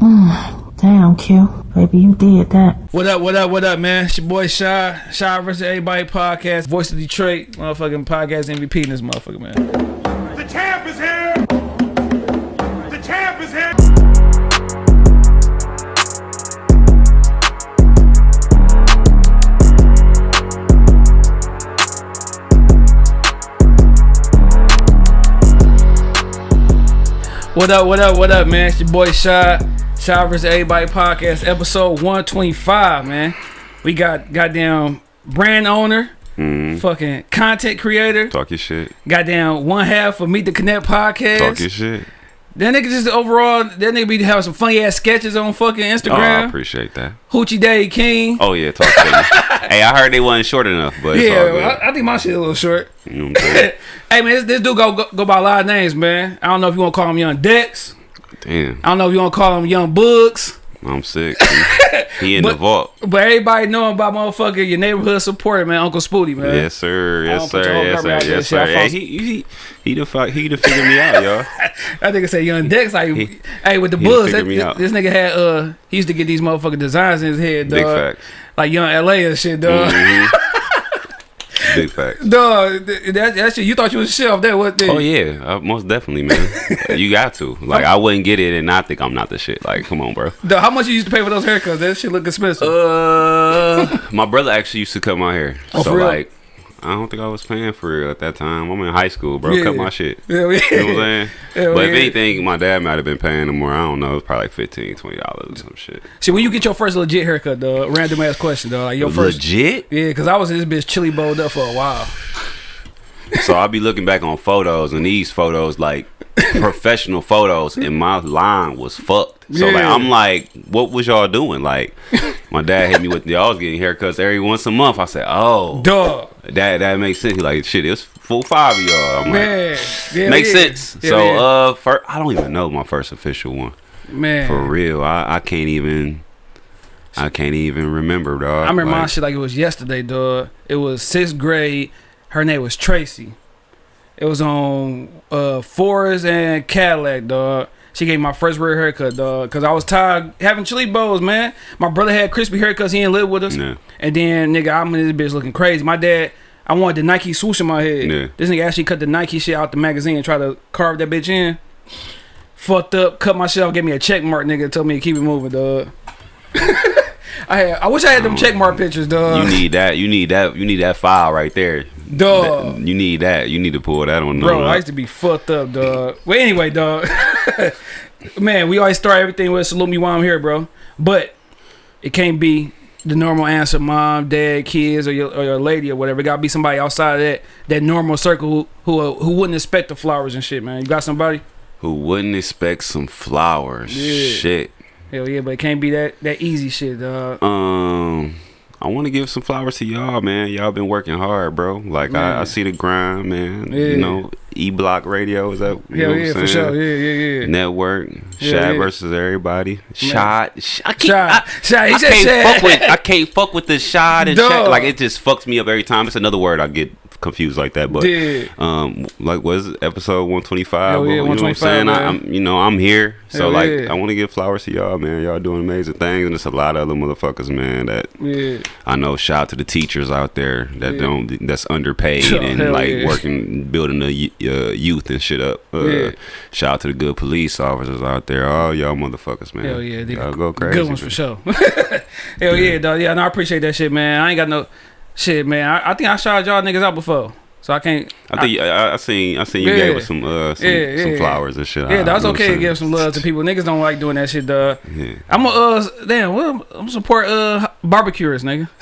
Damn, Q. Baby, you did that. What up, what up, what up, man? It's your boy Shy. Shy versus Everybody podcast. Voice of Detroit. Motherfucking podcast MVP in this motherfucker, man. The champ is here! The champ is here! What up, what up, what up, man? It's your boy Shy. Versus Everybody podcast, episode 125, man. We got goddamn brand owner, mm-hmm. fucking content creator, Talk your shit. goddamn one half of Meet the Connect podcast. Talk your shit. That nigga just overall, that nigga be having some funny ass sketches on fucking Oh, I appreciate that. Hoochie Day King. Oh yeah, talk to me. hey, I heard they wasn't short enough, but yeah. I, I think my shit is a little short. You know? Hey man, this, this dude go, go go by a lot of names, man. I don't know if you want to call him Young Dex. Damn, I don't know if you want to call him Young Books. I'm sick. He, in But- the vault. But everybody know him by motherfucker your neighborhood supporter, man, Uncle Spooty, man. Yes, sir. Yes, sir. Yes, sir. Yes, sir. Hey, he he he the fuck he the figure me out, y'all. I think I say Young Dex. Like, He- hey, with the he Bulls, that, this, out. this nigga had uh, he used to get these motherfucking designs in his head, dog. Big fact. Like Young LA and shit, dog. Mhm. Big fact. Dog, th- that, that shit. You thought you was shelf that what? Oh yeah, uh, most definitely, man. you got to. Like, I wouldn't get it and not think I'm not the shit. Like, come on, bro. Dog, how much you used to pay for those haircuts? That shit look expensive. Uh, my brother actually used to cut my hair. Oh, so like, I don't think I was paying for real at that time. I'm in high school, bro. Yeah. Cut my shit. yeah, yeah. You know what I'm saying? Hell but if anything, my dad might have been paying him more. I don't know. It's probably like 15 20 dollars or some shit. See, when you get your first legit haircut, dog, random ass question, dog. Like your first, Legit. yeah, because I was in this bitch chili bowled up for a while. So I'll be looking back on photos, and these photos like professional photos, and my line was fucked. So like, I'm like, what was y'all doing? Like, my dad hit me with y'all was getting haircuts every once a month. I said, oh, Dog, that that makes sense. He like, shit, it's full five of y'all. I'm like. man, yeah, Makes yeah. sense. Yeah, so, yeah. uh, first, I don't even know my first official one man, for real. I, I can't even, I can't even remember, dog. I remember my Like, shit like it was yesterday, dog. It was sixth grade. Her name was Tracy. It was on uh Forest and Cadillac, dog. She gave me my first real haircut, dog. Cause I was tired having chili bowls, man. My brother had crispy haircuts. He didn't live with us. And then, nigga, I'm in this bitch looking crazy. My dad, I wanted the Nike swoosh in my head. Yeah. This nigga actually cut the Nike shit out the magazine and tried to carve that bitch in. Fucked up, cut myself, gave me a check mark, nigga. Told me to keep it moving, dog. I had, I wish I had them check mark pictures, dog. You need that. You need that. You need that file right there. Dog. That- you need that. You need to pull that on. Bro, I used to be fucked up, dog. Well, anyway, dog. Man, we always start everything with salute me while I'm here, bro. But it can't be the normal answer, mom, dad, kids, or your, or your lady or whatever. It gotta be somebody outside of that that normal circle who who, who wouldn't expect the flowers and shit, man. You got somebody? Who wouldn't expect some flowers? Yeah. Shit. Hell yeah, but it can't be that that easy shit, dog. Um, I want to give some flowers to y'all, man. Y'all been working hard, bro. Like I, I see the grind, man. Yeah. You know, E Block Radio is that? You know what yeah, I'm for saying? sure. Yeah, yeah, yeah. Network, Yeah, Shad yeah. versus everybody. Shot, sh- I can't, Shot. I, I can't fuck with. I can't fuck with the shot and shot. Like it just fucks me up every time. It's another word I get confused like that. But Yeah. um, like was episode one twenty five? Yeah, you know what I'm 125, saying? I, man. I'm, you know, I'm here. So Hell like, yeah. I want to give flowers to y'all, man. Y'all doing amazing things, and it's a lot of other motherfuckers, man. That Yeah. I know. Shout out to the teachers out there that Yeah. don't that's underpaid Hell and like yeah. working building the uh, youth and shit up. Uh, Yeah. Shout out to the good police officers out there. All y'all motherfuckers, man. Hell yeah, they y'all go crazy. Good ones man. for sure. Hell yeah, dog. Yeah, no, I appreciate that shit, man. I ain't got no shit, man. I, I think I shot y'all niggas out before, so I can't. I think I, I seen I seen you Yeah. gave us some uh some, Yeah, some yeah. flowers and shit. yeah, that's you know what okay to give some love to people. Niggas don't like doing that shit, dog. Yeah. I'm a uh damn. What I'm support uh barbecuers, nigga.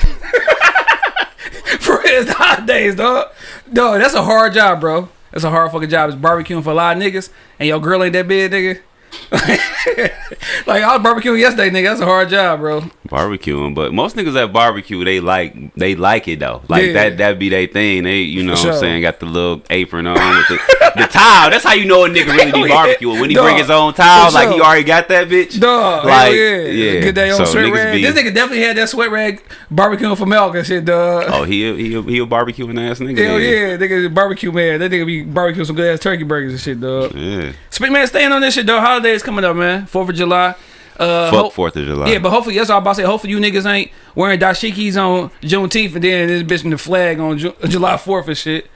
for his the holidays, dog. Dog, that's a hard job, bro. That's a hard fucking job. It's barbecuing for a lot of niggas, and your girl ain't that big, nigga. like I was barbecuing yesterday, nigga. That's a hard job, bro. barbecuing, but most niggas at barbecue they like they like it though. Like Yeah. that that be their thing. They you know For what I'm saying got the little apron on with the, the towel. That's how you know a nigga really be barbecuing when he Dog. bring his own towel. For Like he already got that bitch. Dog, like yeah, yeah. Get that on So sweat rag. be- This nigga definitely had that sweat rag barbecuing for milk and shit, dog. Oh, he he he a barbecuing ass nigga. Hell yeah, nigga, barbecue man. That nigga be barbecuing some good ass turkey burgers and shit, dog. Yeah. Speak man, staying on this shit, dog. Holidays coming up, man. Fourth of July. Uh, Fuck Fourth of July. Yeah, but hopefully that's all I'm about to say. Hopefully you niggas ain't wearing dashikis on Juneteenth and then this bitch in the flag on Ju- July 4th and shit.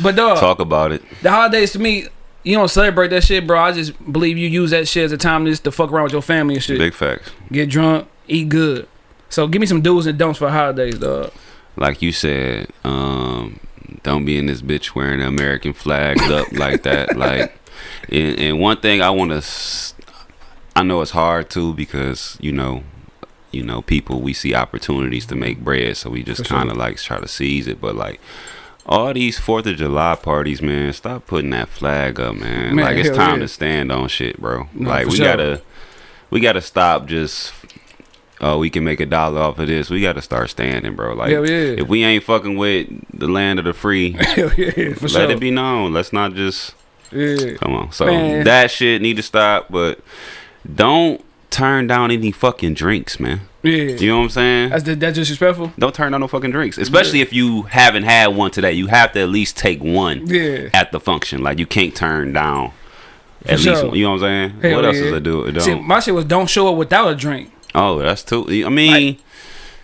But dog, talk about it. the holidays to me, you don't celebrate that shit, bro. I just believe you use that shit as a time just to fuck around with your family and shit. Big facts. Get drunk, eat good. So give me some do's and don'ts for holidays, dog. Like you said, um, don't be in this bitch wearing the American flag up like that. Like, and, and one thing I want to, I know it's hard too because you know, you know, people we see opportunities to make bread, so we just kind of like try to seize it. But like, all these Fourth of July parties, man, stop putting that flag up, man. Man, like it's time yeah. to stand on shit, bro. No, like we sure. gotta, we gotta stop just. Oh, we can make a dollar off of this. We gotta start standing, bro. Like, yeah. if we ain't fucking with the land of the free, yeah, let sure. it be known. Let's not just Yeah. come on. So Man. that shit need to stop. But don't turn down any fucking drinks, man. Yeah. You know what I'm saying? That's, that's disrespectful? don't turn down no fucking drinks, especially if you haven't had one today. You have to at least take one Yeah. at the function. Like you can't turn down at For least. one. You know what I'm saying? Hell what else yeah. is it do? Don't. See, my shit was don't show up without a drink. oh, that's too. I mean,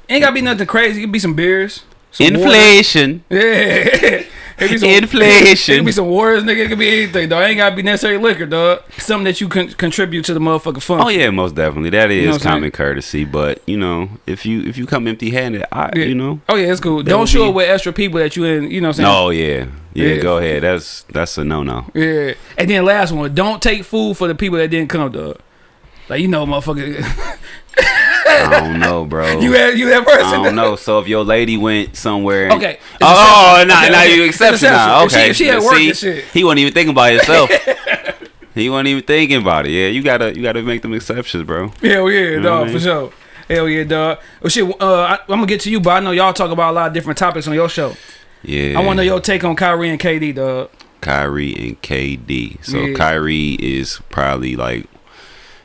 Ain't gotta be nothing crazy. It could be some beers. Some water. inflation. Yeah. some, Inflation. It could be some waters, nigga. It could be anything, dog. It ain't gotta be necessary liquor, dog. Something that you can contribute to the motherfucking fun. Oh yeah, most definitely. That is know what common saying? courtesy, but you know, if you if you come empty handed, I Yeah. you know. Oh yeah, it's cool. Don't show be- up with extra people that you in. You know what I'm saying? No, yeah. yeah, Yeah. Go ahead. That's that's a no no. Yeah. And then last one, don't take food for the people that didn't come, dog. Like you know, motherfucker. I don't know, bro. you had you that person. I don't know. So if your lady went somewhere, and- Okay. Oh, It's now exception. now Okay, you okay. exception now. Okay. If she- if she at work See, and shit. he wasn't even thinking about himself. he wasn't even thinking about it. Yeah, you gotta you gotta make them exceptions, bro. Hell yeah, know dog, for sure. Hell yeah, dog. Well, shit, uh, I, I'm gonna get to you, but I know y'all talk about a lot of different topics on your show. Yeah. I want to know your take on Kyrie and KD, dog. Kyrie and KD. So Yeah. Kyrie is probably like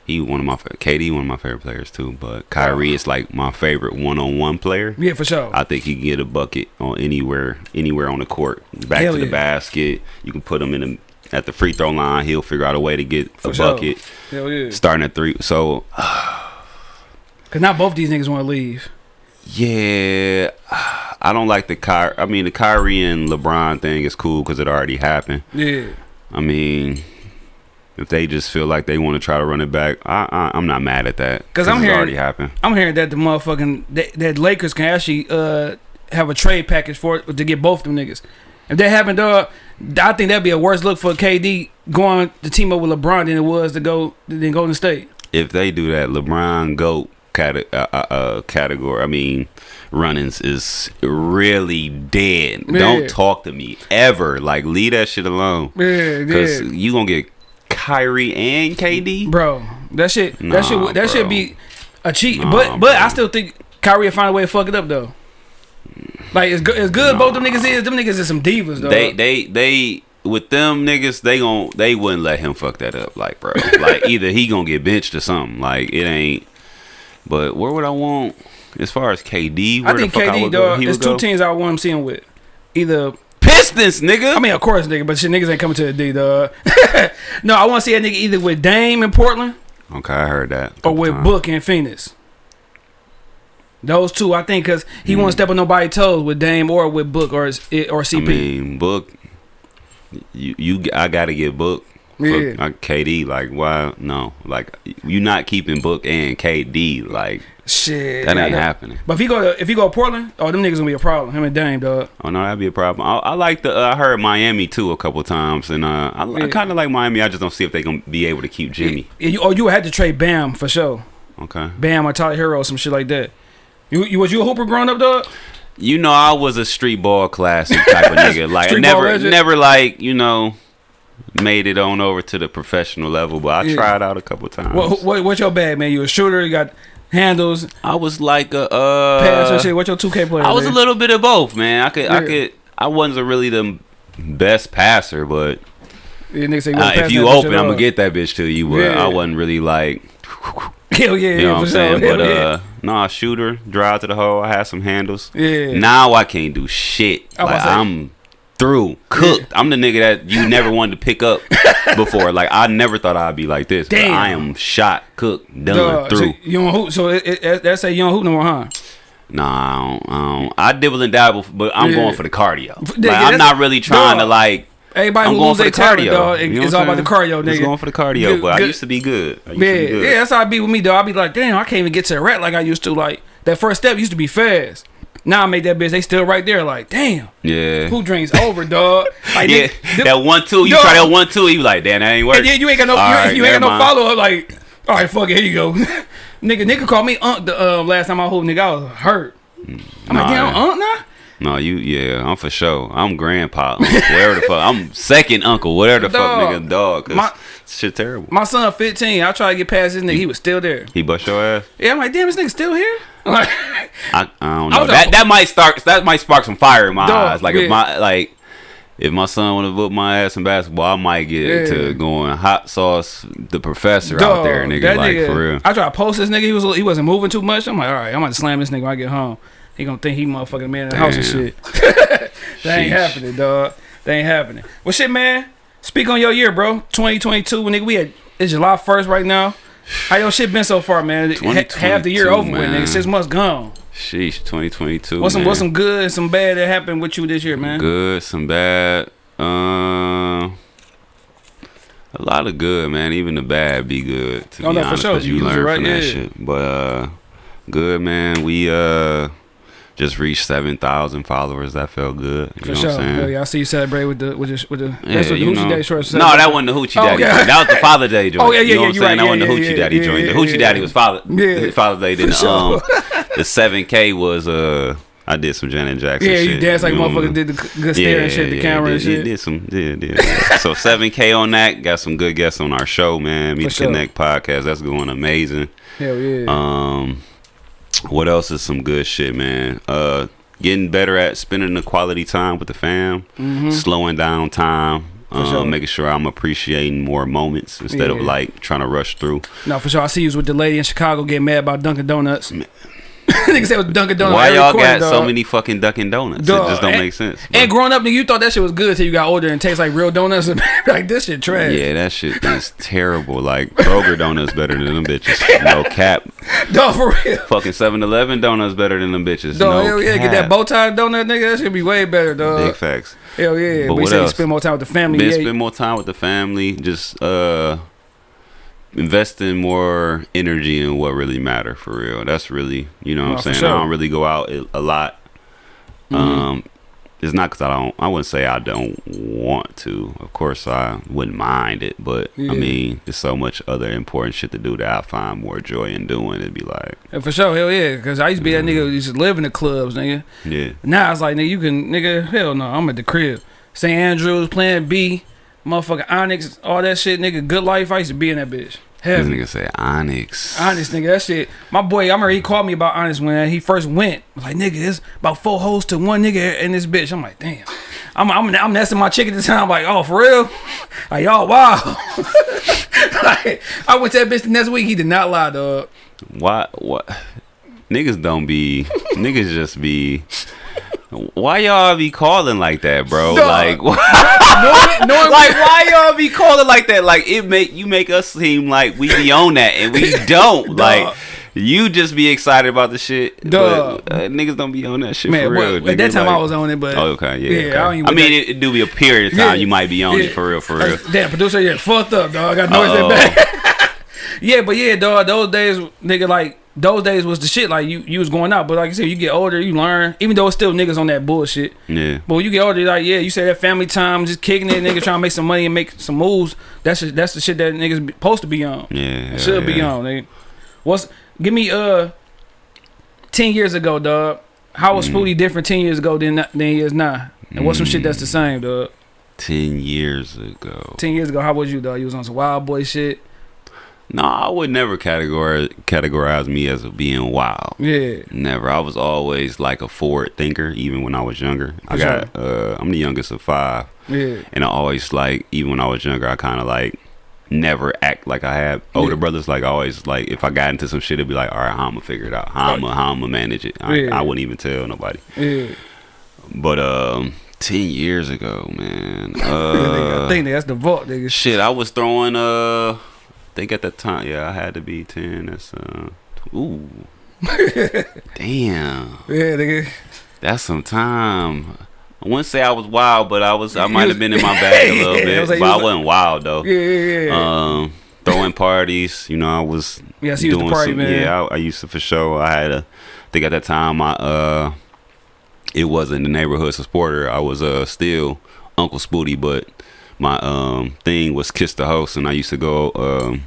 he one of my KD one of my favorite players too, but Kyrie is like my favorite one on one player. Yeah, for sure. I think he can get a bucket on anywhere anywhere on the court. Back Hell to the yeah. basket. You can put him in the at the free throw line. He'll figure out a way to get For a sure. bucket. Hell yeah. Starting at three. So Cause now both these niggas want to leave. yeah, I don't like the Ky. I mean the Kyrie and LeBron thing is cool because it already happened. Yeah. I mean, if they just feel like they want to try to run it back, I, I I'm not mad at that 'Cause I'm hearing- already happened. I'm hearing that the motherfucking that, that Lakers can actually uh have a trade package for it to get both them niggas. If that happened, dog, I think that'd be a worse look for KD going to team up with LeBron than it was to go than Golden State. If they do that, LeBron goat cate- uh, uh, uh, category. I mean, runnings is really dead. Yeah. Don't talk to me ever. Like leave that shit alone. Yeah, Cause yeah. you gonna get Kyrie and KD. Bro, that shit, Nah, that shit, that should bro. be a cheat. Nah, but but I still think Kyrie will find a way to fuck it up though. Like it's good as good both them niggas is, them niggas is some divas though. They they they with them niggas they gon' they wouldn't let him fuck that up like bro like either he gonna get benched or something like it ain't but where would I want as far as KD where I think I KD go, dog. he There's two teams I want him seeing with. Either Pistons nigga I mean, of course, nigga, but shit, niggas ain't coming to the D, dog. no, I want to see that nigga either with Dame in Portland okay I heard that or with times. Book in Phoenix. Those two, I think, because he Mm. won't step on nobody's toes with Dame or with Book or or I CP. mean book you you I gotta get book Yeah. Like KD like why no like you not keeping book and KD like shit, that ain't know. happening But if he go to, if he go to Portland, oh, them niggas gonna be a problem. Him and Dame, dog. Oh no, that'd be a problem. I, I like the. Uh, I heard Miami too a couple times, and uh, I, Yeah. I kind of like Miami. I just don't see if they gonna be able to keep Jimmy. Yeah, you, or you had to trade Bam for sure. Okay. Bam or Tyler Herro or some shit like that. You, you was you a hooper growing up, dog? You know, I was a street ball classic type of nigga. Like never, legend. never like you know, made it on over to the professional level. But I Yeah. tried out a couple times. What, what what's your bag, man? You a shooter? You got handles, I was like a. Uh, pass or shit? What's your two K player? I was a little bit of both, man. I could, I could. I wasn't really the best passer, but Yeah, you uh, if you open, I'm gonna get that bitch to you. But Yeah. I wasn't really like. Hell yeah, You know what I'm saying? sure. But yeah. uh nah, shooter, drive to the hole, I had some handles. Yeah. Now I can't do shit. I was Like about to say- I'm through, cooked. I'm the nigga that you never wanted to pick up before. Like I never thought I'd be like this. But Damn. I am shot, cooked, done Duh, through. So you don't hoop. So it, it, it, that say you don't hoop no more, huh? Nah, I, don't, I, don't. I dibble and dabble, but I'm Yeah. going for the cardio. Like, yeah, I'm not really trying to like. Everybody I'm who going lose their talent, cardio. dog, You know it's all about the cardio, nigga. going for the cardio, Good- but I used to be good. I used Yeah, to be good. yeah, that's how I be with me, dog. I be like, damn, I can't even get to the rack like I used to. Like that first step used to be fast. Now I make that bitch. They still right there. Like, damn, Yeah. who drinks over, dog? Like, Yeah, that one two. You Dog. try that one two. You like, damn, that ain't working. And then you ain't got no, All you, right, you ain't got no follow up. Like, all right, fuck it, here you go, nigga. Nigga called me Unc the uh, last time I hooped. Nigga, I was hurt. I'm Nah, like, damn, yeah. Unc now. No, you yeah, I'm for sure. I'm grandpa, uncle, whatever the fuck. I'm second uncle, whatever the Dog. fuck, nigga, dog. My- shit terrible. My son 15. I tried to get past this nigga. He was still there. He bust your ass. Yeah, I'm like, damn, this nigga still here. Like, I, I don't know. was That that might start. That might spark some fire in my eyes. Like yeah. if my like. If my son want to whoop my ass in basketball, I might get Yeah. to going hot sauce the professor out there, nigga. like nigga- for real. I tried to post this nigga. He was he wasn't moving too much. I'm like, all right, I'm gonna slam this nigga when I get home. He gonna think he motherfucking man in the house and shit. that ain't happening, dog. That ain't happening. Well, shit, man. Speak on your year, bro. 2022, nigga. We had it's July 1st right now. How your shit been so far, man? Half the year 2022, over with, nigga. Six months gone. Sheesh, 2022. What's some man. what's some good and some bad that happened with you this year, man? Good, some bad. Uh, a lot of good, man. Even the bad be good. To Oh, be no, for honest, sure. 'cause you You learn right, from that yeah. shit. But uh, good, man. We uh just reached seven thousand followers. That felt good. You For know sure. what I'm saying? Hell yeah, I see you celebrate with the with the with the Yeah, that's what the you Hoochie know. Daddy shorts. No, that wasn't the Hoochie Oh, Daddy okay. That was the Father Day joint. Oh, yeah, yeah, you know yeah, what I'm you saying? right. That wasn't the Hoochie yeah, Daddy yeah, joint. The yeah, Hoochie yeah. Daddy was Father. Yeah. the Father Day. Then sure. um, the seven K was uh, I did some Janet Jackson. Yeah, shit, you dance like know? motherfucker did the good stare and shit, the camera and did, shit. Did some, did, did. so seven K on that. Got some good guests on our show, man. Meet For the sure. Connect podcast. That's going amazing. Hell yeah. Um, what else is some good shit, man? Uh, getting better at spending the quality time with the fam, slowing down time. Um, Mm-hmm. sure. making sure I'm appreciating more moments instead of like trying to rush through. no, for sure. I see you was with the lady in Chicago getting mad about Dunkin' Donuts. Nigga said it was Dunkin' Donuts. Why y'all corner, got so many fucking Dunkin' Donuts? Dog, It just don't and- make sense. And growing up, nigga, you thought that shit was good till you got older and tastes like real donuts. Like this shit trash. Yeah, that shit is terrible. Like Kroger donuts better than them bitches. No cap. Dog, for real. Fucking 7-Eleven donuts better than them bitches. Dog, no hell yeah, cap. get that bow tie donut, nigga. That should be way better, dog. Big facts. Hell yeah. But we what say you else? spend more time with the family. Yeah, spend more time with the family. Just uh, investing more energy in what really matter for real. That's really you know what No, I'm saying. sure. I don't really go out a- lot. Mm-hmm. Um, it's not because I don't. I wouldn't say I don't want to. Of course, I wouldn't mind it, but Yeah. I mean, there's so much other important shit to do that I find more joy in doing. It'd be like, Yeah, for sure, hell yeah. Because I used to be that nigga who used to live in the clubs, nigga. yeah, Now it's like, nigga, you can, nigga, hell no, I'm at the crib. St. Andrews, Plan B, motherfucking Onyx, all that shit, nigga. Good life, I used to be in that bitch. This Heavy. nigga say Onyx. Honest, nigga, that shit. My boy, I remember he called me about Honest when he first went. I was like, nigga, it's about four hoes to one nigga in this bitch. I'm like, damn. I'm I'm, I'm nesting my chick at the time. I'm like, oh, for real? Like, y'all, wow. like, I went to that bitch the next week. He did not lie, dog. Why? What? Niggas don't be. niggas just be. Why y'all be calling like that, bro? Like, why, Knowing, knowing like why y'all be calling like that? Like it make you make us seem like we be on that and we don't. Like you just be excited about the shit. Dog. But, uh, niggas don't be on that shit Man, for real. well, at that time like- I was on it, but Oh, okay, yeah. yeah, okay. I. I mean, it, it do be a period of time Yeah, you might be on yeah. it for real, for real. Damn, producer, yeah, fucked up, dog. I got noise that back. yeah, but yeah, dog. Those days, nigga, like those days was the shit. Like you, you was going out, but like I said, you get older, you learn. Even though it's still niggas on that bullshit. Yeah. But when you get older, like yeah, you say that family time, just kicking it, nigga, trying to make some money and make some moves. That's just, that's the shit that niggas be- supposed to be on. Yeah. It should be on, nigga. What's give me uh ten years ago, dog? How was Mm. Spooty different ten years ago than than he is now? And what's some shit that's the Mm. same, dog? Ten years ago. Ten years ago, how was you, dog? You was on some wild boy shit. No, I would never categorize categorize me as being wild. Yeah. Never. I was always like a forward thinker, even when I was younger. I For got. Uh, I'm the youngest of five, Yeah. and I always like. Even when I was younger, I kind of like never act like I had older Yeah. brothers. Like I always like if I got into some shit, it'd be like, all right, how I'm gonna figure it out. How I'm gonna, how I'm gonna manage it. I, Yeah. I wouldn't even tell nobody. Yeah. But um, ten years ago, man. I Uh, think that's the vault, nigga. shit, I was throwing. Uh, I think at the time, yeah, I had to be ten. That's uh, ooh, damn, Yeah, nigga. that's some time. I wouldn't say I was wild, but I was. I might have been in my bag a little Yeah, I bit, was like- but you I was like- wasn't wild though. Yeah, yeah, yeah. Um, throwing parties, you know, I was yeah, was the party some, man. Yeah, I, I used to for sure. I had a, I think at that time, I uh, it wasn't the neighborhood supporter. I was uh still Uncle Spooty, but my um thing was kiss the host, and I used to go um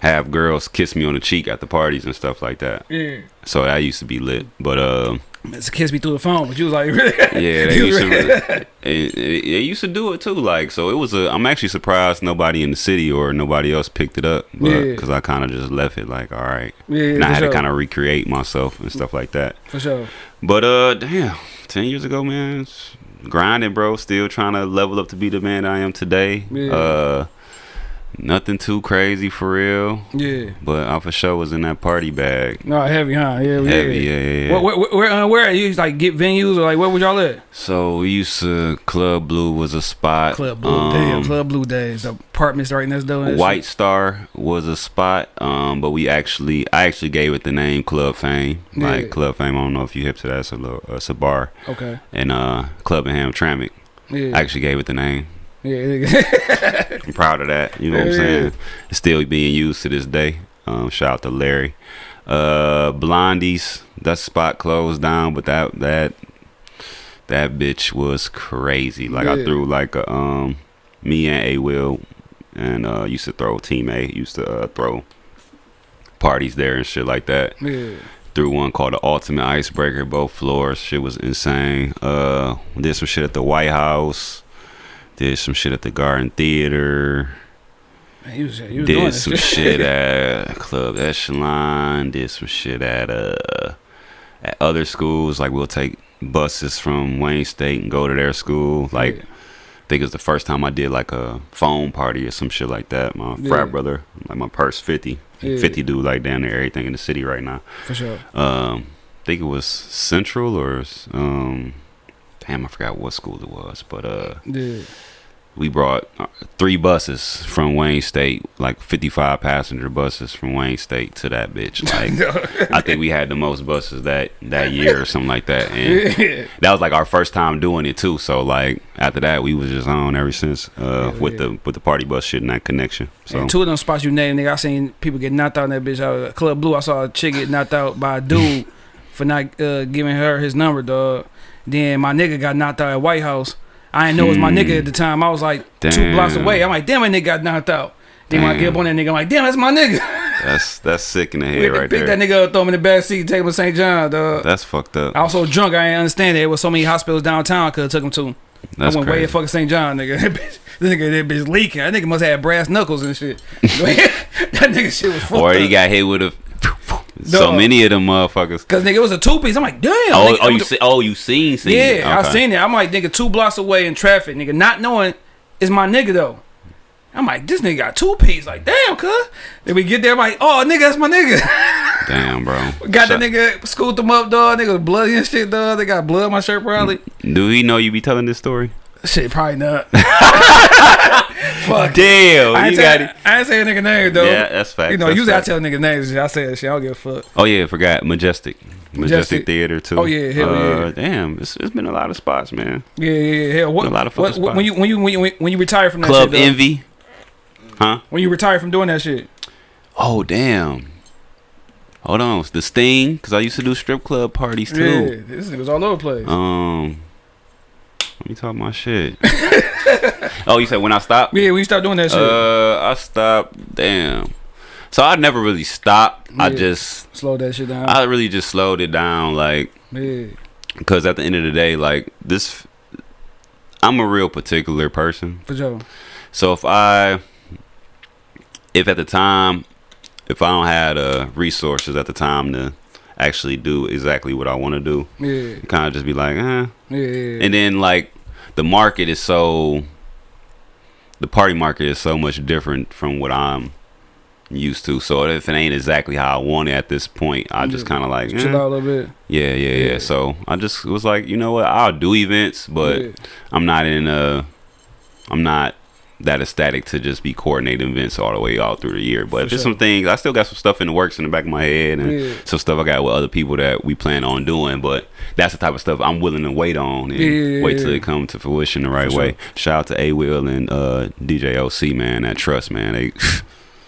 have girls kiss me on the cheek at the parties and stuff like that. Yeah. So that used to be lit. But um, It's a kiss me through the phone, but you was like, really? yeah, they used to. They, they used to do it too. Like, so it was a. I'm actually surprised nobody in the city or nobody else picked it up, but Yeah. because I kind of just left it. Like, all right, Yeah, and I had sure. to kind of recreate myself and stuff like that. For sure. But uh, damn, ten years ago, man, grinding, bro. Still trying to level up to be the man I am today. Yeah. Uh, nothing too crazy for real, Yeah. but I for sure was in that party bag. No, heavy, huh? Yeah, Heavy, yeah. yeah, yeah. yeah. Where, where, where, uh, where are you? Like, get venues or like, where was y'all at? So we used to Club Blue was a spot. Club Blue. Um, Damn, Club Blue Days. The apartments right next door. White shit. Star was a spot, um, but we actually, I actually gave it the name Club Fame. Yeah. Like Club Fame, I don't know if you hip to that. It's a, little, it's a bar, Okay. and uh, Club and Hamtramck. Yeah. I actually gave it the name. Yeah. I'm proud of that. You know what I'm saying? It's still being used to this day. Um, shout out to Larry. Uh, Blondies, that spot closed down, but that that that bitch was crazy. Like I threw like a um, me and A Will, and uh, used to throw Team A used to uh, throw parties there and shit like that. yeah. Threw one called the Ultimate Icebreaker, both floors. Shit was insane. Uh, did some shit at the White House. Did some shit at the Garden Theater. Man, he was, he was Did some shit at Club Echelon. Did some shit at uh at other schools. Like we'll take buses from Wayne State and go to their school. Like Yeah. I think it was the first time I did like a phone party or some shit like that. My Yeah. frat brother, like my purse fifty. Yeah. 50 dude like down there everything in the city right now For sure. um I think it was Central or um damn I forgot what school it was but uh Yeah. We brought uh, three buses from Wayne State like 55 passenger buses from Wayne State to that bitch like I think we had the most buses that that year or something like that and that was like our first time doing it too so like after that we was just on ever since uh Yeah, with yeah. the with the party bus shit and that connection so And two of them spots you named, nigga, I seen people get knocked out in that bitch. At Club Blue, I saw a chick get knocked out by a dude for not uh, giving her his number, dog. Then my nigga got knocked out at White House. I didn't know it was my nigga at the time. I was like two blocks away. I'm like, damn, my nigga got knocked out. Then when I get up Damn. on that nigga, I'm like, damn, that's my nigga. that's that's sick in the We head had to right pick there that nigga up, throw him in the back seat, take him to St. John, dog. that's fucked up I was so drunk, I didn't understand it. There was so many hospitals downtown I could have took him to. that's I went way crazy to fucking St. John, nigga. That bitch, this nigga, that bitch leaking. That nigga must have brass knuckles and shit. that nigga shit was fucked or he up. got hit with a so many of them motherfuckers. Cause nigga, it was a two piece. I'm like, damn. Oh, nigga, oh, you the- see, oh, you seen? seen yeah, it. I seen it. I'm like, nigga, two blocks away in traffic, nigga, not knowing it's my nigga though. I'm like, this nigga got two piece. Like, damn, cuz. Then we get there, I'm like, oh, nigga, that's my nigga. Damn, bro. got Shut- the nigga, scooped him up, dog. Nigga bloody and shit, dog. They got blood on my shirt, probably. Do he know you be telling this story? Shit, probably not. Fuck. Damn, I you ain't, got say, it. I ain't say a nigga name though. Yeah, that's fact. You know, that's usually I fact. tell niggas names. I say that shit. I don't give a fuck. Oh yeah, forgot Majestic. Majestic, Majestic. Theater too. Oh, yeah, hell uh, yeah. Damn, it's, it's been a lot of spots, man. Yeah, yeah, yeah. Hell, what, A lot of what, what- when you when you when you when you retire from that Club shit? Envy. Huh? when you retire from doing that shit. Oh damn. Hold on, the Sting, because I used to do strip club parties Yeah, too. this nigga's all over the place. Um, let me talk my shit. oh, you said when I stopped? yeah, when you start doing that shit, Uh, I stopped. Damn. So I never really stopped. I just, slowed that shit down. I really just slowed it down, like, yeah, because at the end of the day, like this, I'm a real particular person. for sure. So if I, if at the time, if I don't have the resources at the time to actually do exactly what I want to do, Yeah, kind of just be like, eh. yeah, yeah. And then like the market is so, the party market is so much different from what I'm used to. So if it ain't exactly how I want it at this point, I just kind of like, Chill eh. out a little bit. yeah, yeah, yeah. So I just was like, you know what? I'll do events, but. I'm not in a, I'm not that ecstatic to just be coordinating events all the way all through the year. But For there's sure. some things I still got some stuff in the works in the back of my head and Yeah. some stuff I got with other people that we plan on doing. But that's the type of stuff I'm willing to wait on and Yeah, yeah, wait till it come to fruition the right For way. sure. Shout out to A Will and uh, DJ OC man, that trust man. They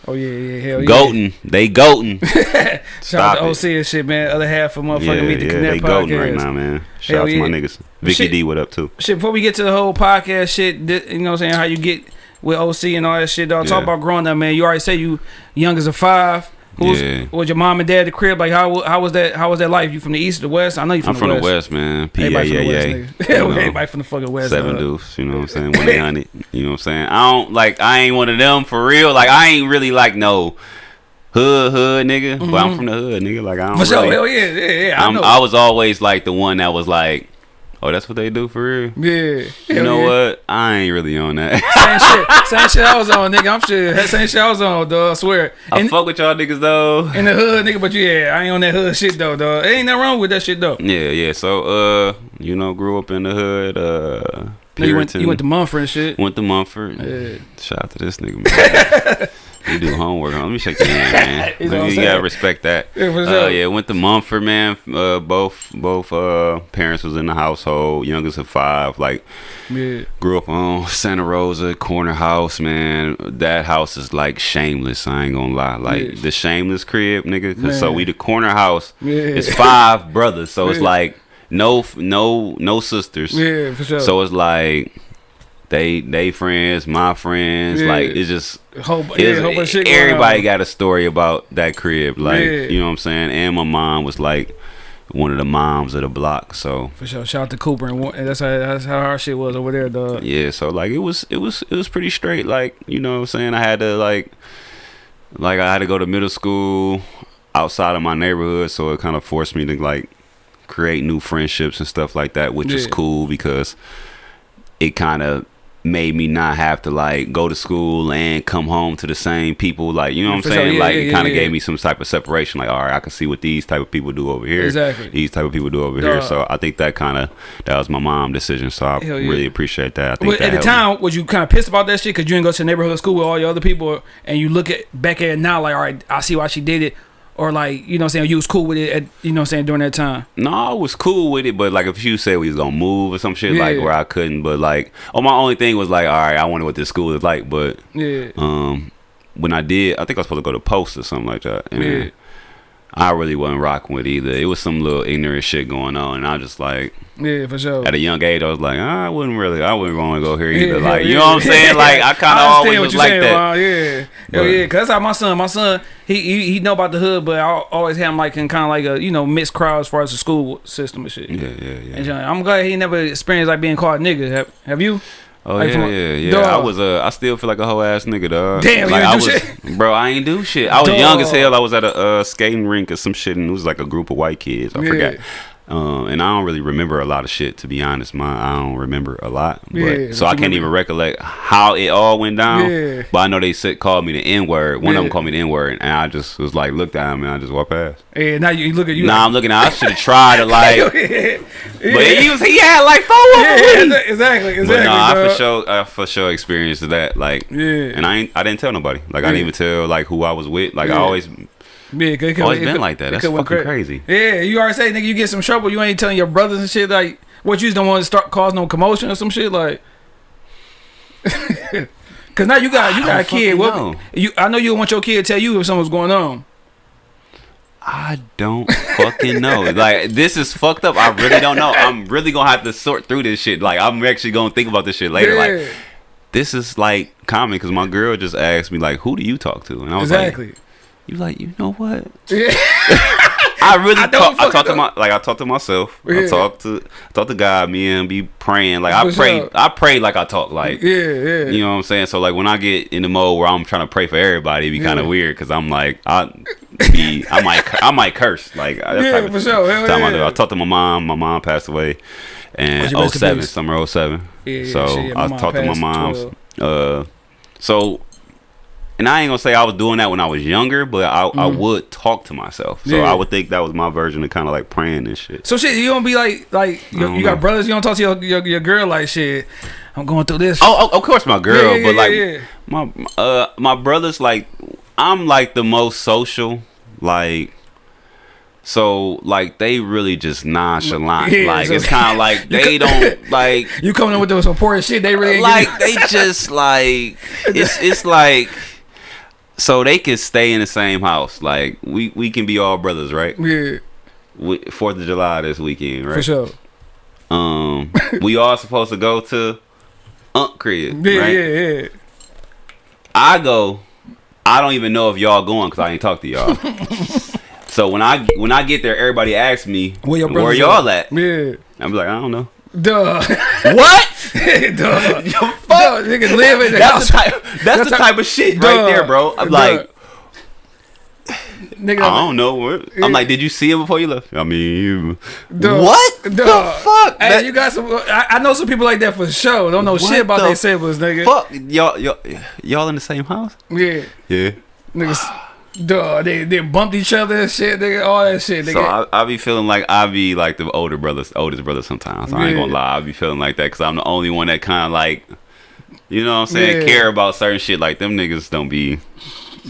Oh yeah, yeah, hell yeah. goating, they goating. Shout out to. OC and shit, man. Other half of motherfucking yeah, Meet the yeah, Connect they podcast. right now, man. Shout Hell out to my niggas. Vicky Shit. D, what up too? Shit, before we get to the whole podcast shit, you know what I'm saying? How you get with OC and all that shit, dog. Talk about growing up, man. You already say you young as a five. Who's Yeah. was your mom and dad at the crib? Like how how was that how was that life? You from the east or the west? I know you from I'm the from west. the West, man. P A Everybody from yeah the west, yeah. nigga. You know, Everybody from the fucking west. Seven deuce, you know what I'm saying? One eight hundred. You know what I'm saying? I don't like I ain't one of them for real. Like I ain't really like no hood hood nigga. But I'm from the hood, nigga. Like I don't Mm-hmm. For sure, hell yeah, yeah, yeah. I know. I was always like the one that was like, Oh, that's what they do for real? yeah, You know yeah. what? I ain't really on that. Same shit, same shit I was on, nigga. I'm sure that same shit I was on, dog. I swear. I In, fuck with y'all niggas though. in the hood, nigga, but yeah, I ain't on that hood shit though, dog. Ain't nothing wrong with that shit though. Yeah, yeah. So uh, you know, grew up in the hood, uh No, you went, you went to Mumford and shit. Went to Mumford. Yeah. Shout out to this nigga, man. you do homework. Let me shake your hand, man. You know you gotta respect that. Yeah, for Uh, yeah, went to Mumford, man. Uh, both both uh parents was in the household. Youngest of five. Like Yeah. grew up on Santa Rosa corner house, man. That house is like shameless. I ain't gonna lie. Like Yeah. the shameless crib, nigga. 'Cause so we the corner house. Yeah. It's five brothers, so it's like no no no sisters. Yeah, for sure. So it's like they they friends, my friends. Yeah. Like it's just whole, yeah, it's- whole bunch of shit. everybody got a story about that crib. Like Yeah. you know what I'm saying. And my mom was like one of the moms of the block. So For sure. Shout out to Cooper and, and that's how that's how our shit was over there, dog. yeah, so like it was it was it was pretty straight. Like you know what I'm saying. I had to like like I had to go to middle school outside of my neighborhood, so it kind of forced me to like create new friendships and stuff like that, which is cool because it kind of made me not have to like go to school and come home to the same people. Like you know what I'm For sure, saying? Yeah, like yeah, it kind of yeah, gave me some type of separation. Like all right I can see what these type of people do over here. Exactly. these type of people do over here. So I think that kind of that was my mom decision. So I really appreciate that. I think But that at the helped me. time, was you kind of pissed about that shit? Because you didn't go to the neighborhood school with all your other people, and you look at back at it now like, all right, I see why she did it, or like, you know, what I'm saying you was cool with it, at, you know, what I'm saying during that time. No, I was cool with it, but like if you said we was gonna move or some shit like where I couldn't, but like oh my only thing was like, all right, I wonder what this school is like, but Yeah, um when I did, I think I was supposed to go to post or something like that. And Yeah. I really wasn't rocking with either. It was some little ignorant shit going on, and I was just like yeah, for sure. at a young age, I was like, I wouldn't really, I wouldn't want to go here either. Yeah, like, you yeah, know what I'm saying? Like, I kind of always was like that. Ron. Yeah, hell But- yeah, cause that's how my son, my son, he he, he know about the hood, but I always had him like in kind of like a you know mixed crowd as far as the school system and shit. Yeah, yeah, yeah. And uh, I'm glad he never experienced like being called nigga. Have, have you? Oh Like, yeah, from yeah, yeah. Dog. I was uh, I still feel like a whole ass nigga, dog. Damn, you like ain't I do was, shit? bro. I ain't do shit. I was Dog. young as hell. I was at a uh, skating rink or some shit, and it was like a group of white kids. I Yeah. forgot. Um, and I don't really remember a lot of shit to be honest. My I don't remember a lot, but Yeah, so I can't remember- even recollect how it all went down. Yeah. But I know they said called me the N word. One of them called me the N word, and I just was like, looked at him, and I just walked past. Yeah, now you, you look at you. Nah, I'm looking. at I should have tried to like, like, but he was he had like four of them. yeah, exactly, exactly. But no, I for sure, I for sure experienced that. Like, Yeah. and I ain't, I didn't tell nobody. Like, I didn't even tell like who I was with. Like, I always, Yeah, 'cause it oh, could- always it been like that. That's fucking cra- crazy. Yeah, you already say, nigga, you get some trouble. You ain't telling your brothers and shit like what you just don't want to start cause no commotion or some shit like. Cause now you got you got a kid. What know. you? I know you don't want your kid to tell you if something's going on. I don't fucking know. Like, this is fucked up. I really don't know. I'm really gonna have to sort through this shit. Like, I'm actually gonna think about this shit later. Like, this is like common because my girl just asked me like, "Who do you talk to?" And I was exactly. like, "You like, you know what?" Yeah. I really I talk. I talk to my like I talk to myself. Yeah. I talk to talk to God. Me and be praying. Like I pray. sure. I pray like I talk. Like yeah, yeah. you know what I'm saying. So like when I get in the mode where I'm trying to pray for everybody, it be kind of weird because I'm like I be I might I might curse like Yeah, for sure. Hell time I do. yeah. I talked to my mom. My mom passed away. And Oh, in 07, peace. summer 07. Yeah, yeah, so shit, yeah, I mom talked to my passed mom's. 12. Uh, so and I ain't gonna say I was doing that when I was younger, but I, I would talk to myself. So Mm. Yeah. I would think that was my version of kind of like praying and shit. So shit, you don't be like like you, you got brothers. You don't talk to your, your your girl like shit. I'm going through this. Oh, oh, of course, my girl, Yeah, yeah, but like my uh my brothers, like I'm like the most social, like. So like they really just nonchalant. Yeah, like so- it's kind of like they don't like You coming in with those important shit? They really like they just like it's it's like so they can stay in the same house. Like we we can be all brothers, right? you- We- Fourth of July this weekend, right? for sure. Um, we all supposed to go to Unc crib, Yeah, right? yeah, yeah. I go. I don't even know if y'all going because I ain't talk to y'all. so when I when I get there, everybody asks me where y'all at. Yeah. I'm like, I don't know. Duh. What? Duh. Yo, Duh. fuck. Niggas live in the That's house. the type. That's, That's the type of shit Duh. right there, bro. I'm Duh. like, Nigga, I don't know. I'm like, did you see it before you left? I mean, Duh. what Duh. the fuck? Hey, That- you got some. I, I know some people like that for sure. Don't know shit about the their siblings, nigga. fuck y'all, y'all, y'all in the same house? Yeah, Yeah. niggas. Duh, they they bumped each other and shit, nigga. All that shit, nigga. So I, I be feeling like I be like the older brothers, oldest brother sometimes. I ain't gonna lie, I be feeling like that because I'm the only one that kind of like, you know what I'm saying, Yeah. care about certain shit. Like them niggas don't be,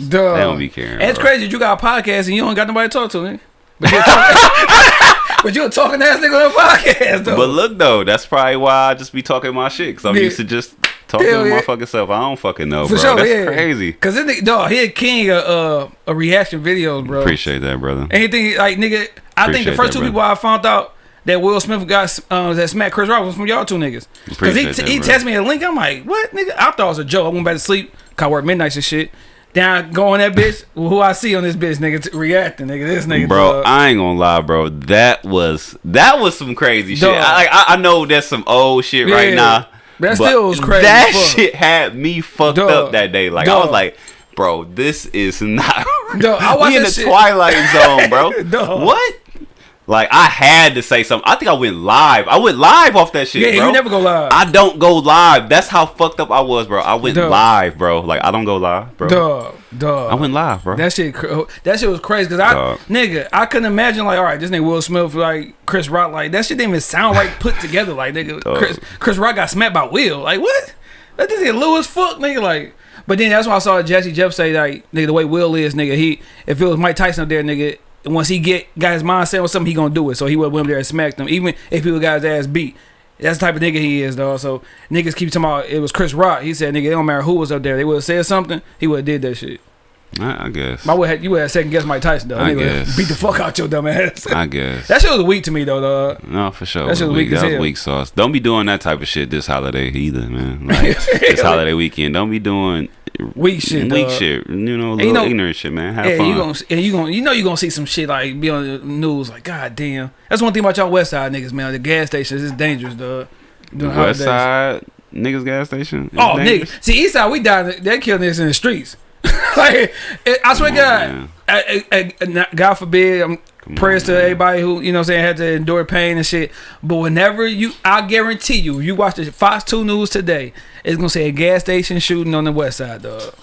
Duh. they don't be caring. It's crazy that you got a podcast and you don't got nobody to talk to, nigga. But you're talking, but you're a talking ass nigga on a podcast, though. But look though, that's probably why I just be talking my shit because I'm Yeah. used to just talking Hell to my yeah. fucking self. I don't fucking know, for bro. sure, that's yeah. crazy. Cause this nigga, dog, he a king of uh, a reaction videos, bro. Appreciate that, brother. Anything like nigga, I think the Appreciate first that, two brother. people I found out that Will Smith got uh, that smacked Chris Rock was from y'all two niggas. Cause he Appreciate that, he texted me a link. I'm like, what nigga? I thought it was a joke. I went back to sleep. Cause I work midnights and shit. Then I go on that bitch. who I see on this bitch, nigga, t- reacting, nigga. This nigga, Bro, dog. I ain't gonna lie, bro. That was that was some crazy shit. Dog. I, I I know that's some old shit right Yeah. now. That but still was crazy That fuck. shit had me fucked Dog. up that day. Like I was like, bro, this is not. Dog, I we in the shit. twilight zone, bro. What? Like I had to say something. I think I went live. I went live off that shit, yeah, bro. you never go live. I don't go live. That's how fucked up I was, bro. I went Dog. live, bro. Like I don't go live, bro. Duh, duh. I went live, bro. That shit, that shit was crazy. Cause I, Dog. nigga, I couldn't imagine like, all right, this nigga Will Smith, like Chris Rock, like that shit didn't even sound right put together. Like nigga, Dog. Chris, Chris Rock got smacked by Will. Like what? That this nigga Lewis fuck, nigga. Like, but then that's why I saw Jesse Jeff say like, nigga, the way Will is, nigga, he if it was Mike Tyson up there, nigga, once he get got his mindset on something, he gonna do it. So he went there and smacked him, even if he would got his ass beat. That's the type of nigga he is, though. So niggas keep talking about it was Chris Rock. He said, nigga, it don't matter who was up there. They would have said something. He would have did that shit. I, I guess. I would have, you would have second guess Mike Tyson though. I Nigga guess. beat the fuck out your dumb ass. I guess. that shit was weak to me though, dog. No, for sure. That shit was weak as That was weak sauce. Don't be doing that type of shit this holiday either, man. Like this holiday weekend. Don't be doing Weak shit, weak dog. shit. You know, you little know- ignorant shit, man. Have Yeah, fun. you gonna and you gonna you know you gonna see some shit like be on the news like god damn. That's one thing about y'all West Side niggas, man. The gas stations is dangerous, dog. During West holidays. Side niggas gas station. Oh, dangerous. nigga. See, East Side, we died. They kill niggas in the streets. like, it, I swear God. I, I, I- God forbid, I'm Come prayers on, to man. everybody who, you know I'm saying, had to endure pain and shit. But whenever you, I guarantee you, you watch the Fox 2 News today, it's going to say a gas station shooting on the West Side, dog.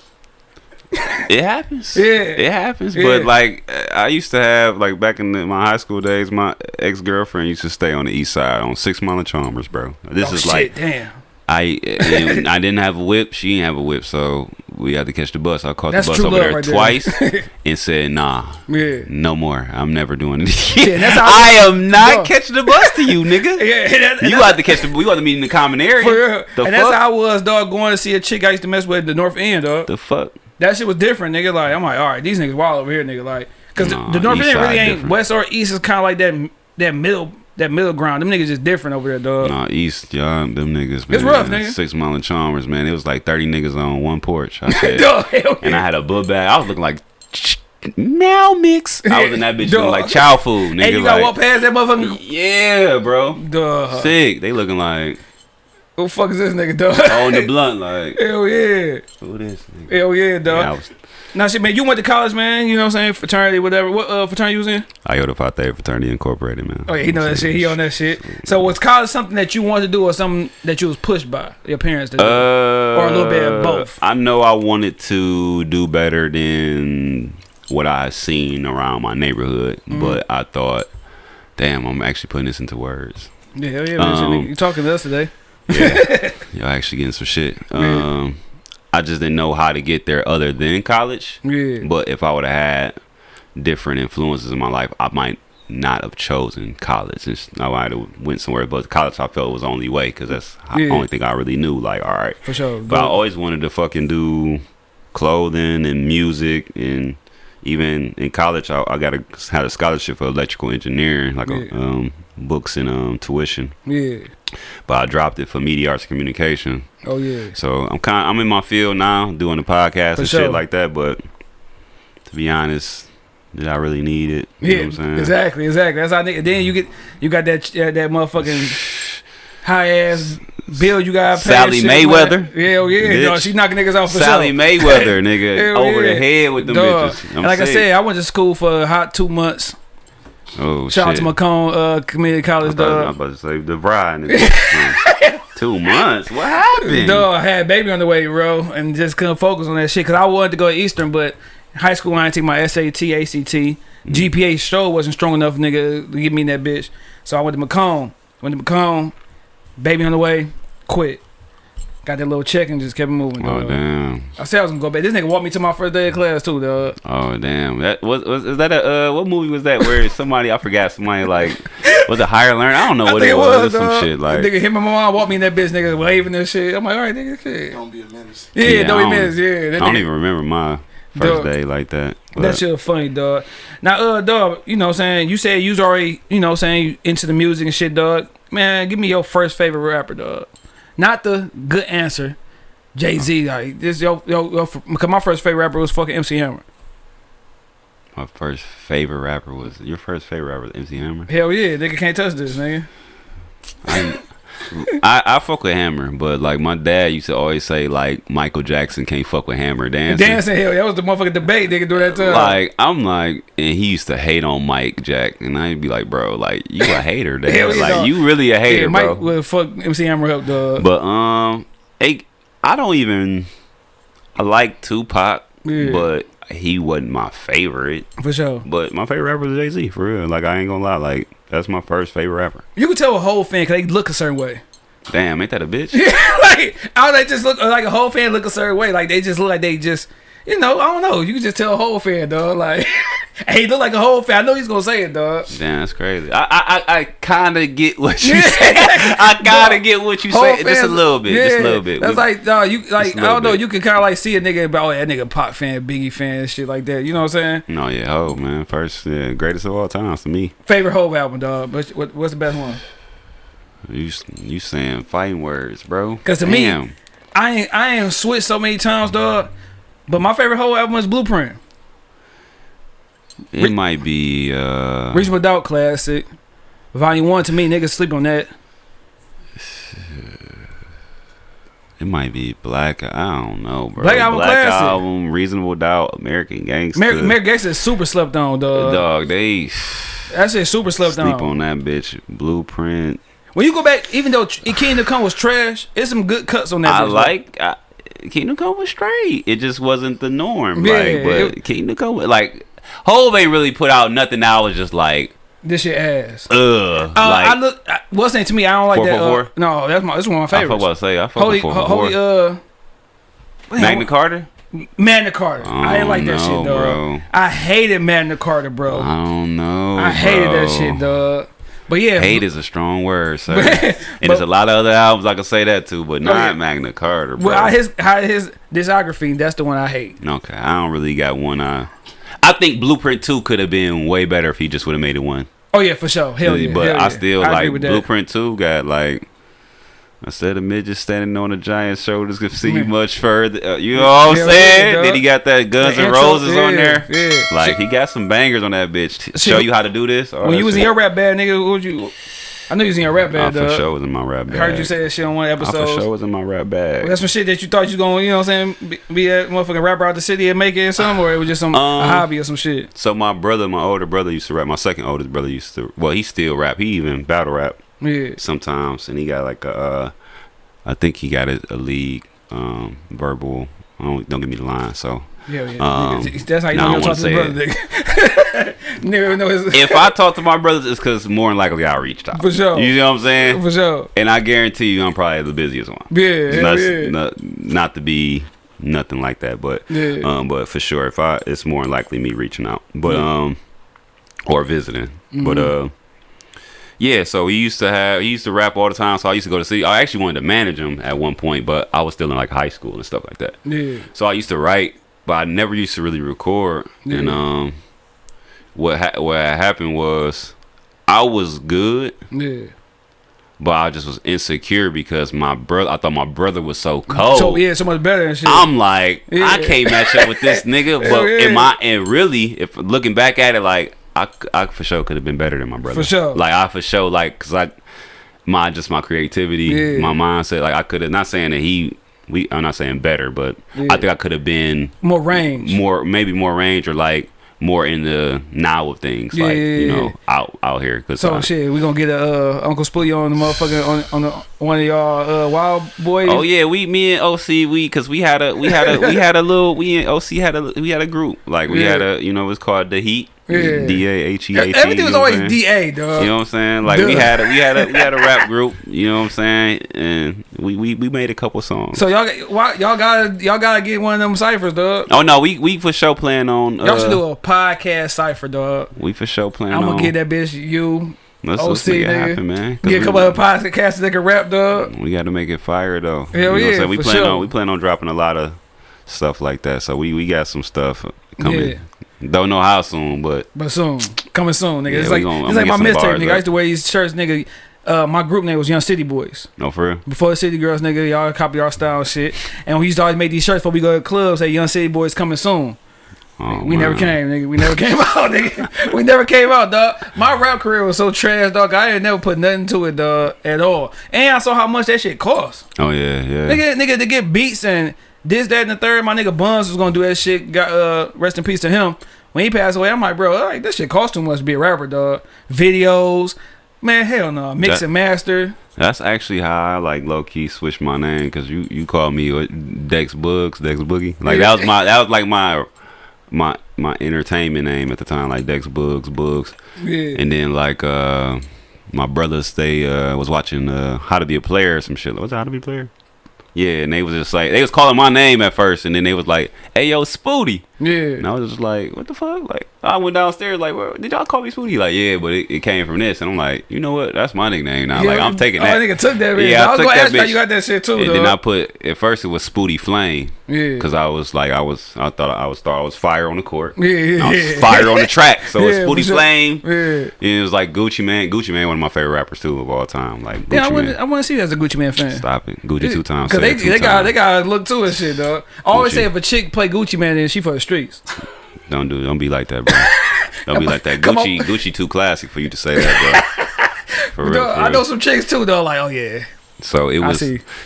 It happens. Yeah. It happens. Yeah. But like I used to have like back in the, my high school days, my ex girlfriend used to stay on the east side on Six Mile and Chalmers, bro. This oh, is shit, like damn. I I didn't have a whip. She didn't have a whip, so we had to catch the bus. I caught That's the bus over there right there. twice and said, "Nah, Yeah. no more. I'm never doing it Yeah, again. how- I am not catching the bus to you, nigga. Yeah, that, You had to catch the. We had to meet in the common area. For real. The and fuck? that's how I was, dog, going to see a chick I used to mess with at the North End, dog. the fuck. That shit was different, nigga. Like, I'm like, all right, these niggas wild over here, nigga. Like, cause the- Nah, the, North End really ain't different. West or East is kind of like that that middle that middle ground. Them niggas just different over there, dog. Nah, East, y'all, them niggas, man. It's rough, nigga. Six Mile and Chalmers, man. It was like 30 niggas on one porch. I said, Dog, and I had a book bag. I was looking like meow mix. I was in that bitch looking like chow food, nigga. And you gotta like, walk past that motherfucker. yeah, bro. Duh. Sick. They looking like Who the fuck is this nigga, dog? holding the blunt, like Hell yeah. who this? Nigga? Hell yeah, dog. Yeah, Now, shit, man, you went to college, man. You know what I'm saying? Fraternity, whatever. What uh, fraternity you was in? Iota Phi Theta Fraternity Incorporated, man. Oh, yeah, he know that shit. He on that shit. So, was college something that you wanted to do, or something that you was pushed by your parents to do? Uh, Or a little bit of both. I know I wanted to do better than what I seen around my neighborhood, Mm-hmm. but I thought, damn, I'm actually putting this into words. yeah, hell yeah, man. Um, you talking to us today? Yeah, y'all actually getting some shit. Um, I just didn't know how to get there other than college. Yeah. But if I would have had different influences in my life, I might not have chosen college. It's, I might have went somewhere, but college I felt was the only way because that's the Yeah. only thing I really knew. Like, all right, For sure. but I always wanted to fucking do clothing and music and even in college I, I got a had a scholarship for electrical engineering, like Yeah. a, um, books and um, tuition. yeah. But I dropped it for media arts communication. Oh, yeah. So I'm kind I'm in my field now, doing the podcast For and sure. shit like that. But to be honest, did I really need it? You Yeah, know what I'm saying? exactly, exactly. That's how nigga. Then you get you got that that, that motherfucking high ass bill you got. Sally Mayweather. man. Hell yeah, oh, Bitch. dog. She knocking niggas off for Sally sure. Mayweather, nigga, Hell over yeah. the head with them Dog. bitches. I'm like I said, I went to school for a hot two months. Oh Shout out to Macomb uh, Community College, I thought- I'm about to say the bride. Two months. What happened? Dog, I had baby on the way, bro, and just couldn't focus on that shit because I wanted to go to Eastern, but high school I didn't take my SAT, ACT, Mm. GPA show wasn't strong enough, nigga, to get me in that bitch. So I went to Macomb. Went to Macomb, baby on the way, quit. Got that little check and just kept moving. Oh dog. damn. I said I was gonna go back. This nigga walked me to my first day of class too, dog. Oh damn. That was, was is that a uh, what movie was that where somebody I forgot somebody like was a higher learner? I don't know I what it was. It was dog. some shit like nigga hit my mom, walked me in that bitch, nigga waving and shit. I'm like, all right, nigga, shit. Don't be a menace. Yeah, Yeah, don't I be don't- missed. Yeah, that I don't nigga- even remember my first Dog. day like that. That but- shit funny, dog. Now, uh, dog, you know what I'm saying? You said you was already, you know what I'm saying, into the music and shit, dog. Man, give me your first favorite rapper, dog. Not the good answer. Jay Z, uh-huh. like this, yo, yo, yo, because my first favorite rapper was fucking MC Hammer. My first favorite rapper was your first favorite rapper was MC Hammer. Hell yeah, nigga can't touch this, nigga. I, I I fuck with Hammer, but like my dad used to always say like Michael Jackson can't fuck with Hammer dancing. Dancing, hell, that was the motherfucking debate, nigga, do that time. Like I'm like, and he used to hate on Mike Jack, and I'd be like, bro, like you a hater, dad. Hell like dog. you really a hater, yeah, Mike bro. would fuck MC Hammer up, dog. But um, hey, I don't even. I like Tupac, Yeah. but he wasn't my favorite. for sure. But my favorite rapper is Jay Z, for real. Like I ain't gonna lie, like that's my first favorite rapper. You can tell a Hov fan because they look a certain way. Damn, ain't that a bitch? like, how they just look like a Hov fan look a certain way. Like they just look like they just, you know, I don't know. You can just tell a Hov fan, dog. Like, hey, he look like a Hov fan. I know he's gonna say it, dog. Damn, that's crazy. I I I, I kind of get what you Yeah. say. I kind of get what you Whole say. Just a little bit. Just a little bit. That's We- like, dog. You like, I don't know. bit. You can kind of like see a nigga about, oh, that nigga Pop fan, Biggie fan, shit like that. You know what I'm saying? no, yeah, oh man, first, yeah, greatest of all times to me. Favorite whole album, dog. But what, what's the best one? You you saying fighting words, bro? Cause to me- I ain't, I ain't switched so many times, dog. But my favorite whole album is Blueprint. it might be. uh Reasonable Doubt classic. Volume one to me, niggas sleep on that. It might be Black. I don't know, bro. Black Album classic. Album, Reasonable Doubt, American Gangster. American, American Gangster super slept on, dog. Dog, they That shit super slept sleep on. Sleep on that bitch. Blueprint. When you go back, even though Tr- Kingdom Come was trash, it's some good cuts on that. I bitch, like I, Kingdom Come was straight. It just wasn't the norm. Yeah, like, but it- Kingdom Come, like, Hov ain't really put out nothing. That I was just like, This shit ass. ugh. Uh, like, I look. I, what's saying to me? I don't like Four, that. four, uh, four? no, that's my. This one of my I fuck favorites. what I say. I fuck Holy, with four, ho- holy, uh, Magna Carta. Magna Carta. I didn't like that Oh, shit, no, dog. bro. I hated Magna Carta, bro. I don't know. I hated bro. that shit, dog. But yeah, Hate is a strong word, sir. But- and there's a lot of other albums I can say that too, but oh, not yeah. Magna Carta, bro. well, his his discography. That's the one I hate. okay, I don't really got one. I, I think Blueprint Two could have been way better if he just would have made it one. Oh yeah, for sure. Hell yeah. but hell I yeah. still I like that. Blueprint Two. Got like instead of midget standing on a giant's shoulders could see Man. much further. Uh, you know what I'm yeah, saying? dog. then he got that Guns N' intro, Roses on there. yeah. Like he got some bangers on that bitch. Show you how to do this. all When you was in your rap band, nigga, what would you? I knew you was in your rap I for dog. sure was in my rap bag. Heard you say that shit on one I episode. for sure was in my rap bag. That's some shit that you thought you was going, you know what I'm saying, be, be a motherfucking rapper out the city and make it or something, or it was just some a Um, hobby or some shit. So my brother, my older brother, used to rap. My second oldest brother used to. Well, he still rap. He even battle rap Yeah. sometimes, and he got like a. Uh, I think he got a, a league, um, verbal. Don't, don't give me the line. So Yeah, yeah. Um, that's how you nah, know you talk to his brother, nigga. nigga know his if I talk to my brothers, it's because more than likely I reached out. For sure. You know what I'm saying? for sure. And I guarantee you, I'm probably the busiest one. Yeah, not, yeah. not, not to be nothing like that, but Yeah. um, but for sure, if I, it's more than likely me reaching out, but um, or visiting, but Mm-hmm. uh, yeah. So he used to have, he used to rap all the time. So I used to go to see. I actually wanted to manage him at one point, but I was still in like high school and stuff like that. Yeah. So I used to write, but I never used to really record. And um, what ha- what happened was, I was good, Yeah. but I just was insecure because my brother. I thought my brother was so cold. So yeah, so much better and shit. I'm like, I can't match up with this nigga. But yeah. am I? And really, if looking back at it, like I, I for sure could have been better than my brother. For sure. Like I for sure, like, cause I, my just my creativity, Yeah. my mindset. Like I could have. Not saying that he. We. I'm not saying better, but Yeah. I think I could have been more range. more, maybe more range or like more in the now of things. Yeah, like you know, out out here. Cause So I- shit, we gonna get a uh, Uncle Spooty on the motherfucking on on the, one of y'all uh, Wild Boys. Oh yeah, we me and OC we because we had a we had a we had a little we and OC had a we had a group like we had a you know it's called the Heat Yeah. D A H E A T. Everything was you know what I'm always? DA, dog. You know what I'm saying? Like we had a we had a we had a rap group. You know what I'm saying? And we we, we made a couple songs. so y'all y'all gotta y'all gotta get one of them ciphers, dog. oh no, we we for sure plan on. Y'all should Uh, do a podcast cipher, dog. we for sure plan on I'm gonna get that bitch you. Let's, let's OC, make it nigga. happen, man. Get a we- couple of podcasts that can rap, dog. We got to make it fire though. Hell you know what I'm yeah, saying? We plan sure. on we plan on dropping a lot of stuff like that. So we we got some stuff coming. Don't know how soon, but But soon, coming soon, nigga. Yeah, it's like gonna- it's I'm like my gonna get some mixtape, nigga. up. I used to wear these shirts, nigga. Uh, my group name was Young City Boys. no for real. Before the City Girls, nigga, y'all copy our style and shit. And we used to always make these shirts before we go to clubs. Say Young City Boys coming soon. Oh, we never came, nigga. We never came out, nigga. We never came out, dog. My rap career was so trash, dog. I ain't never put nothing to it, dog, at all. And I saw how much that shit cost. Oh yeah, yeah. Nigga, nigga, to get beats and this, that, and the third. My nigga Buns was gonna do that shit. Got uh, rest in peace to him. When he passed away, I'm like, bro, like this shit cost too much to be a rapper, dog. Videos, man, hell no. Mix That- and master. That's actually how I like low key switched my name because you you called me Dex Bugs, Dex Boogie. Like that was my that was like my my my entertainment name at the time, like Dex Bugs, Bugs. Yeah. And then like uh my brothers they uh was watching uh How to Be a Player or some shit. Was it How to Be a Player? Yeah, and they was just like they was calling my name at first, and then they was like, "Hey yo, Spooty," yeah. and I was just like, "What the fuck?" Like I went downstairs, like, well, "Did y'all call me Spooty?" Like, yeah, but it, it came from this, and I'm like, you know what? That's my nickname now. like I'm taking oh, that. nigga took that bitch. Yeah, I I was gonna that ask you how bitch. you got that shit too, and then I put at first it was Spooty Flame yeah. because I was like I was I thought I was thought I was fire on the court. yeah, yeah, I was yeah. fire on the track. So it's Yeah, Spooty for sure. Flame. Yeah. And it was like Gucci Mane. Gucci Mane, one of my favorite rappers too of all time. Like Gucci Yeah, I want I want to see you as a Gucci Mane fan. Stop it, Gucci two times. Cause they, they got they got to look to it, shit, dog. I always say if a chick play Gucci Mane, then she for the streets. Don't do. Don't be like that, bro. Don't be like that. Come on. Gucci, Gucci, too classic for you to say that, bro. For real. For I real. know some chicks too, though. Like, oh yeah, So it was.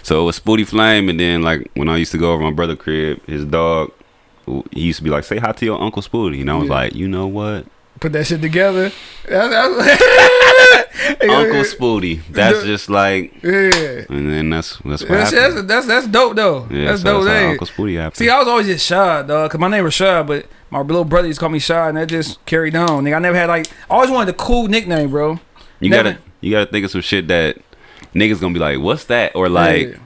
So it was Spooty Flame, and then like when I used to go over my brother crib, his dog, he used to be like, "Say hi to your uncle Spooty," and I was Yeah. like, "You know what, put that shit together. Uncle Spooty." That's just like, Yeah, and then that's that's what that's, that's that's that's dope though. yeah, that's so dope. that's Uncle Spooty happened. See, I was always just shy, dog. Cause my name was Shy, but my little brother used to call me Shy, and that just carried on. Nigga, I never had like. I always wanted a cool nickname, bro. you never- gotta you gotta think of some shit that niggas gonna be like, "What's that?" or like. Yeah.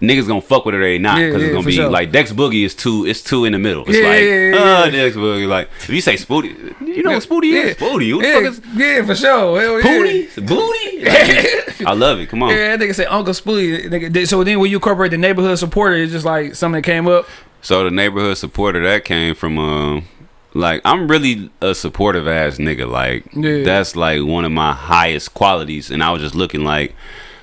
Niggas gonna fuck with it or they not because yeah, it's gonna be sure. like Dex Boogie is too it's too in the middle. It's like yeah, uh. Dex Boogie like if you say Spooty, you know what Spooty is Spooty. Who the Yeah, fuck is yeah, for sure. Hell yeah. Booty? Like, I love it. Come on. Yeah, that nigga say Uncle th- So then when you incorporate the neighborhood supporter, it's just like something that came up. So the neighborhood supporter that came from um like I'm really a supportive ass nigga. Like Yeah. that's like one of my highest qualities. And I was just looking like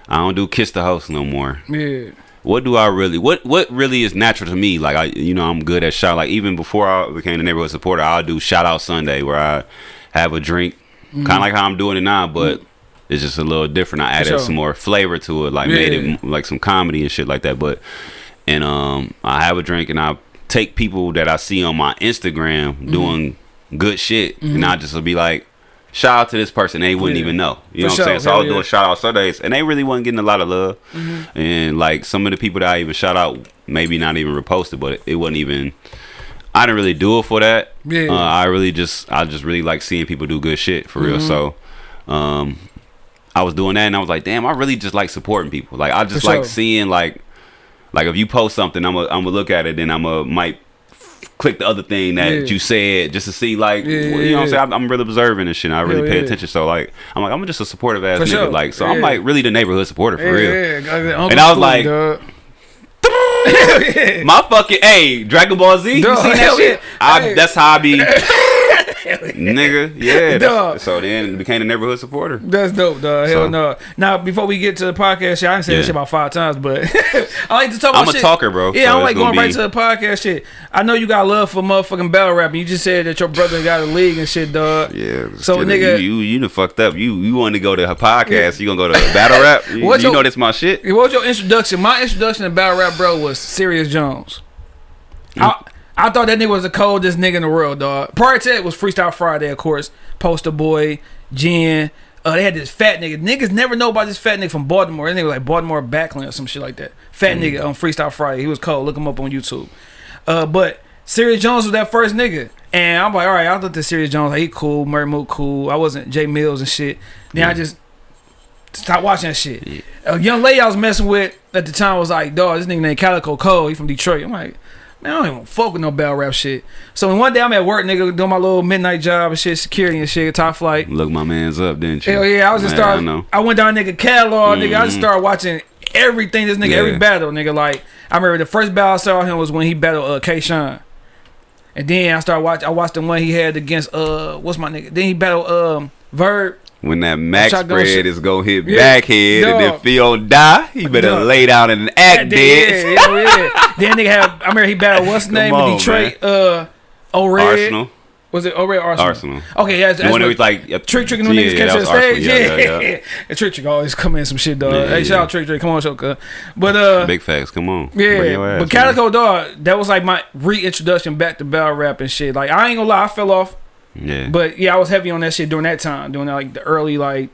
I don't do kiss the host no more. Yeah. What do I really what what really is natural to me? Like I you know I'm good at shout like even before I became the neighborhood supporter, I'll do shout out Sunday where I have a drink, Mm-hmm. kind of like how I'm doing it now, but it's just a little different. I added sure. some more flavor to it, like made it like some comedy and shit like that. But and um, I have a drink and I take people that I see on my Instagram Mm-hmm. doing good shit, and I just will be like. Shout out to this person, they wouldn't Yeah. even know. You For know what I'm saying? So I was yeah. doing shout out Sundays, and they really wasn't getting a lot of love. Mm-hmm. And like some of the people that I even shout out, maybe not even reposted, but it, it wasn't even. I didn't really do it for that. Yeah. Uh, I really just, I just really like seeing people do good shit for real. Mm-hmm. So, um, I was doing that, and I was like, damn, I really just like supporting people. Like I just For like sure. seeing like, like if you post something, I'm gonna, I'm gonna look at it, and I'm gonna might click the other thing that Yeah. you said just to see like Yeah, you know yeah, what I'm saying. I'm, I'm really observing and shit. And I really Hell pay yeah. attention. So like, I'm like, I'm just a supportive ass For nigga. sure. Like, so Yeah. I'm like really the neighborhood supporter for Yeah, real. yeah, yeah. And I was like- My fucking hey, Dragon Ball Z. You seen that shit? yeah. I. That's how I be, nigga. Yeah. Dog. So then became a neighborhood supporter. That's dope, dog. Hell So- no. Now, before we get to the podcast shit, I didn't say Yeah. this shit about five times, but I like to talk about I'm a shit. talker, bro, Yeah, so I don't like going right to the podcast shit. I know you got love for motherfucking battle rap, and you just said that your brother got a league and shit, dog. Yeah. So, nigga- you you, you done fucked up. You you want to go to a podcast? You gonna go to battle rap? You, What's you your- know this my shit. What was your introduction? My introduction to battle rap, bro, was Serius Jones. Mm. I, I thought that nigga was the coldest nigga in the world, dog. Prior to that was Freestyle Friday, of course. Poster Boy, Jin. Uh, they had this fat nigga. Niggas never know about this fat nigga from Baltimore. That nigga was like Baltimore Backland or some shit like that. Fat nigga on Freestyle Friday. He was cold. Look him up on YouTube. Uh, but Serius Jones was that first nigga. And I'm like, all right, I looked at Serius Jones. Like, he cool. Murda Mook cool. I wasn't Jae Millz and shit. Then I just stopped watching that shit. A young lady I was messing with at the time was like, dog, this nigga named Calicoe Cole. He from Detroit. I'm like, man, I don't even fuck with no battle rap shit. So when one day I'm at work, nigga, doing my little midnight job and shit, security and shit, top flight. Look my man's up, didn't you? Hell yeah, I was just started. I. I, went down nigga catalog, nigga. I just Mhm. started watching everything this nigga, Yeah. every battle, nigga. Like I remember the first battle I saw him was when he battled uh, K-Shine. And then I started watching. I watched the one he had against uh, what's my nigga? Then he battled um Verb. When that max Shotgun spread is gonna hit Yeah. backhead and Dog. if he die, he better Dog. lay down and act Yeah, dead. yeah, yeah. then nigga have. I remember he battled what's the Come name on, in Detroit? Uh, O Red. Arsenal. Was it O Red or Arsenal? Arsenal. Okay, yeah. That's, The that's one that what- was like yep, Trick Trick and them yeah, niggas yeah, came to the stage. Arsenal. Yeah, Yeah, yeah, yeah. Trick Trick always come in some shit, dog. Yeah, hey, shout yeah. out Trick Trick. Come on, show, cuz. But uh, Big facts. Come on. Yeah. ass, But man. Calicoe Dog, that was like my reintroduction back to battle rap and shit. Like I ain't gonna lie, I fell off. Yeah. But yeah, I was heavy on that shit during that time, during that, like the early like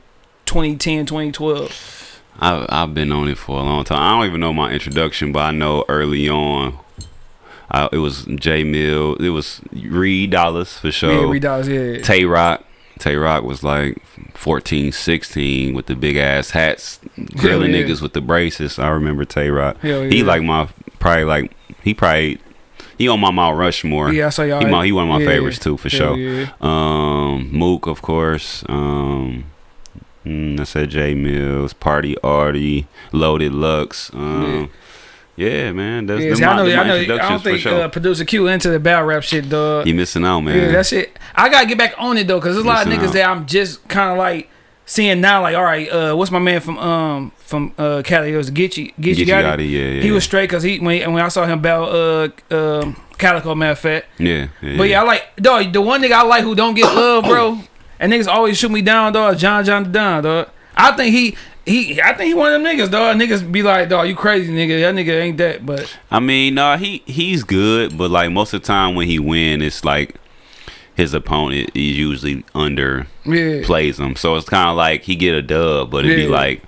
2010, 2012. I've I've been on it for a long time. I don't even know my introduction, but I know early on, I, it was J Mill. It was Reed Dollaz for sure. Yeah, Reed Dollaz, yeah. Tay Roc. Tay Roc was like 14, 16 with the big ass hats, grilling yeah. niggas with the braces. I remember Tay Roc. Hell He like my probably like he probably he on my Mount Rushmore. Yeah, I saw y'all. He, my, he one of my yeah. favorites too for sure. Yeah. Um, Mook, of course. Um, mm, I said Jae Millz, Party Artie, Loaded Lux. Um, yeah. man, that's Yeah, see, I my, know, I my know. I don't think sure. uh, producer Q into the battle rap shit, dog. you missing out, man. Yeah, that's it. I gotta get back on it though, cause there's a lot of niggas out. that I'm just kind of like seeing now. Like, all right, uh, what's my man from um from uh Cali? It was Gitchy. Gitchy Geechee got Gotti, yeah, yeah. He was straight cause he when he, when I saw him battle uh um Calicoe, matter of fact. yeah, yeah. But yeah, I like dog. The one nigga I like who don't get love, bro, and niggas always shoot me down, dog. John John Don, dog. I think he. He, I think he one of them niggas, dog. Niggas be like, dog, you crazy, nigga. That nigga ain't that, but I mean, nah, he he's good, but like most of the time when he win, it's like his opponent is usually under yeah, plays him. So it's kind of like he get a dub, but it'd be like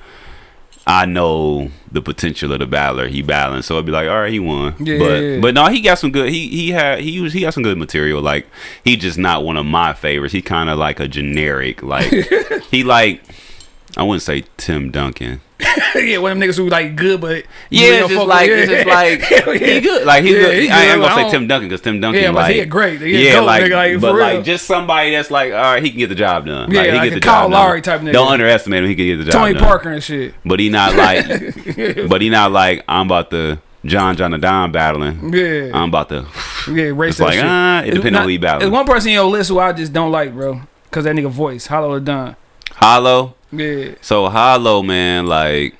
I know the potential of the battler he battling, so it'd be like, all right, he won. Yeah, but yeah, yeah. but no, he got some good. He he had he was he got some good material. Like he just not one of my favorites. He kind of like a generic. Like he like I wouldn't say Tim Duncan. yeah, one of them niggas who like good, but Yeah, really it's don't just like it's just like yeah. he good. Like he Yeah, good. he I ain't gonna say Tim Duncan because Tim Duncan Yeah, but like he a great. He yeah, goat, like, nigga, like, but for like just somebody that's like, all right, he can get the job done. Yeah, like, he like get a the Kyle job Lowry done. type nigga. Don't underestimate him. He can get the job Tony done. Parker and shit. But he not like, but he not like I'm about to John John Da Don battling. Yeah, I'm about to. yeah, race like shit. ah, it depends on who he There's one person in your list who I just don't like, bro, cause that nigga voice, Hollow Da Don. Hollow. Yeah, So Hollow man, like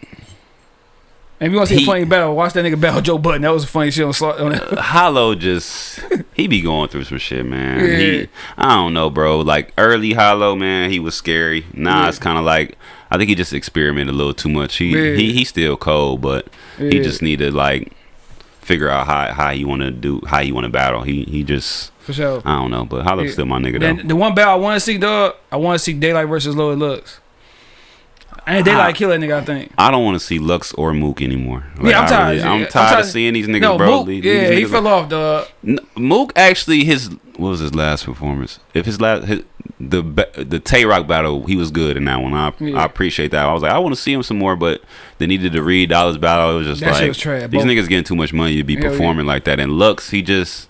and if you want to see He- a funny battle, watch that nigga battle Joe Budden. That was a funny shit on slot. On that. Hollow just he be going through some shit, man. Yeah. He, I don't know, bro. Like early Hollow, man, he was scary. Nah, Yeah. it's kind of like I think he just experimented a little too much. He Yeah. he he's still cold, but he just needed like figure out how how he want to do how he want to battle. He he just For sure. I don't know, but Hollow's still my nigga Then though. the one battle I want to see, dog. I want to see Daylyt versus Loaded Lux. And Daylyt Ah. kill that nigga. I think. I don't want to see Lux or Mook anymore. Yeah, I'm I tired. I'm I'm tired tired. of seeing these niggas, no, bro. Mook, These- yeah, these he niggas- fell off, dog. Mook actually his what was his last performance? If his last his, the the Tay Roc battle, he was good in that one. I Yeah. I appreciate that. I was like, I want to see him some more, but they needed to Reed Dollaz battle. It was just That like was trash, these niggas getting too much money to be Hell yeah. performing like that. And Lux, he just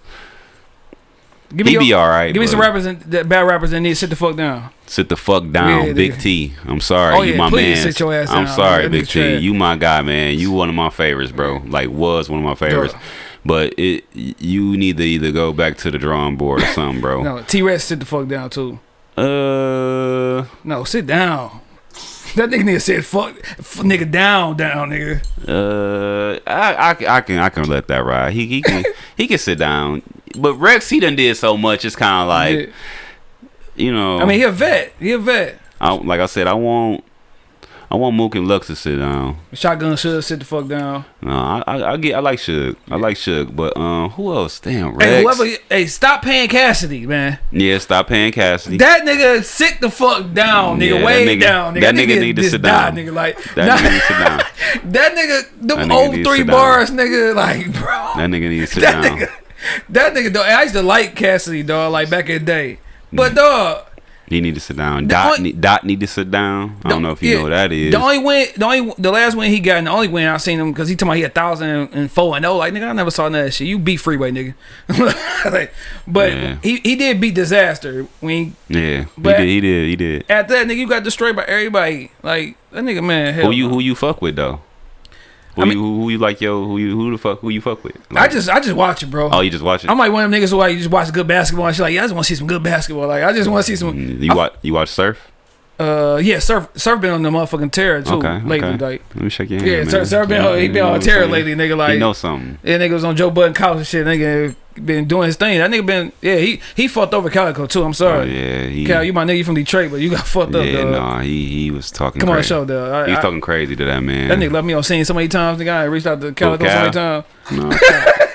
Give he me, be your- all right. give me some rappers and bad rappers that need sit the fuck down. Sit the fuck down, Yeah, Big nigga. T. I'm sorry, Oh, you yeah, my man. sit your ass I'm down. sorry, Big T. You my guy, man. You one of my favorites, bro. Like was one of my favorites. Duh. But it you need to either go back to the drawing board or something, bro. No, T Rex sit the fuck down too. Uh, No, sit down. That nigga need to sit fuck, nigga down, down, nigga. uh, I, I, I can I can let that ride. He he can he can sit down. But Rex, he done did so much. It's kind of like Yeah. you know. I mean, he a vet. He a vet. I, like I said, I want I want Mook and Lux to sit down. Shotgun should sit the fuck down. No, I, I I get I like Suge. I like Suge, but um, who else? Damn, Rex. Hey, whoever, hey, stop paying Cassidy, man. Yeah, stop paying Cassidy. That nigga sit the fuck down, nigga, Yeah, way nigga- down. Nigga. that nigga need to sit down. nigga. Like that nah, nigga need to sit down. that nigga, them That nigga old three down. bars, nigga. Like, bro, That nigga need to sit that down. nigga, that nigga, dog. I used to like Cassidy, dog, like back in the day. But Mm. dog, He need to sit down. Dot only- need, Dot need to sit down. I don't know if you yeah, know what that is. The only win, the only, the last win he got, and the only win I seen him because he told me he a thousand and four and oh, like nigga, I never saw none of that shit. You beat Freeway, nigga. like, but Yeah. he he did beat Disaster when he, yeah, But- he did. He did. He did. after that nigga you got destroyed by everybody. Like that nigga, man. Hell Who you who you fuck with though? Who I you who, who you like yo? Who you who the fuck who you fuck with? I just I just watch it, bro. oh you just watch it. I'm like one of them niggas who like you just watch good basketball and shit. Like, yeah, I just want to see some good basketball. Like, I just want to see some. You watch you watch surf? Uh, yeah, surf surf been on the motherfucking terror too Okay, lately. okay. Like, Let me shake your hand. yeah, man. surf, surf been Yeah, on, he been on terror lately, nigga. He Like, know something. yeah, nigga was on Joe Budden couch and shit. Nigga been doing his thing. That nigga been yeah he he fucked over Calicoe too. I'm Oh sorry, yeah, he, Cal, you my nigga you from Detroit, but you got fucked up. yeah, dog. nah, he he was talking. Come on, show dog. I- He's talking crazy to that man. That nigga left me on scene so many times. Nigga, I reached out to Calicoe so Cal? many times. No,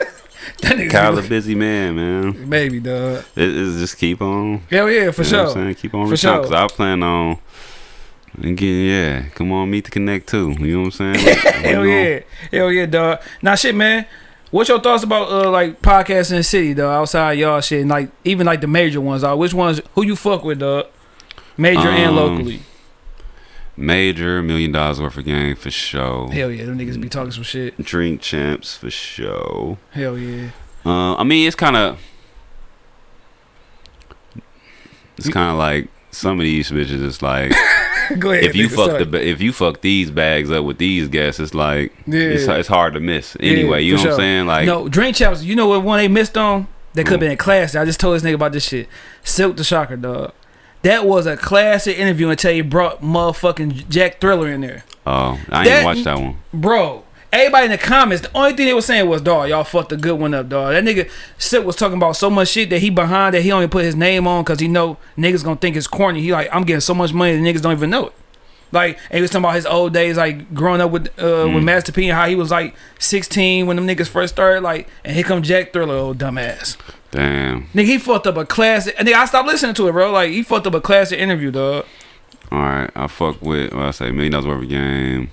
That nigga, Kyle a busy man, man. maybe dog. It, it's just keep on. Hell yeah, for you know I'm sure. saying? Keep on For sure. because I plan on and getting yeah. Come on, meet the connect too. You know what I'm saying? Like, Hell you know, yeah, hell yeah, dog. Now shit, man. What's your thoughts about uh like podcasts in the city, though? Outside y'all shit, and like even like the major ones, dog. Which ones? Who you fuck with, dog? Major and Um, locally. Major million dollars worth of game for sure. Hell yeah, them niggas be talking some shit. Drink champs for sure. Hell yeah. Uh, I mean, it's kind of it's kind of like some of these bitches. It's like Go ahead. if you nigga, fuck sorry. the if you fuck these bags up with these guests, it's like Yeah. it's, it's hard to miss. Anyway, you for know what. I'm saying? Like no drink champs. You know what one they missed on? They could have been a classic. I just told this nigga about this shit. Silk the Shocker, dog. That was a classic interview until you brought motherfucking Jack Thriller in there. oh, I That- ain't watched that one. Bro, everybody in the comments, the only thing they were saying was, dog, y'all fucked a good one up, dog. That nigga Silk was talking about so much shit that he behind that he only put his name on because he know niggas gonna think it's corny. He like, I'm getting so much money that niggas don't even know it. Like, and he was talking about his old days, like growing up with uh, Mm. with Master P and how he was like 16 when them niggas first started. Like, and here come Jack Thriller, old dumbass. Damn. Nigga, he fucked up a classic. And nigga, I stopped listening to it, bro. Like, he fucked up a classic interview, dog. All right, I fuck with. Well, I say million dollars worth of game.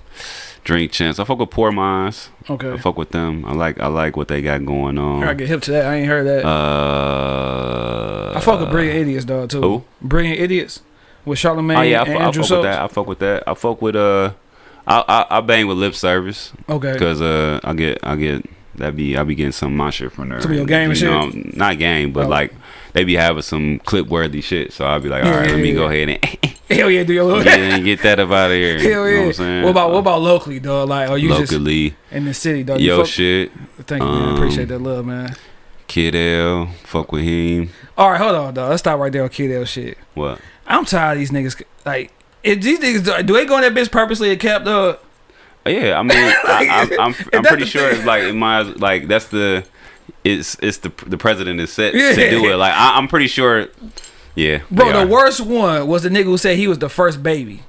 Drink champs. I fuck with Poor Minds. Okay. I fuck with them. I like. I like what they got going on. I get hip to that. I ain't heard that. Uh, I fuck with Brilliant Idiots, dog, too. who? Brilliant Idiots with Charlamagne Oh yeah, I, and I Andrew fuck Schultz. with that. I fuck with that. I fuck with uh, I I, I bang with lip service Okay. because uh, I get I get that be I be getting some of my shit from there. Some of your game and You know, not game, but Oh. like they be having some clip worthy shit. So I'll be like, all Yeah, right, let me yeah. go ahead and Hell yeah, do your little. get, and get that up out of here. Hell You know yeah. what I'm saying? what about what about locally, dog? Like, are you locally? just in the city, dog? Yo, fuck- shit. Thank you, man. um, Appreciate that love, man. Kid L, fuck with him. All right, hold on, dog. Let's stop right there on Kid L shit. What? I'm tired of these niggas. Like, if these niggas do they go in that bitch purposely to cap, dog? Oh, yeah, I mean, I, I, I'm I'm pretty sure it's like it might like that's the it's it's the the president is set Yeah. to do it. Like I, I'm pretty sure. Yeah, Bro, the are. worst one was the nigga who said he was the first baby.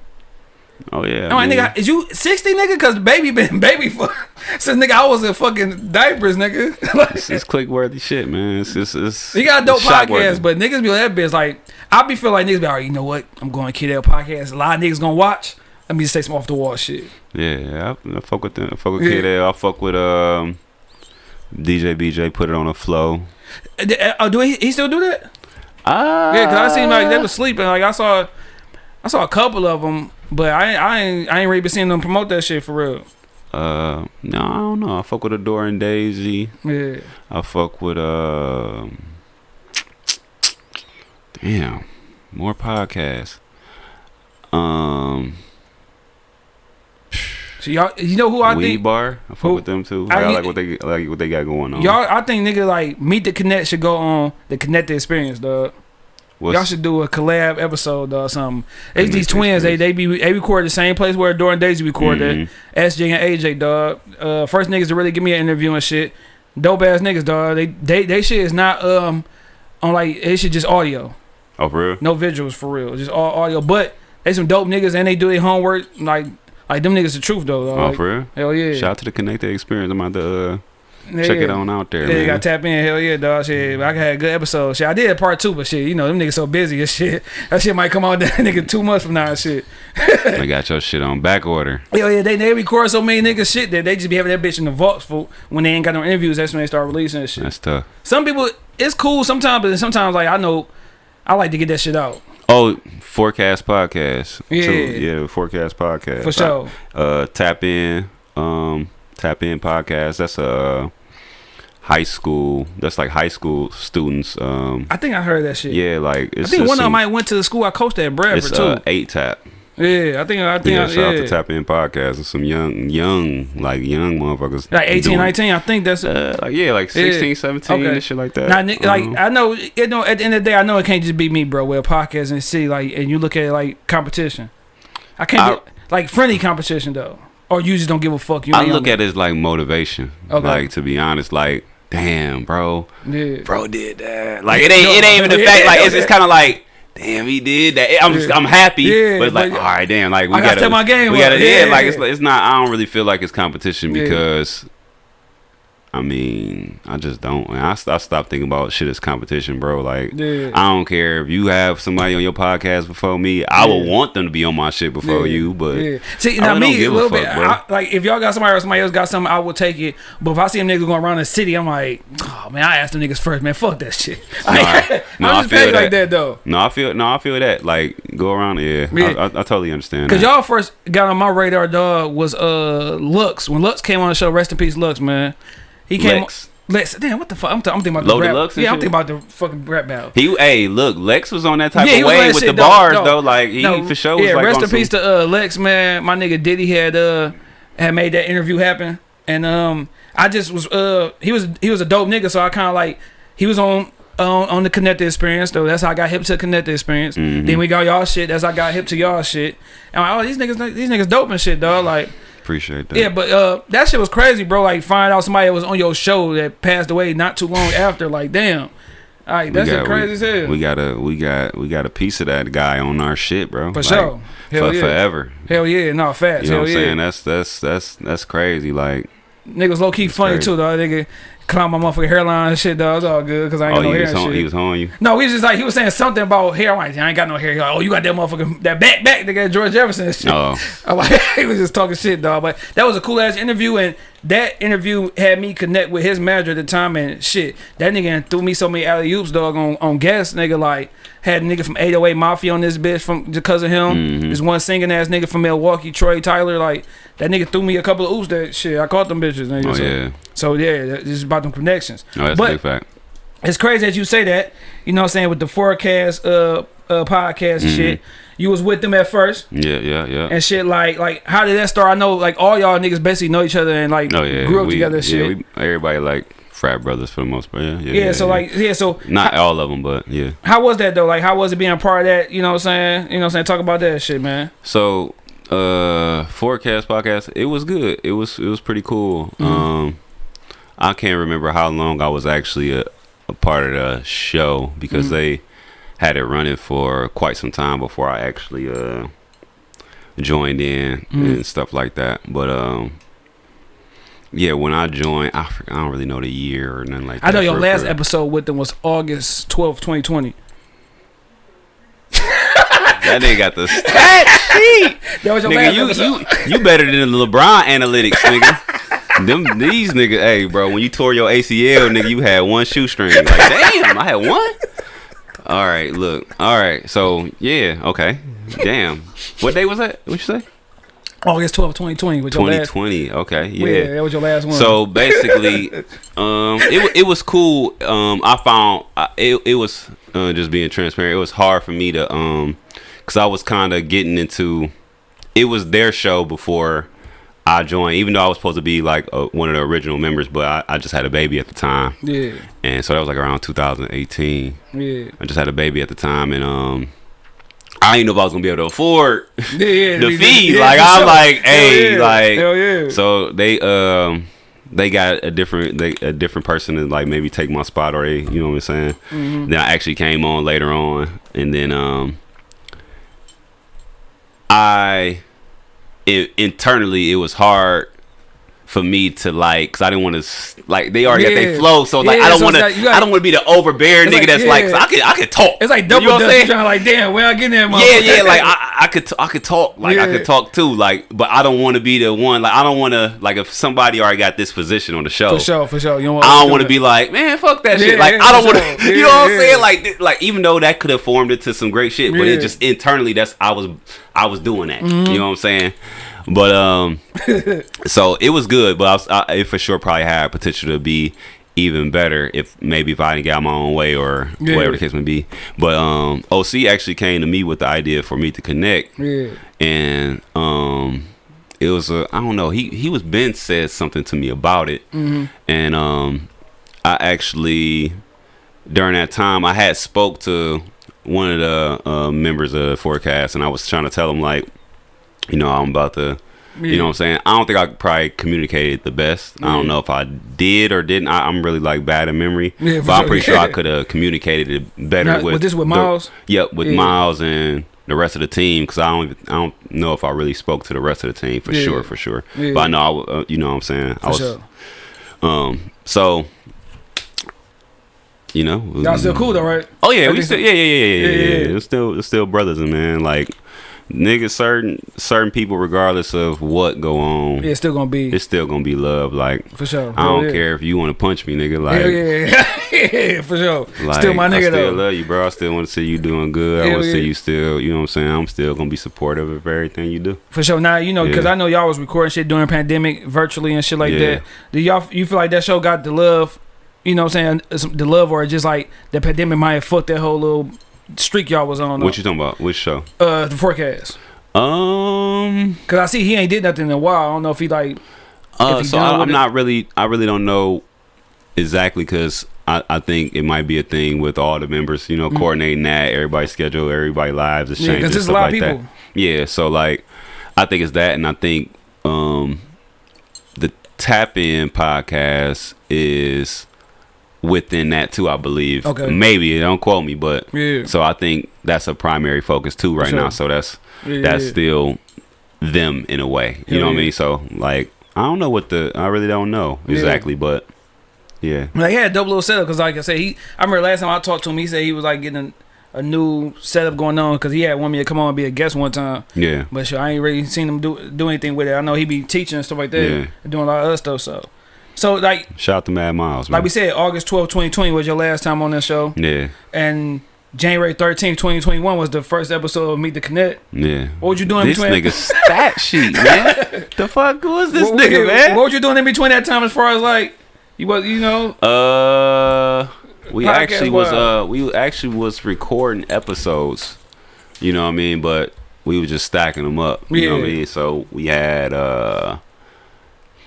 Oh yeah. I'm like, man. nigga, is you 60, nigga? Cause baby been baby for since nigga I was in fucking diapers, nigga. like, It's, it's click worthy shit, man. It's it's, it's he got a dope podcast, but niggas be on that bitch like I be feel like niggas be all right, oh, you know what? I'm going to Kid L podcast. A lot of niggas gonna watch. Let me just say some off the wall shit. Yeah, I, I fuck with them. I fuck with Yeah. L. I fuck with um DJ BJ. Put it on a flow. Uh, uh, Oh, do he, he still do that? Ah, Yeah, cause I seen like they was sleeping. Like I saw, I saw a couple of them, but I ain't- I ain't I ain't really been seeing them promote that shit for real. Uh, no, I don't know. I fuck with Adore and Daisy. Yeah, I fuck with uh. Damn, more podcasts. Um, so y'all, you know who I Weed think Bar. I fuck Who? with them too. I- I, like what they like what they got going on. y'all. I think nigga like Meet the Connect should go on the Connected Experience, dog. Y'all should do a collab episode or something. It's these the twins. They they be they record the same place where Dora and Daisy recorded. Mhm. SJ and AJ, dog. Uh, first niggas to really give me an interview and shit. Dope ass niggas, dog. They they they shit is not um on like it should just audio. Oh, for real? No visuals for real. Just all audio. But they some dope niggas and they do their homework. Like like them niggas the truth though. dog. Oh, Like, for real? hell yeah. Shout out to the Connected Experience. I'm about to uh, Yeah, check it on out there, Yeah, you gotta tap in. Hell yeah, dog. Shit, I had a good episode. Shit, I did part two, but shit, you know them niggas so busy and shit. That shit might come out that nigga two months from now and shit. I got your shit on back order. Hell yeah, they they record so many niggas shit that they just be having that bitch in the vaults for when they ain't got no interviews. That's when they start releasing that shit. That's tough. Some people, it's cool sometimes, but sometimes like I know, I like to get that shit out Oh, Forecast Podcast. Yeah. Too. yeah, Forecast Podcast. for sure. Uh, tap in, um, tap in podcast. That's a high school. That's like high school students. Um, I think I heard that shit. yeah, like I think one of them might went to the school I coached at Bradford It's too. uh, eight tap. Yeah, I think I think Yeah, I, shout out yeah. to Tap In Podcast and some young, young, like young motherfuckers. like 18, doing- 19. I think that's Uh, like yeah, like Yeah. 16, 17, Okay. and shit like that. Now, ni- like Um, I know, you know, at the end of the day, I know it can't just be me, bro. With a podcast and see, like, and you look at it like competition. I can't I- do, like friendly competition though, or you just don't give a fuck. You I look at it as like motivation. Okay. Like to be honest, like damn, bro, yeah. bro did that. Like it ain't, it ain't even the Yeah. fact. Like it's, it's kind of like. Damn, he did that. I'm just. I'm happy, Yeah, but it's like, but- all right, damn, like we I gotta gotta, my game we gotta, yeah, Yeah. like it's, it's not. I don't really feel like it's competition because, I mean, I just don't. I, st- I stopped thinking about shit as competition, bro. Like, Yeah. I don't care if you have somebody on your podcast before me. I Yeah. want them to be on my shit before Yeah, you, but yeah. see I now really don't me a give a little fuck, bit. I, like if y'all got somebody or somebody else got something, I will take it. But if I see them niggas going around the city, I'm like, oh man, I asked them niggas first, man. Fuck that shit. No, I- no, I'm I just feel petty like that. that though. No, I feel no, I feel that. Like go around, yeah. Yeah. I, I, I totally understand. Cause that. y'all first got on my radar, dog, was uh Lux. When Lux came on the show, rest in peace, Lux, man. He came. Lex. Lex, damn, what the fuck? I'm, th- I'm thinking about Loaded the rap. Lux and yeah, I'm thinking about the fucking rap battle. He, hey, look, Lex was on that type Yeah, of was way with shit, the though. bars No. though. Like he No, for sure was yeah, like rest in peace some, to uh, Lex, man. My nigga Diddy had uh had made that interview happen, and um I just was uh he was he was a dope nigga, so I kind of like he was on. On, on the connected experience though, that's how I got hip to the connected experience. Mhm. Then we got y'all shit. That's how I got hip to y'all shit. And I'm like, oh, these niggas, these niggas dope and shit, dog. Like, appreciate that. yeah, but uh, that shit was crazy, bro. Like, find out somebody that was on your show that passed away not too long after. Like, damn, like We that shit got- crazy we, as hell. We got a we got we got a piece of that guy on our shit, bro. For Like, sure. Hell for yeah. forever. Hell yeah, no fast. You know Hell what I'm yeah. saying? That's that's that's that's crazy. Like, Niggas low key funny crazy. too, though. Nigga climb my motherfucking hairline and shit, though. It's all good because I ain't oh, got no he hair on, shit. he was on you. no, we was just like he was saying something about hair. I'm like, I ain't got no hair. He like, oh, you got that motherfucking that back back nigga George Jefferson shit. Oh, I'm like, he was just talking shit, dog. But that was a cool ass interview, and that interview had me connect with his manager at the time, and shit, that nigga threw me so many alley oops, dog, on on guests, nigga. Like had a nigga from 808 Mafia on this bitch from because of him. Mhm. This one singing ass nigga from Milwaukee, Troy Tyler. Like that nigga threw me a couple of oops. That shit, I caught them bitches. Nigga. oh so, yeah. so yeah, it's about them connections. No, that's But- a big fact. It's crazy that you say that. You know what I'm saying with the forecast uh uh podcast and Mhm. shit. You was with them at first Yeah, yeah, yeah. and shit like like how did that start? I know like all y'all niggas basically know each other and like oh yeah. grew up we, together yeah, shit. we, everybody like frat brothers for the most part. Yeah, yeah. yeah, yeah, so yeah. like yeah, so not all of them, but yeah. how was that though? Like how was it being a part of that? You know what I'm saying? You know what I'm saying? Talk about that shit, man. So, uh, forecast podcast. It was good. It was it was pretty cool. Mm-hmm. Um, I can't remember how long I was actually a, a part of the show because Mm-hmm. they had it running for quite some time before I actually uh joined in Mm-hmm. and stuff like that. But um yeah, when I joined, I, I don't really know the year or nothing like that. I know your last episode with them was August twelfth, 2020. That nigga got the stat sheet. That was your nigga, you, episode. you you better than the LeBron analytics, nigga. Them these niggas, hey, bro. When you tore your ACL, nigga, you had one shoestring. Like, damn, I had one. All right, look. All right, so yeah, okay. Damn. What day was that? What you say? August twelfth, 2020. With your last, 2020. Okay, yeah. yeah. that was your last one. So basically, um, it it was cool. Um, I found I, it it was uh, just being transparent. It was hard for me to um, cause I was kind of getting into. It was their show before I joined, even though I was supposed to be like uh one of the original members, but I, I just had a baby at the time, yeah, and so that was like around 2018. yeah, I just had a baby at the time, and um. I didn't know if I was gonna be able to afford yeah, yeah. the fee. yeah, like I'm sure. like, Hell hey, yeah. like hell yeah. so they um they got a different they, a different person to like maybe take my spot or they you know what I'm saying. Mm-hmm. Then I actually came on later on, and then um I it, internally it was hard for me to like because I didn't want to like they already got Yeah. their flow so like Yeah, I don't so want to like I don't want to be the overbearing nigga like, that's like 'cause yeah. I can I can talk it's like double you know what I'm saying? Like, damn, where I get that? yeah, yeah, like I, I could, t- I could talk, like I could talk too, like, but I don't want to be the one, like, I don't want to, like, if somebody already got this position on the show, for sure, for sure. You don't I don't want to be like, man, fuck that shit. Like, I don't want to, sure. you know what I'm saying? Like, like, even though that could have formed into some great shit, but it just internally, that's I was, I was doing that. Mm-hmm. You know what I'm saying? But um, so it was good, but I, was, I it for sure probably had potential to be even better if maybe if I didn't get out my own way or Yeah. whatever the case may be. But um, OC actually came to me with the idea for me to connect Yeah, and um it was a I don't know he he was Ben said something to me about it and um I actually during that time I had spoke to one of the uh, members of the forecast and I was trying to tell him like you know I'm about to you know what I'm saying I don't think I probably communicated the best I don't know if I did or didn't I, I'm really like bad at memory Yeah, for but I'm sure. pretty sure I could have communicated it better Now, with was this with the- Miles? Yep, with Yeah. Miles and the rest of the team because I don't I don't know if I really spoke to the rest of the team for Yeah. sure for sure. Yeah. But I know I uh, you know what I'm saying I was sure. um so you know Y'all still cool though, right? Oh yeah, we still yeah yeah yeah yeah yeah. Yeah, yeah, yeah. yeah. It's still it's still brothers and man like niggas certain certain people regardless of what go on Yeah, it's still gonna be it's still gonna be love like. for sure. I don't yeah. care if you want to punch me, nigga. Like, Hell yeah, yeah, for sure. Like, still my nigga though I still though. love you, bro. I still want to see you doing good. I want to see you still, you know what I'm saying? I'm still to be supportive of everything you do. For sure. Now you know because Yeah. I know y'all was recording shit during pandemic virtually and shit like Yeah. that. Do y'all you feel like that show got the love? You know what I'm saying? The love or just like the pandemic might have fucked that whole little streak y'all was on. What you talking about? Which show? uh the forecast? Um, Cause I see he ain't did nothing in a while. I don't know if he like uh, he so I, I'm it- not really, I really don't know exactly because I, I think it might be a thing with all the members, you know, coordinating that, everybody's schedule, everybody lives is Mm. yeah, there's a stuff lot like of people. That. Yeah, so like, I think it's that, and I think um, the Tap In podcast is within that too. I believe. Okay. Maybe don't quote me, but Yeah. so I think that's a primary focus too right sure. now. So that's Yeah, that's yeah. still them in a way. You Hell know what I mean? So like, I don't know what the I really don't know exactly, but yeah. Like yeah, dope little oh setup because, like I said, he. I remember last time I talked to him, he said he was like getting a, a new setup going on because he had one me to come on and be a guest one time. Yeah. But sure, I ain't really seen him do do anything with it. I know he be teaching and stuff like that, doing a lot of other stuff. So, so like Shout out to Mad Miles, man. like we said, August 12, 2020 was your last time on this show, yeah. and January 13, 2021 was the first episode of Meet the Connect. Yeah. What was you doing This between? This nigga stat sheet, man. the fuck was this what, nigga, what, man? What was you doing in between that time as far as like you was you know? Uh, we Podcast actually was wise. uh we actually was recording episodes. You know what I mean? But we were just stacking them up. You know what I mean? So we had uh.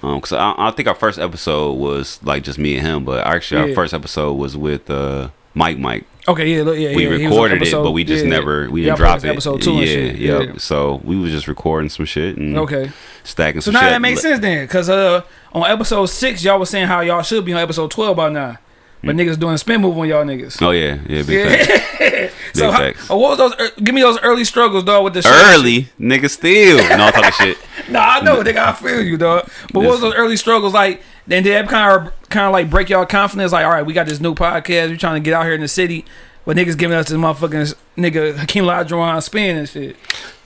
Um, cause I, I think our first episode was like just me and him, but actually our Yeah. first episode was with uh Mike Mike. Okay, yeah, look, yeah, we yeah. he was on recorded it, but we just yeah. never we didn't drop it. Episode two yeah, and shit. yep. Yeah. So we was just recording some shit and Okay. stacking So now shit. that makes sense then, cause uh on episode six y'all was saying how y'all should be on episode twelve by now, but niggas doing a spin move on y'all niggas. Oh yeah, yeah, big so how, uh, what was those? ear- give me those early struggles, dog, with the shit. Early, nigga, still. No, I'm talking shit. Nah, I know, nigga, I feel you, dog. But what was those early struggles like? Then did that kind of kind of like break y'all confidence? Like, all right, we got this new podcast. We trying to get out here in the city, but niggas giving us this motherfucking nigga Hakeem Olajuwon spin and shit.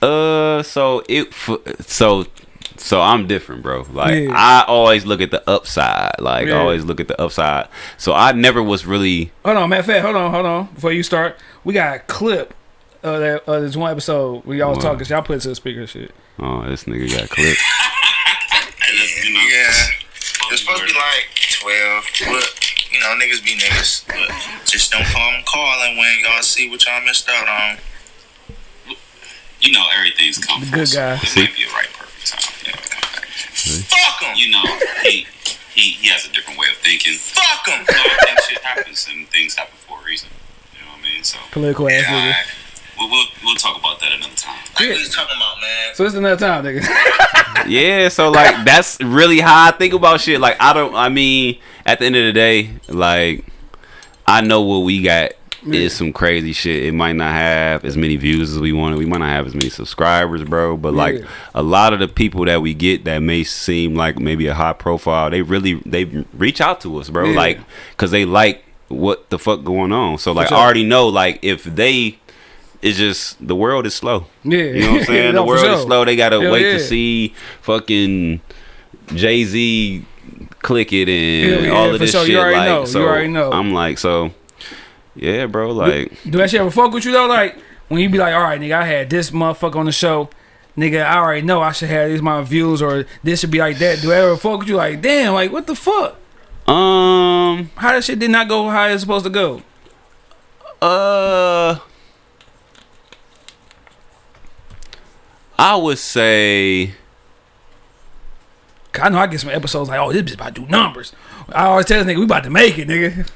Uh, so it, so, so I'm different, bro. Like Yeah. I always look at the upside. Like Yeah. I always look at the upside. So I never was really. Hold on, matter of fact, hold on, hold on. Before you start, we got a clip of that of this one episode where y'all was What? talking. Y'all put it to the speaker, shit. Oh, this nigga got clipped. Yeah. It's supposed to be like 12, but, you know, niggas be niggas. But just don't call them calling when y'all see what y'all missed out on. you know everything's coming. Good guy. It might be a right perfect time. You know. Fuck him. You know, he he he has a different way of thinking. Fuck him. So I think shit happens and things happen for a reason. You know what I mean? So Political ass yeah, nigga. alright. we'll, we'll we'll talk about that another time. Like what he's talking about, man. So this is another time, nigga. Yeah, so like that's really how I think about shit. Like I don't. I mean, at the end of the day, like I know what we got is some crazy shit. It might not have as many views as we wanted. We might not have as many subscribers, bro. But like Yeah. a lot of the people that we get that may seem like maybe a high profile, they really they reach out to us, bro. Yeah. Like because they like what the fuck going on. So like sure. I already know like if they. It's just the world is slow. Yeah. You know what I'm saying? No, the world is slow. They gotta Hell wait yeah. to see fucking Jay Z click it and yeah, all for of this sure. You shit. already like, know. You so already know. I'm like, so yeah, bro. Like, Do that shit ever fuck with you though? Like when you be like, all right, nigga, I had this motherfucker on the show. Nigga, I already know I should have these my views or this should be like that. Do I ever fuck with you? Like, damn, like what the fuck? um, How that shit did not go how it's supposed to go? uh, I would say. I know I get some episodes like, oh, this bitch about to do numbers. I always tell this nigga, we about to make it, nigga.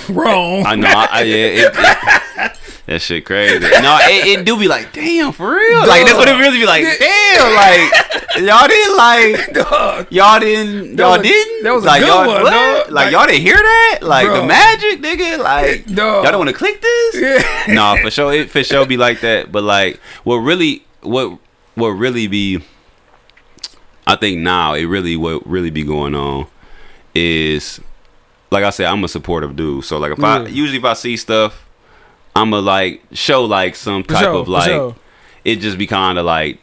Wrong. I know, I, I yeah, it, it- that shit crazy. No, it, it do be like, damn, for real. Like that's what it really be like. Damn, like y'all didn't like. Dog. Y'all didn't. Y'all didn't. that was a like, good y'all, one, what? Like, Like- y'all didn't hear that? Like Bro. the magic, nigga. Like Dog. y'all don't want to click this? Yeah. nah, for sure. It for sure be like that. But like, what really, what, what really be? I think now it really what really be going on is, like I said, I'm a supportive dude. So like if I usually if I see stuff, I'ma like show like some type sure, of like sure. it just be kind of like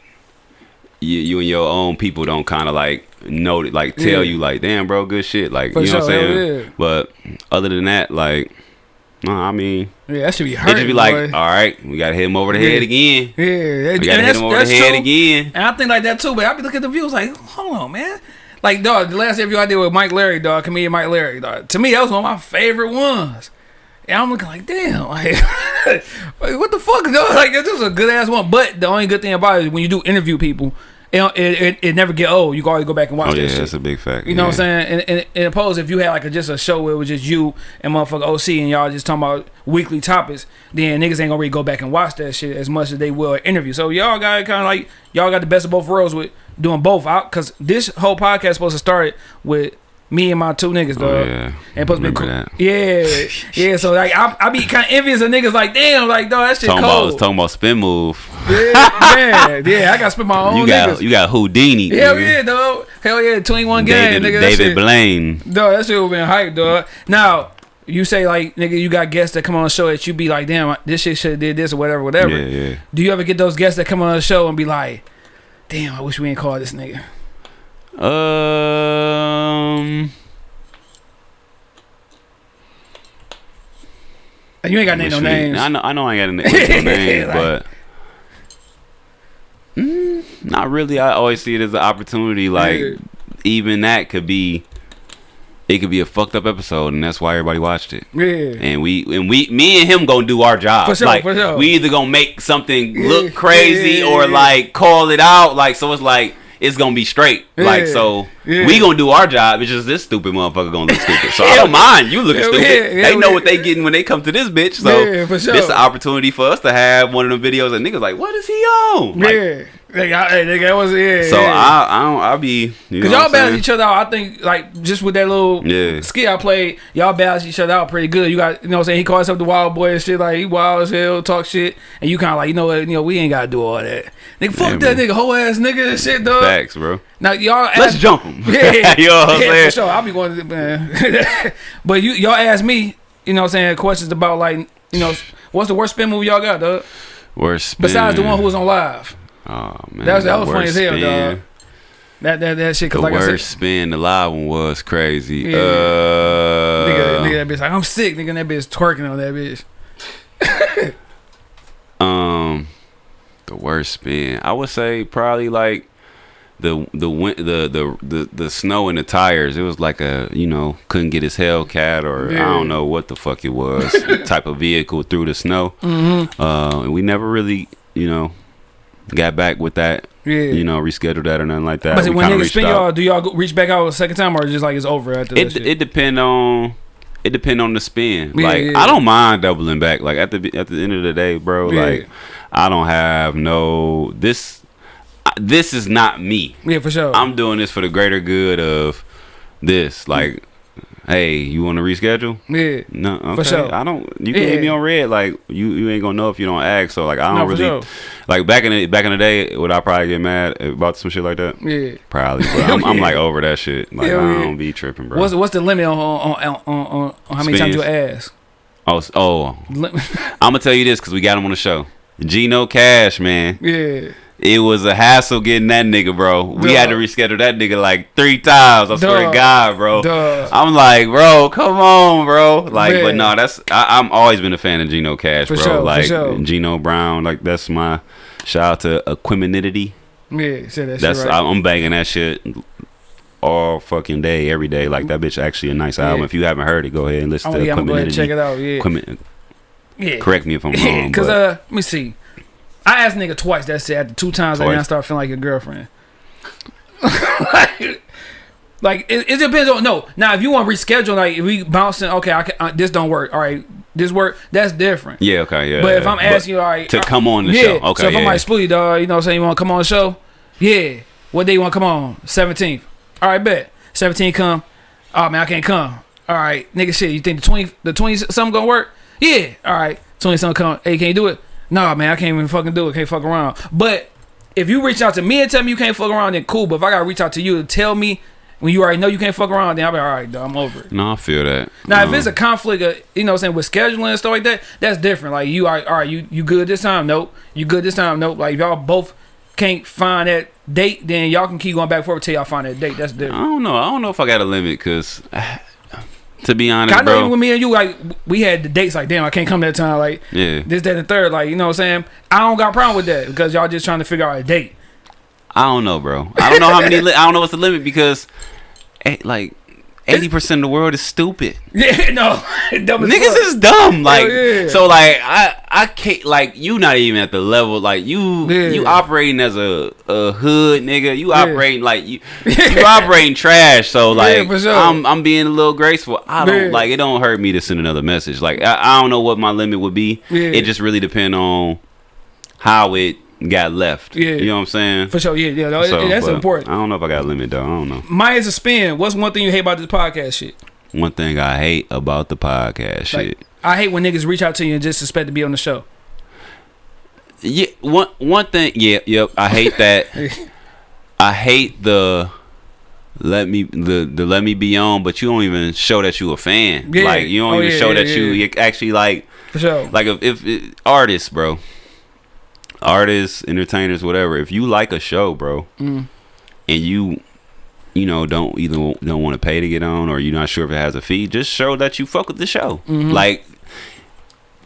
you, you and your own people don't kind of like know it, like tell Yeah. you like damn bro good shit like For you know what I'm saying yeah. but other than that like no I mean Yeah, that should be it hurting. just be like boy. all right we gotta hit him over the Yeah. head again yeah, we gotta hit that's, him over the head true. again And I think like that too, but I be looking at the views like, hold on, man. Like, dog, the last interview I did with Mike Larry, dog, comedian Mike Larry, dog. To me, that was one of my favorite ones. And I'm looking like, damn, like, like, what the fuck, dog? Like, this was a good ass one. But the only good thing about it is when you do interview people, it it, it, never get old. You can always go back and watch oh that yeah shit. that's a big fact You know what I'm saying? And, and, and opposed, if you had like a, just a show where it was just you and motherfucker OC and y'all just talking about weekly topics, then niggas ain't gonna really go back and watch that shit as much as they will an interview. So y'all got kind of like y'all got the best of both worlds with doing both out because this whole podcast supposed to start with me and my two niggas, dog. oh yeah And supposed to be that. Yeah, yeah. So like, I, I be kind of envious of niggas like, damn, like, dog, that shit talking about cold. talking about spin move yeah, yeah, yeah. I got to spend my own you got niggas. you got Houdini Hell nigga. yeah, dog. Hell yeah, 21 game, David nigga. David shit- Blaine Dog, that shit would been hype, dog. Now, you say like, nigga, you got guests that come on the show that you be like, damn, this shit should have did this or whatever, whatever. yeah yeah Do you ever get those guests that come on the show and be like, damn, I wish we ain't called this nigga? Um. You ain't got no names. I know, I know, I ain't got name no names, Like- but mm, not really. I always see it as an opportunity. Like Yeah. even that could be, it could be a fucked up episode, and that's why everybody watched it. Yeah. And we and we, me and him gonna do our job. For sure, like for sure. we either gonna make something Yeah, look crazy yeah, or like call it out. Like so, it's like it's gonna be straight. Like so, Yeah. we gonna do our job. It's just this stupid motherfucker gonna look stupid. So I don't mind you looking Yeah, stupid. yeah, they know yeah. what they getting when they come to this bitch. So Yeah, for sure. this an opportunity for us to have one of them videos and niggas like, what is he on? Like, yeah. Like, I, hey, nigga, that was yeah. So yeah. I I don't I'll be you know Cause y'all balance each other out. I think like just with that little Yeah. skill I played, y'all balance each other out pretty good. You got you know what I'm saying. He calls himself the wild boy and shit. Like he wild as hell, talk shit, and you kind of like you know what you know we ain't gotta do all that. Nigga, fuck Yeah, that man. nigga, whole ass nigga and shit, dog. Facts, bro. Now y'all Let's jump him. Yeah, you know what I'm yeah, saying? for sure. I'll be going to man. but you y'all ask me, you know what I'm saying, questions about like you know what's the worst spin move y'all got, dog? Worst spin. Besides the one who was on live. Oh man, That was- that the was funny as hell, spin. dog. That that that shit. The Cause like I worst said, spin, the live one was crazy. Yeah. Uh, nigga, nigga, that bitch like I'm sick. Nigga, that bitch twerking on that bitch. Um, the worst spin. I would say probably like the the win- the the the the snow in the tires. It was like a you know couldn't get his Hellcat or I don't know what the fuck it was type of vehicle through the snow. Mm-hmm. Uh, and we never really you know got back with that. Yeah. You know, rescheduled that or nothing like that. but We when niggas spin y'all, do y'all go, reach back out a second time or just like it's over after it shit? it depend on it depend on the spin. Yeah, like yeah. I don't mind doubling back. Like at the at the end of the day, bro. Like I don't have no this. This is not me. yeah, for sure. I'm doing this for the greater good of this. Like, hey, you want to reschedule? yeah. No, okay. sure. I don't. You can hit me on red. Like you, you ain't gonna know if you don't ask. So like, I don't No, really sure. like back in the back in the day. Would I probably get mad about some shit like that? Yeah. Probably. But I'm, I'm like over that shit. Like I don't be tripping, bro. What's what's the limit on on on, on, on, how many times you Spins. ask? Oh, oh, I'm gonna tell you this because we got him on the show. Gino Cash, man, yeah. It was a hassle getting that nigga, bro. We had to reschedule that nigga like three times. I swear to God, bro. Duh. I'm like, bro, come on, bro. Like, but Man. no, that's I, I'm always been a fan of Gino Cash, For bro. sure, for like sure. Gino Brown, like that's my shout out to Equiminity. Yeah. Say that That's shit right. I'm banging that shit all fucking day, every day. Like that bitch actually a nice album. Yeah. If you haven't heard it, go ahead and listen to yeah, I'm gonna go ahead and check it out. Yeah. Yeah. Correct me if I'm wrong. Cause uh, let me see. I asked nigga twice. That's it. After two times, I Twice. I start feeling like your girlfriend. like, like, it, it depends on no. Now, if you want to reschedule, like if we bouncing, okay, I can, uh, this don't work. All right, this work. That's different. Yeah, okay, yeah. But if. I'm asking you, all right, to uh, come on the yeah. show, okay, So if I'm yeah. like Spooty, dog, you know, what I'm saying you want to come on the show, yeah. What day you want to come on? Seventeenth. All right, bet. Seventeenth come. Oh man, I can't come. All right, nigga, shit. You think the twenty, the twenty something gonna work? Yeah. All right, twenty something come. Hey, can you do it? Nah, man, I can't even fucking do it. Can't fuck around. But if you reach out to me and tell me you can't fuck around, then cool. But if I gotta reach out to you and tell me when you already know you can't fuck around, then I'll be all right, dog. I'm over it. no, I feel that. Now, if Um, it's a conflict, of, you know, what I'm saying with scheduling and stuff like that, that's different. Like you are, all right, you you good this time? Nope. You good this time? Nope. Like if y'all both can't find that date, then y'all can keep going back and forth till y'all find that date. That's different. I don't know. I don't know if I got a limit because, to be honest, I know bro. with me and you, like we had the dates. Like damn, I can't come that time. Like Yeah, this, that, and the third. Like you know what I'm saying? I don't got a problem with that because y'all just trying to figure out a date. I don't know, bro. I don't know how many. Li- I don't know what's the limit because, eh, like, eighty percent of the world is stupid. Yeah, no, Niggas is dumb. Like, yeah. so, like, I, I can't. Like, you not even at the level. Like, you, Yeah. you operating as a, a hood nigga. You operating like you, you operating trash. So, like, sure. I'm, I'm being a little graceful. I don't like. It don't hurt me to send another message. Like, I, I don't know what my limit would be. It just really depend on how it got left. Yeah. you know what I'm saying. for sure. Yeah, yeah, no, So, that's important. I don't know if I got a limit though. I don't know. Mine is a spin. What's one thing you hate about this podcast shit? One thing I hate about the podcast shit. I hate when niggas reach out to you and just expect to be on the show. Yeah, one one thing. Yeah, yep. I hate that. I hate the let me the the let me be on, but you don't even show that you a fan. Yeah. Like you don't Oh, even yeah, show yeah, that you actually like For sure. like if, if it, artists, bro, artists, entertainers, whatever. If you like a show, bro, Mm. and you you know don't either don't want to pay to get on or you're not sure if it has a fee, just show that you fuck with the show. Mm-hmm. Like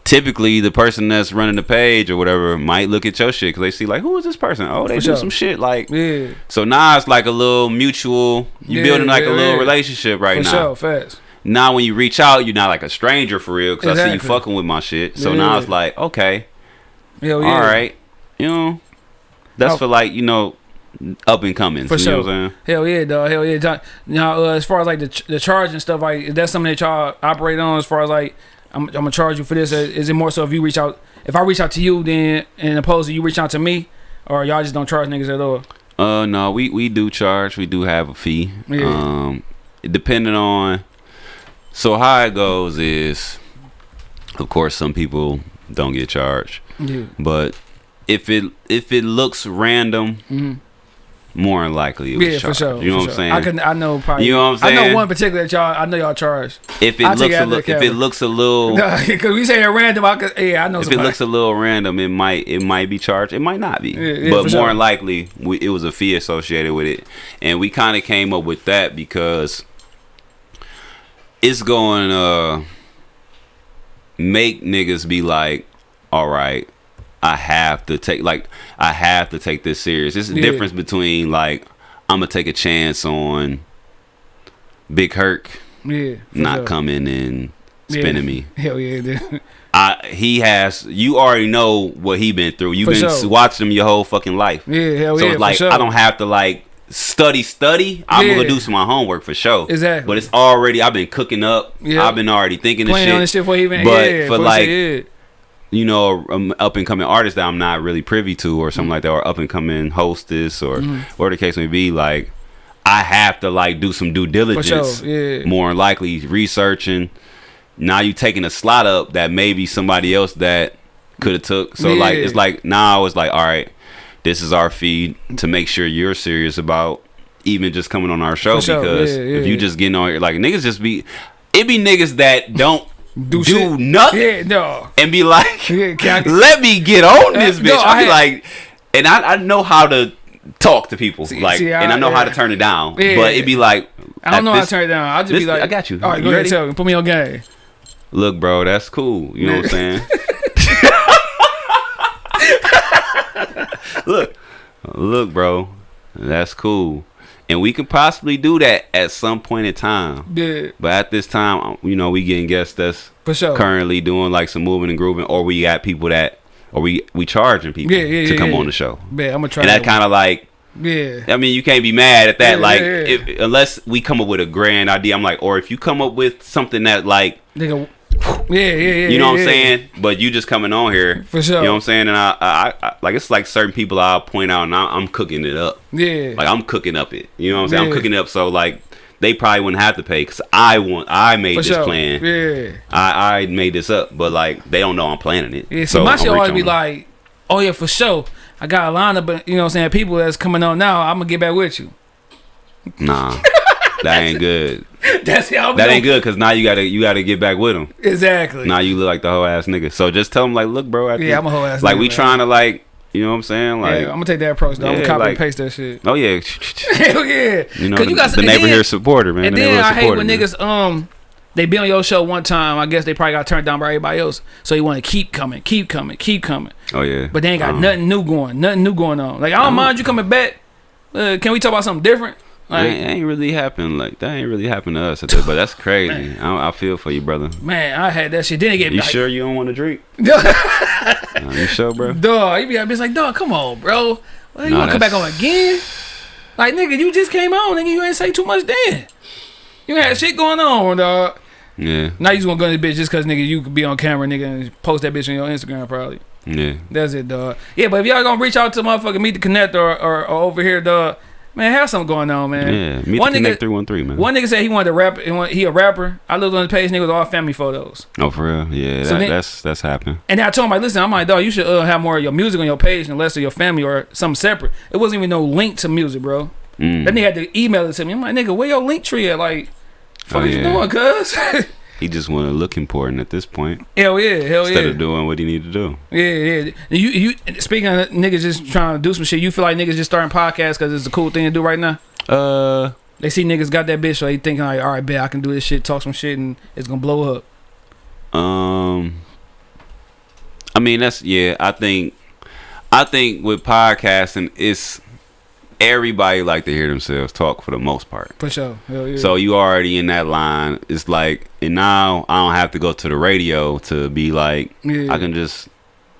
typically the person that's running the page or whatever might look at your shit because they see like who is this person? Oh, they For do sure. some shit like. Yeah. So now it's like a little mutual. You Yeah, building like yeah, a little yeah. relationship right For now. sure. Fast. Now when you reach out, you're not like a stranger for real because I see you fucking with my shit. So now it's like okay, Hell yeah. all right, you know, that's Oh. for like you know up and coming. For you sure. know what I'm saying? Hell yeah, dog. Hell yeah. John. Now, uh, as far as like the ch- the charge and stuff, like is that something that y'all operate on? As far as like, I'm, I'm gonna charge you for this. Is it more so if you reach out, if I reach out to you, then and opposed to you reach out to me, or y'all just don't charge niggas at all? Uh, no, we we do charge. We do have a fee. Yeah. Um, depending on. So how it goes is, of course, some people don't get charged, Yeah. but if it if it looks random, Mhm. more than likely it was Yeah, for sure. You know what I'm sure. saying? I can. I know probably. You know what I'm saying? I know one particular that y'all. I know y'all charged. if it I'll looks it a little, if it looks a little, Because we say random, I could. Yeah, I know. if it looks a little random, it might it might be charged. It might not be, Yeah, yeah, but more sure. than likely, we, it was a fee associated with it, and we kind of came up with that because it's going to make niggas be like, all right, I have to take like I have to take this serious. It's the Yeah. difference between like I'm gonna take a chance on Big Herc yeah. not sure. coming and Yeah. spinning me. Hell yeah, dude. I he has you already know what he been through. You've For been sure. watching him your whole fucking life. Yeah, hell so yeah. it's like sure. I don't have to like study study. I'm Yeah. gonna do some of my homework for sure. Exactly. But it's already I've been cooking up. Yeah. I've been already thinking this shit. on this shit for even. But yeah, for like- yeah. You know, um, up and coming artist that I'm not really privy to or something like that, or up and coming hostess or Mm-hmm. whatever the case may be, like I have to like do some due diligence. sure. Yeah. More than likely researching. Now you taking a slot up that maybe somebody else that could have took. So like it's like now it's like all right, this is our feed to make sure you're serious about even just coming on our show For sure. because Yeah, if you just getting on here like niggas just be it be niggas that don't do, shit. nothing Yeah, no. and be like, Yeah, I- let me get on this Uh, bitch. no, I I be like, and I, I know how to talk to people, like, see, and I I- know how to turn it down. Yeah. But it'd be like, I don't know how to turn it down. I'll just this- be like, I got you. All right, You go ahead, ready? tell me. Put me on game. Look, bro, that's cool. You know what I'm saying? look, look, bro, that's cool, and we could possibly do that at some point in time. Yeah, But at this time, um, you know, we getting guests that's for sure. currently doing like some moving and grooving, or we got people that, or we we charging people Yeah, yeah, to come on the show, Yeah, I'm gonna try and that kind of like, Yeah, I mean, you can't be mad at that. Like. If, unless we come up with a grand idea, I'm like, or if you come up with something that like, nigga. Yeah, yeah, yeah. you know what I'm saying, but you just coming on here, For sure. you know what I'm saying, and I, I, I like it's like certain people I'll point out, and I, I'm cooking it up, Yeah, like I'm cooking up it, you know what I'm saying, I'm cooking it up so like. They probably wouldn't have to pay because I want. I made for this sure. plan. Yeah, I, I made this up, but like they don't know I'm planning it. yeah. See, So my shit always be on like, oh yeah, for sure. I got a line of, you know what I'm saying, people that's coming on now. I'm gonna get back with you. nah, that ain't good. That's how That ain't good because now you gotta you gotta get back with them. Exactly. Now you look like the whole ass nigga. So just tell them like, look, bro. Yeah, I'm a whole ass nigga. Like nigga, we man. trying to like, you know what I'm saying? Like, yeah, I'm gonna take that approach. Though. I'm gonna copy like- and paste that shit. oh yeah, Hell yeah. you know, 'Cause the, you got the neighbor then- here supporter, man. And the then I hate supporter, when man. niggas um they be on your show one time. I guess they probably got turned down by everybody else. So you want to keep coming, keep coming, keep coming. Oh yeah, But they ain't got Um, nothing new going, nothing new going on. Like I don't Um, mind you coming back. Uh, can we talk about something different? That Like ain't, ain't really happened. Like that ain't really happened to us. That, but that's crazy. I, I feel for you, brother. man, I had that shit. Then it get You like, sure you don't want to drink? Uh, you sure, bro? dog, you be it's like, dog, come on, bro. Well, you Nah, want to come back on again? Like nigga, you just came on, nigga. You ain't say too much then. You had shit going on, dog. Yeah, Now you just gonna go to the bitch just cause nigga you could be on camera, nigga, and post that bitch on your Instagram probably. yeah. That's it, dog. Yeah, but if y'all gonna reach out to motherfucker Meet the Connect or, or, or over here, dog, man, have something going on, man. Yeah, meet one the nigga, three one three, man. one nigga said he wanted to rap. He, a rapper. I looked on the page, nigga, with all family photos. Oh, for real? Yeah, So that, then- that's that's happened. And then I told him, like, listen, I'm like, dog, you should uh, have more of your music on your page and less of your family or something separate. It wasn't even no link to music, bro. Mm. Then they had to email it to me. I'm like, nigga, where your link tree at? Like, fuck Oh, you yeah. doing, cuz? He just want to look important at this point hell yeah, hell instead yeah. Instead of doing what he need to do. Yeah, yeah. You, you. Speaking of niggas just trying to do some shit, you feel like niggas just starting podcasts because it's a cool thing to do right now. Uh, They see niggas got that bitch, so they thinking like, all right, bet I can do this shit, talk some shit, and it's gonna blow up. Um, I mean that's yeah. I think, I think with podcasting, it's everybody like to hear themselves talk for the most part. For sure. Hell yeah. So you already in that line. It's like, and now I don't have to go to the radio to be like, yeah. I can just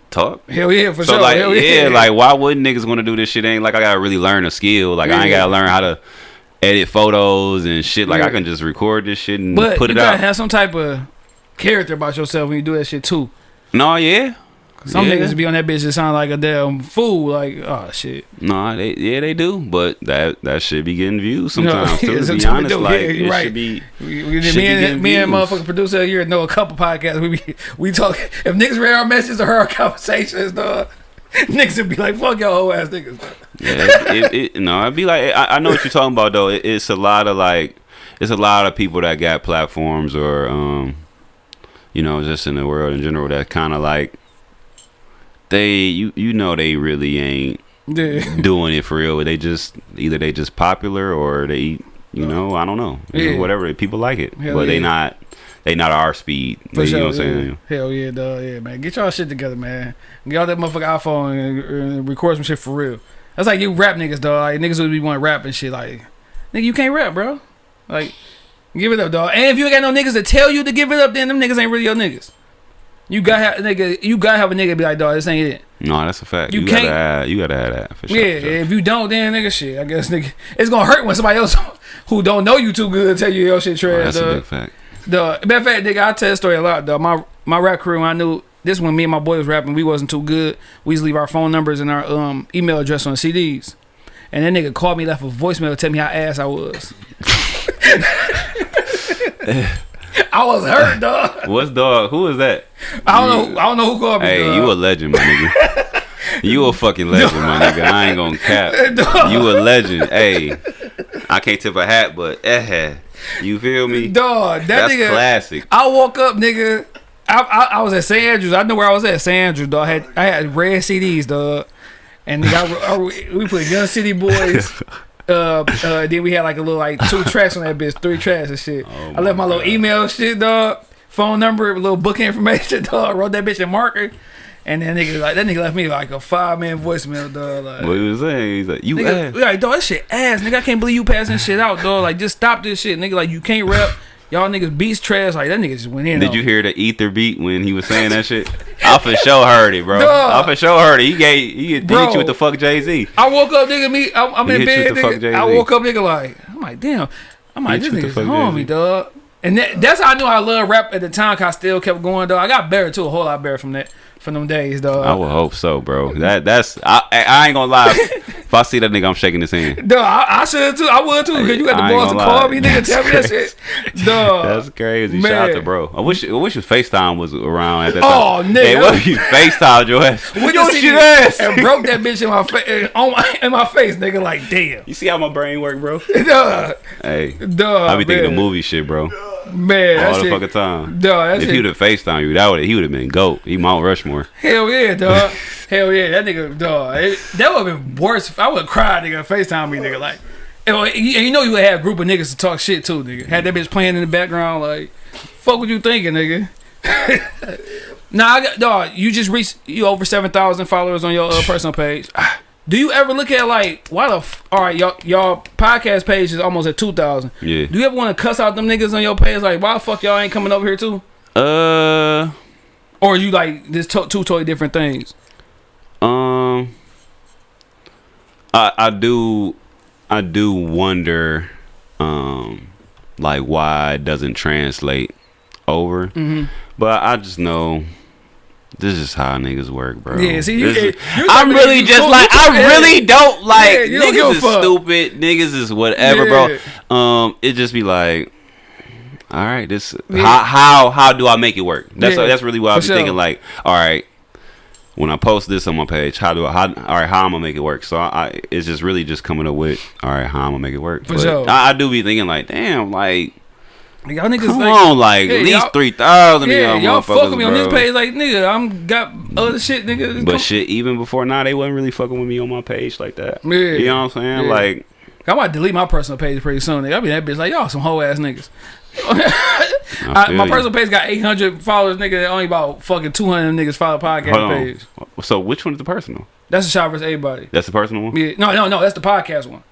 talk. Hell yeah, for so sure. like Hell yeah, like why wouldn't niggas want to do this shit? Ain't like I gotta really learn a skill. Like I ain't gotta learn how to edit photos and shit. Like Yeah. I can just record this shit and but put you it gotta out. have some type of character about yourself when you do that shit too. no, yeah. Some yeah. niggas be on that bitch that sound like a damn fool. Like, oh shit. No, they yeah they do, but that that should be getting views sometimes too. yeah, To be honest, do. like Yeah, it you're right. should be. We, we, Should me be and getting me and motherfucking producer here know a couple podcasts. We be, we talk. If niggas read our messages or heard our conversations, dog, niggas would be like, "Fuck y'all whole ass niggas." Dog. Yeah, it, it, it, no, I'd be like, I, I know what you're talking about though. It, it's a lot of like, it's a lot of people that got platforms or, um, you know, just in the world in general that kind of like, they, you, you know, they really ain't Yeah. doing it for real. They just either they just popular or they, you know, I don't know, You know, Yeah. whatever. People like it, Hell but they not, they not our speed. For you sure, know what I'm yeah. saying? Hell yeah, dog. Yeah, man. Get y'all shit together, man. Get all that motherfucking iPhone and, and record some shit for real. That's like you rap niggas, dog. Like niggas would be want to rap and shit. Like, nigga, you can't rap, bro. Like, give it up, dog. And if you ain't got no niggas to tell you to give it up, then them niggas ain't really your niggas. You gotta have nigga. You gotta have a nigga be like, dog, this ain't it. No, that's a fact. You You, gotta can't- have, you gotta have that for sure. yeah. sure. If you don't, then nigga, shit. I guess nigga, it's gonna hurt when somebody else who don't know you too good tell you your shit Oh, trash, that's a big fact. The matter of fact, nigga, I tell the story a lot, though. My my rap career, I knew this when me and my boy was rapping, we wasn't too good. We used to leave our phone numbers and our um email address on CDs. And that nigga called me, left a voicemail to tell me how ass I was. I was hurt, dog. What's dog? Who is that? I don't know. I don't know who called me. Hey, dog. you a legend, my nigga. You a fucking legend, my nigga. I ain't gonna cap. Dog. You a legend. Hey, I can't tip a hat, but eh, you feel me? dog. That That's nigga. classic. I woke up, nigga. I, I I was at St. Andrews. I know where I was at. St. Andrews, dog. I had I had red CDs, dog. And nigga, I, I- we put Young City Boys. Uh, uh, then we had like a little like two tracks on that bitch, three tracks and shit. Oh I left my little email shit, dog. Phone number, little book information, dog. Wrote that bitch in marker. And then nigga like that nigga left me like a five man voicemail, dog. Like, What he was saying? He's like, you Nigga, ass. we like, dog, that shit ass, nigga. I can't believe you passing shit out, dog. Like, just stop this shit, nigga. Like, you can't rap. Y'all niggas beats trash. Like, that nigga just went in. Did you me. hear the ether beat when he was saying that shit? I for sure heard it, bro. Dog. I for sure heard it. He gave he, he hit you with the fuck Jay Z. I woke up, nigga. Me, I'm, I'm in bed, with the fuck nigga. I woke up, nigga. Like, I'm like, damn. I'm like, this nigga's homie, dog. And that, that's how I knew I loved rap at the time. Cause I still kept going, though. I got better too, a whole lot better from that, from them days, dog. I would hope so, bro. That that's I I I ain't gonna lie. if I see that nigga, I'm shaking his hand. Dog, I, I should too. I would too. Cause you got the ain't balls to gonna call me, nigga. Tell me that shit, dog. That's crazy. Shout out to bro. I wish I wish his FaceTime was around at that Oh, time. Oh nigga. Hey, what if you FaceTime your ass? With Yo, the shit CD ass. and broke that bitch in my face, on my in my face, nigga. Like, damn, You see how my brain work, bro? dog, Hey, dog. I be thinking man. of movie shit, bro. Man. All the fucking time. dog. If he would have FaceTime you, that would he would have been goat. He Mount Rushmore. hell yeah, dog. hell yeah, that nigga, dog. It, that would have been worse. If I would cry, nigga. Facetime me, nigga. Like, and, you and you know you would have a group of niggas to talk shit too, nigga. Had that bitch playing in the background, like, fuck what you thinking, nigga. nah, I got dog. You just reached you over seven thousand followers on your uh, personal page. Do you ever look at like why the f- all right y'all y'all podcast page is almost at two thousand? Yeah. Do you ever want to cuss out them niggas on your page like why the fuck y'all ain't coming over here too? Uh, Or you like this to- two totally different things? um, I I do I do wonder, um, like why it doesn't translate over. Mm-hmm. But I just know this is how niggas work, bro. Yeah, see, you- is- I'm really just cool- like I really don't like Yeah, you don't niggas is fuck. stupid. Niggas is whatever, Yeah. bro. Um, it just be like, all right, this Yeah. how how how do I make it work? That's that's really what I be sure. thinking. Like, all right, when I post this on my page, how do I how all right how I'm gonna make it work? So I, I it's just really just coming up with all right how I'm gonna make it work. For But sure. I, I do be thinking like, damn, like. Y'all niggas Come like, on, like Yeah, at least three thousand. yeah, y'all fucking me on this page like nigga. I'm got other shit, nigga. But Come- shit, even before now, they wasn't really fucking with me on my page like that. Yeah. You know what I'm saying? Yeah. Like, I might delete my personal page pretty soon. Nigga. I be that bitch like y'all some hoe ass niggas. I, my you. personal page got 800 followers, nigga. That only about fucking 200 niggas follow podcast page. So which one is the personal? That's the shot versus everybody. That's the personal one. Yeah, no, no, no. That's the podcast one.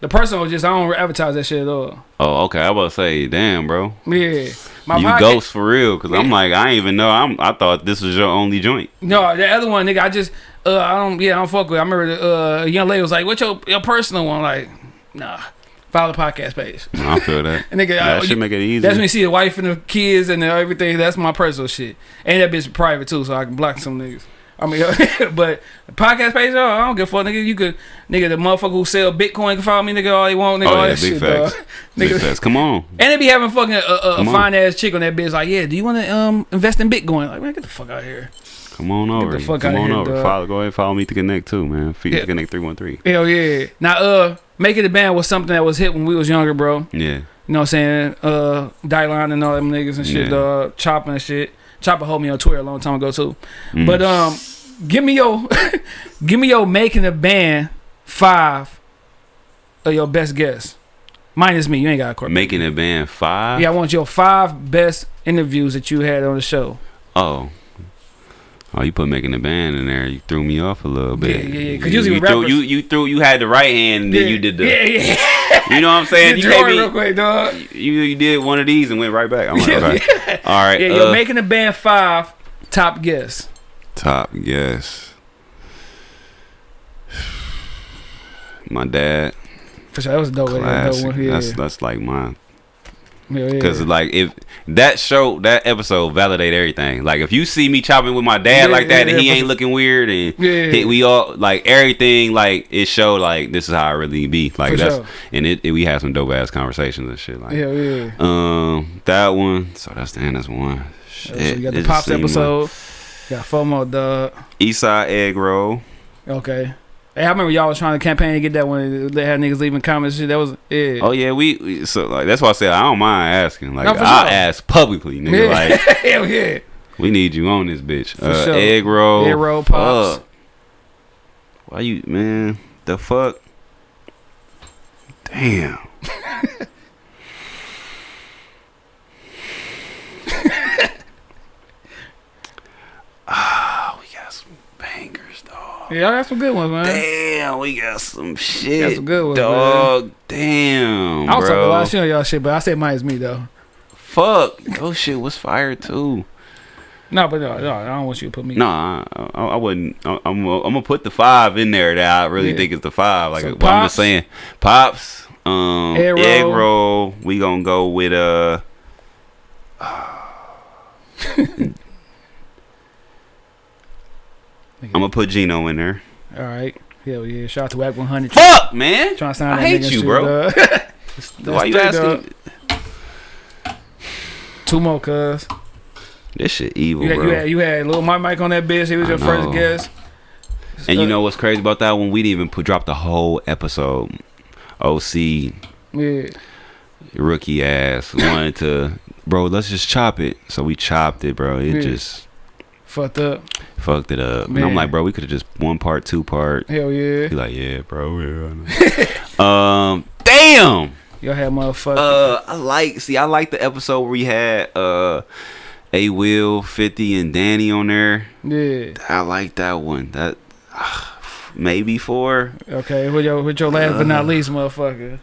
The personal just I don't advertise that shit at all. Oh, okay. I was say, damn, bro. Yeah, my you podcast- ghost for real? Because I'm like, I ain't even know. I'm. I thought this was your only joint. No, the other one, nigga. I just uh, I don't yeah, I don't fuck with. it. I remember the, uh, a young lady was like, "What's your your personal one?" Like, nah, follow the podcast page. I feel that. And nigga, that uh, should you- make it easy. That's when you see the wife and the kids and everything. That's my personal shit. And that bitch private too, so I can block some niggas. I mean, but podcast page, oh, I don't give a fuck, nigga. You could, nigga, the motherfucker who sell Bitcoin can follow me, nigga, all they want, nigga, oh all yeah, that big shit, facts. dog. Big Nigga, facts. Come on. and they be having fucking a, a, a fine ass chick on that bitch, like, yeah, do you want to um invest in Bitcoin? Like, man, get the fuck out of here. Come on over. Get the fuck Come outta on here, over. dog. Follow, go ahead and follow me to connect too, man. Feed Yeah. to connect three one three. Hell yeah. Now, uh, making the band was something that was hit when we was younger, bro. Yeah. You know what I'm saying? Uh, Dylan and all them niggas and shit, Yeah. dog. Chopper and shit. Chopper hold me on Twitter a long time ago too. Mm. But um, give me your, give me your making the band five of your best guess. Minus me, you ain't got a court. making a band five. Yeah, I want your five best interviews that you had on the show. Oh. Oh, you put making a band in there. You threw me off a little bit. Yeah, yeah, yeah, 'cause you, usually you threw you you threw you had the right hand and then you did the. yeah, yeah. You know what I'm saying? You gave me- real quick, dog. you you did one of these and went right back. I'm like, okay. All right. Yeah, uh, you're making the band five. Top guess. top guess. My dad, For sure, that was a dope. That was a dope one. Yeah, That's that's like mine. Yeah, yeah. Cause like if that show that episode validate everything. Like if you see me chopping with my dad Yeah, like that yeah, and he yeah, ain't looking weird and Yeah. he- we all like everything like it showed like this is how I really be. Like For that's sure. and it, it- we had some dope ass conversations and shit like Hell yeah. um that one. So that's the end. That's one. Shit. so you got the pops seemed like- episode. Got FOMO, dog. Eastside egg roll. Okay. Hey, I remember y'all was trying to campaign to get that one. They had niggas leaving comments. Shit, that was yeah. Oh yeah, we, we so like that's why I said I don't mind asking. Like No, sure. ask publicly, nigga. yeah. Like hell yeah. we need you on this bitch. For uh, sure. Egg roll. Egg roll, pops. Fuck. Why you man? The fuck? Damn. Ah, we got some bangers, dog. Yeah, y'all got some good ones, man. Damn, we got some shit, some good ones, dog. Damn, I was talking a bro. lot of shit on y'all shit, but I said minus me though. Fuck, your shit was fire too. No, but no, no, I don't want you to put me. No, I, I, I wouldn't. I, I'm, I'm gonna put the five in there that I really Yeah. think is the five. Like, So but I'm just saying, pops, um, Egg egg roll. roll. We gonna go with uh. I'm gonna put Gino in there. All right. Hell yeah. Shout out to Wack 100. Fuck, man. Trying to sign I hate you, bro. Why you asking? Two more, cuz. This shit evil, You had, bro. you had you had little Mike Mike on that bitch. He was your first guest. and you Uh, know what's crazy about that one? We didn't even put drop the whole episode. OC Yeah. rookie ass wanted to, bro. Let's just chop it. So we chopped it, bro. It Yeah. just Fucked up. fucked it up. And I'm like, bro, we could have just one part, two part. Hell yeah. He like, yeah, bro. Yeah. Um, damn. Y'all had motherfucker. Uh, I like. See, I like the episode where we had uh, a Will, Fifty, and Danny on there. yeah. I like that one. That maybe four. Okay. With your with your last but Uh. not least, motherfucker.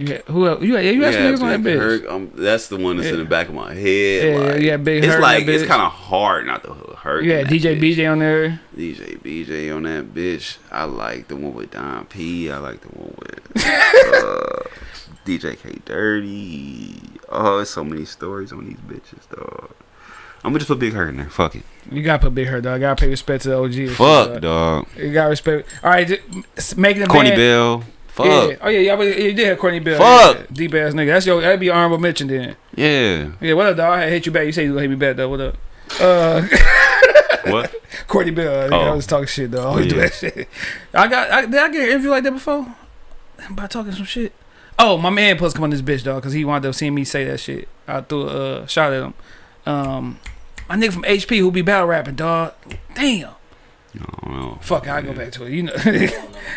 Who else? You yeah, you had some niggas on that bitch. Um, that's the one that's in the back of my head. Yeah, yeah, like, had Big It's like it's kind of hard not to hurt. Yeah, DJ BJ on there. DJ BJ on that bitch. I like the one with Don P. I like the one with uh, DJ K Dirty. Oh, it's so many stories on these bitches, dog. I'm gonna just put Big Hurt in there. Fuck it. You gotta put Big Hurt, dog. Gotta pay respect to the OG. and shit, Fuck, dog. dog. You gotta respect. All right, just making the Corny band. Bell. Fuck. Yeah. Oh yeah, y'all. You did have Courtney Bell. Fuck. Yeah. Deep ass nigga. That's your. That'd be honorable mention then. Yeah. Yeah. What up, dog? I hit you back. You say you gonna hit me back though. What up? Uh, What? Courtney Bell. I, I Oh. was talking shit though. I always do Yeah. that shit. I got. I, did I get an interview like that before? By talking some shit. Oh, my man supposed come on this bitch dog because he wound up seeing me say that shit. I threw a uh, shot at him. Um, my nigga from HP who be battle rapping dog. Damn. I don't know. Fuck, I go back to it. You know. yeah.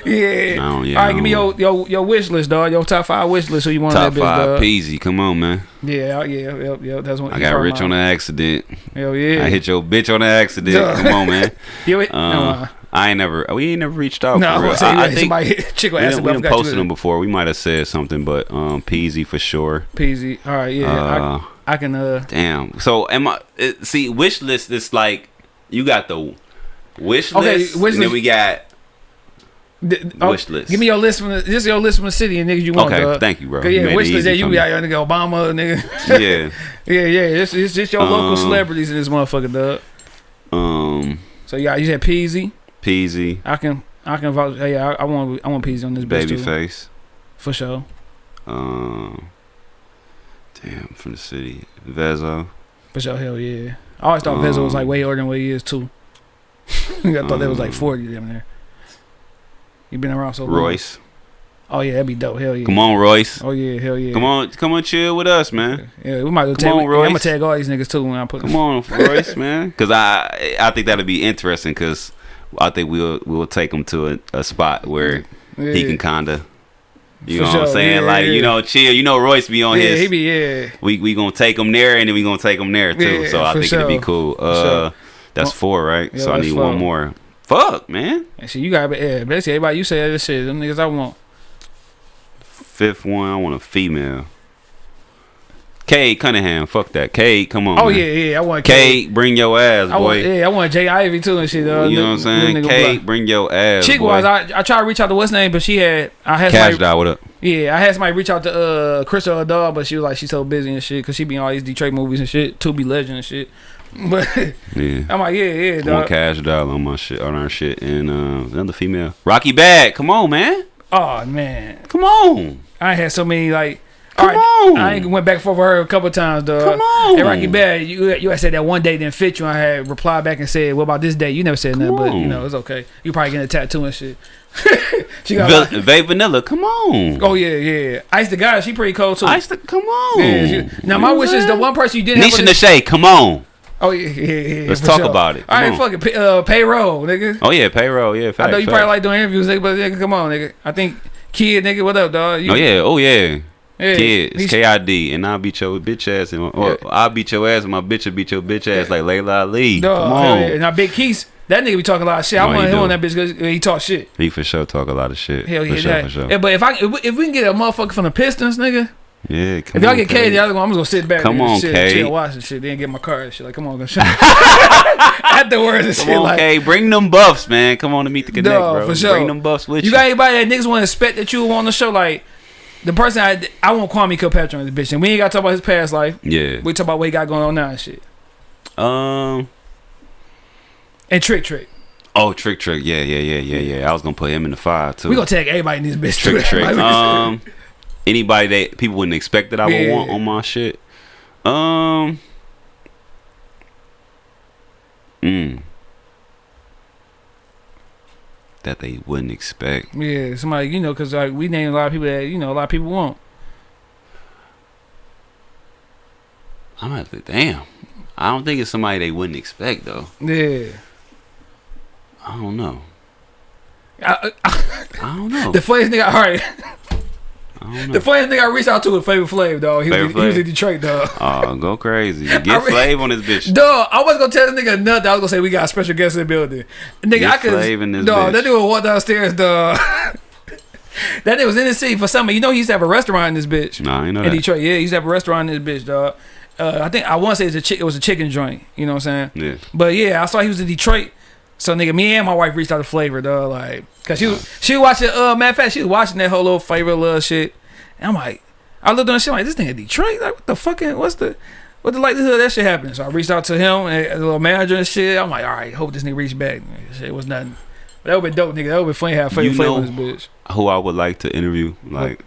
I yeah, All I right, give me your your your wish list, dog. Your top five wish list. Who you want on Top that bitch, five dog? peezy. Come on, man. Yeah, I- yeah, yep, yep. That's what I got rich on an accident. Hell yeah. I hit your bitch on an accident. Duh. Come on, man. You hit- Uh, no, uh, I ain't never. We ain't never reached out. No, for I'm real. gonna say, I, I yeah, think somebody chick will we ask done, me. we I done posted in them before. We might have said something, but um, Peezy for sure. Peezy. All right, yeah, Uh, I, I can. Uh, Damn. So am I? It, see, wish list is like you got the wish Okay, list, wish and then we got. d- oh, Wish list. Give me your list from the. Just your list from the city and niggas you want. Okay, dog. thank you, bro. You Yeah, made wish list. Yeah, you be out here go Obama, nigga. yeah. yeah, yeah. It's, it's just your local Um, celebrities in this motherfucker, dog. Um, So yeah, you said Peezy. Peezy, I can. I can vouch. Yeah, I, I want. I want Peezy on this bitch face. For sure. Um, damn, from the city, Vezo. For sure, hell yeah. I always thought Vezo was like Um, way older than what he is too. I thought that was like um, forty damn there. You been around so long. Royce. Oh yeah, that'd be dope. Hell yeah. Come on, Royce. Oh yeah, hell yeah. Come on, come on, chill with us, man. Yeah, we might go tag. on, I'm gonna tag all these niggas too when I put. Come on, Royce, man. Because I, I think that'd be interesting. Because I think we'll we'll take him to a, a spot where Yeah. he can kinda, you For know what I'm saying? yeah, like yeah. you know, chill. You know, Royce be on Yeah, his. he be yeah. we we gonna take him there, and then we gonna take him there too. So I for think it'd be cool. Uh, sure. That's Well, four, right? so I need four. one more. Fuck, man. And shit, you gotta yeah. Basically, everybody you say this shit. Them niggas I want. Fifth one, I want a female. Kate Cunningham, fuck that. Kate, come on. Oh man. yeah, yeah. I want Kate. Bring your ass, I want boy. yeah. I want Jay Ivy too and shit. Uh, you know what I'm saying? Kate, bring your ass, Chick boy. was I. I tried to reach out to what's name, but she had. I had Cash somebody, doll, what up? Yeah, I had somebody reach out to uh Crystal Adall, but she was like she's so busy and shit because she be in all these Detroit movies and shit. To be legend and shit. But Yeah. I'm like yeah, yeah, One dog. Kash Doll on my shit, on our shit, and uh, another female. Rocky Badd, come on, man, Oh man, come on, I had so many like. come on. I went back and forth with her a couple times, dog. Come on. Hey, Rocky Badd, you you had said that one day didn't fit you. I had replied back and said, "What about this day?" You never said nothing, but you know it's okay. You probably getting a tattoo and shit. she got. Va- Vay Vanilla, come on. oh yeah, yeah. Ice the guy, she pretty cold too. Ice, the, come on. Yeah, she- now my wish is the one person you didn't Nisha Nashay, come on. Oh yeah, yeah, yeah. Let's talk sure. about it. All right, fuck it. Pay, uh, payroll, nigga. Oh yeah, payroll, yeah. Fact, I know you fact. probably like doing interviews, nigga, but nigga, come on, nigga. I think kid, nigga, what up, dog? You, Oh yeah, oh yeah. yeah. Kids, K I D, and I'll beat your bitch ass, and or Yeah. I'll beat your ass, and my bitch will beat your bitch ass like Laila Ali. Dog, Come on, yeah. Now Big Keys, that nigga be talking a lot of shit. I No, he want him on that bitch because he talk shit. he for sure talk a lot of shit. Hell yeah, for sure, for sure. Yeah, but if I if we, if we can get a motherfucker from the Pistons, nigga, Yeah, come if y'all get. K, the other one, I'm just gonna sit back. Come on, shit, K. chill, watch and shit, then get my car and shit. Like, come on, go shit. Afterwards and Come shit, on, like. K. Bring them buffs, man. Come on to meet the connect, Dog, bro. for sure. Bring them buffs with you. You got anybody that niggas want to expect that you on the show? Like the person I I want Kwame Kilpatrick on this bitch, and we ain't got to talk about his past life. yeah. We talk about what he got going on now and shit. Um. And Trick Trick, Oh, trick, trick. Yeah, yeah, yeah, yeah, yeah. I was gonna put him in the five too. we gonna tag everybody in this bitch. trick, trick. Um. Anybody that people wouldn't expect that I would Yeah. want on my shit. Um. Mm. That they wouldn't expect. yeah, somebody you know, cause like we name a lot of people that you know a lot of people want. I'm gonna have to damn. I don't think it's somebody they wouldn't expect though. Yeah. I don't know. I, I, I don't know. the funniest nigga, all right. I don't know. The funny thing I reached out to was Flavor Flav, dog. He, was, Flavor he was in Detroit, dog. Oh, go crazy. Get I re- Flav on this bitch. Dog, I wasn't gonna tell this nigga nothing. I was gonna say we got a special guest in the building. Nigga, Get I could. Flav in this Dog, that bitch. nigga walked downstairs, dog. that nigga was in the city for summer. You know he used to have a restaurant in this bitch. Nah, I know in that. Detroit, yeah, he used to have a restaurant in this bitch, dog. Uh, I think I want to say it's a chick. It was a chicken joint. You know what I'm saying? Yeah. But yeah, I saw he was in Detroit. So nigga, me and my wife reached out to Flavor, though, like, cause she was she was watching. Uh, matter of fact, she was watching that whole little Flavor little shit. And I'm like, I looked on the shit like this nigga Detroit. Like, what the fucking what's the what the likelihood that shit happening? So I reached out to him and the little manager and shit. I'm like, all right, hope this nigga reached back. Shit was nothing. But that would be dope, nigga. That would be funny. to Have Flavor You know- this bitch. Who I would like to interview, like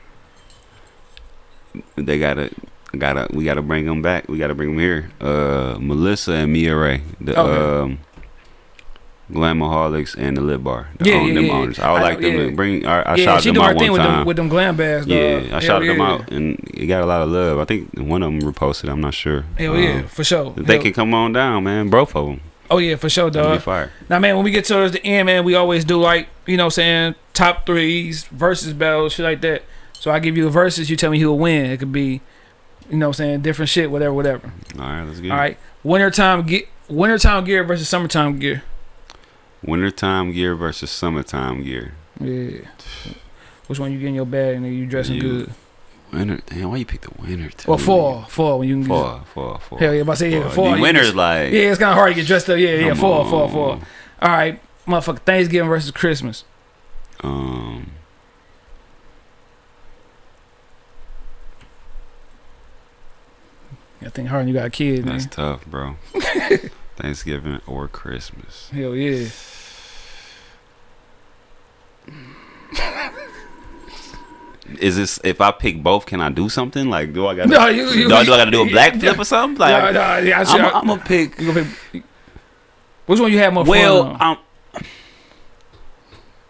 they gotta, gotta, we gotta bring them back. We gotta bring them here. Uh, Melissa and Mia Ray, the Okay. um, Glamaholics and the Lip Bar. The Yeah, own, yeah, them yeah. owners. I would I like them yeah. to bring. I, I yeah, shouted them out one with time. them with them glam bags. yeah, dog. I Hell shouted them out, and it got a lot of love. I think one of them reposted. I'm not sure. Hell Um, yeah, for sure. If they Hell- can come on down, man. Both of them. Oh yeah, for sure, dog. fire. Now, man, when we get towards the end, man, we always do like you know, what I'm saying top threes, versus battles, shit like that. So I give you a versus, you tell me who will win. It could be, you know, what I'm saying different shit, whatever, whatever. All right, let's get All right, wintertime get wintertime gear versus summertime gear. Wintertime gear versus summertime gear. Yeah. Which one you get in your bag and you dressing You- good? Winter. Damn, why you pick the winter? too? Or fall, fall when you can. get- Fall. Fall. Fall. Hell yeah, if I say yeah, fall. fall. The winter's just- like. Yeah, it's kind of hard to get dressed up. Yeah, yeah, fall, fall, fall. on. All right, motherfucker. Thanksgiving versus Christmas. Um. I think hard. You got a kid, man. That's tough, bro. Thanksgiving or Christmas. Hell yeah. Is this if I pick both? Can I do something? Like, do I got? No, you- you- do, I, do I got to do a black flip or something? Like, Nah, nah, yeah, I I'm, gonna pick. You gonna pick, which one you have more Well, fun on? I'm,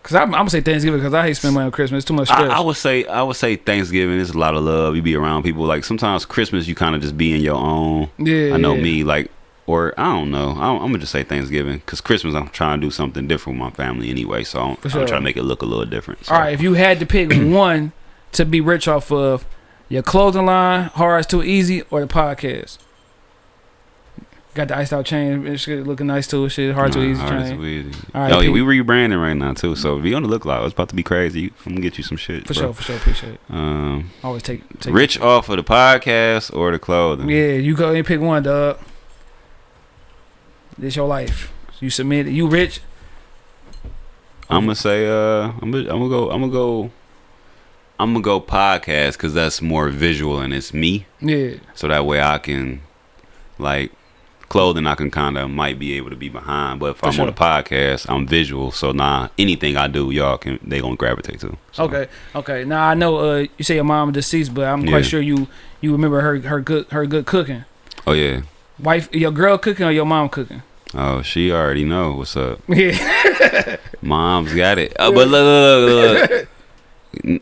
Cause I'm, I'm gonna say Thanksgiving because I hate spending money on Christmas. It's too much stress. I, I would say I would say Thanksgiving is a lot of love. You be around people. Like sometimes Christmas, you kind of just be in your own. yeah, I know yeah. me. Like, or I don't know. I'm, I'm gonna just say Thanksgiving because Christmas I'm trying to do something different with my family anyway. So I'm, For I'm trying to make it look a little different. So. All right, if you had to pick one to be rich off of, your clothing line, hard as too easy, or the podcast. Got the iced out chain, looking nice too. Shit, hard too Nah, easy hard chain. too easy. All right, oh, yeah, we rebranding right now too. So if you on the look like it's about to be crazy, I'm gonna get you some shit. For bro. sure, for sure, appreciate it. Um, Always take, take rich off of the podcast or the clothing. Yeah, you go and pick one, dog. This your life. You submit it. You rich. I'm gonna say uh I'm gonna, I'm gonna go I'm gonna go I'm gonna go podcast because that's more visual and it's me. Yeah, So that way I can like clothing I can kind of might be able to be behind. But if For I'm sure. on a podcast, I'm visual. So nah, anything I do, y'all can they gonna gravitate to. So, Okay, okay. Now I know uh, you say your mom deceased, but I'm Yeah. quite sure you you remember her her good her good cooking. Oh yeah. Wife, your girl cooking or your mom cooking? Oh, she already know what's up. Yeah, Mom's got it. Uh, but look, look, look, look.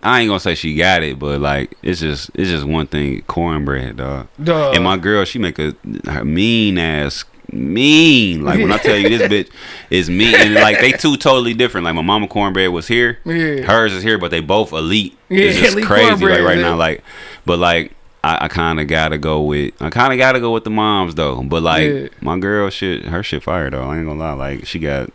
I ain't gonna say she got it, but like it's just it's just one thing, cornbread, dog. Duh. And my girl, she make a her mean ass mean. Like when I tell you this bitch is mean, and like they two totally different. Like my mama cornbread was here, Yeah. hers is here, but they both elite. Yeah, it's just elite crazy. Like right now, like but like. I, I kind of gotta go with I kind of gotta go with the moms though, but like Yeah. my girl, shit, her shit fire though. I ain't gonna lie, like she got,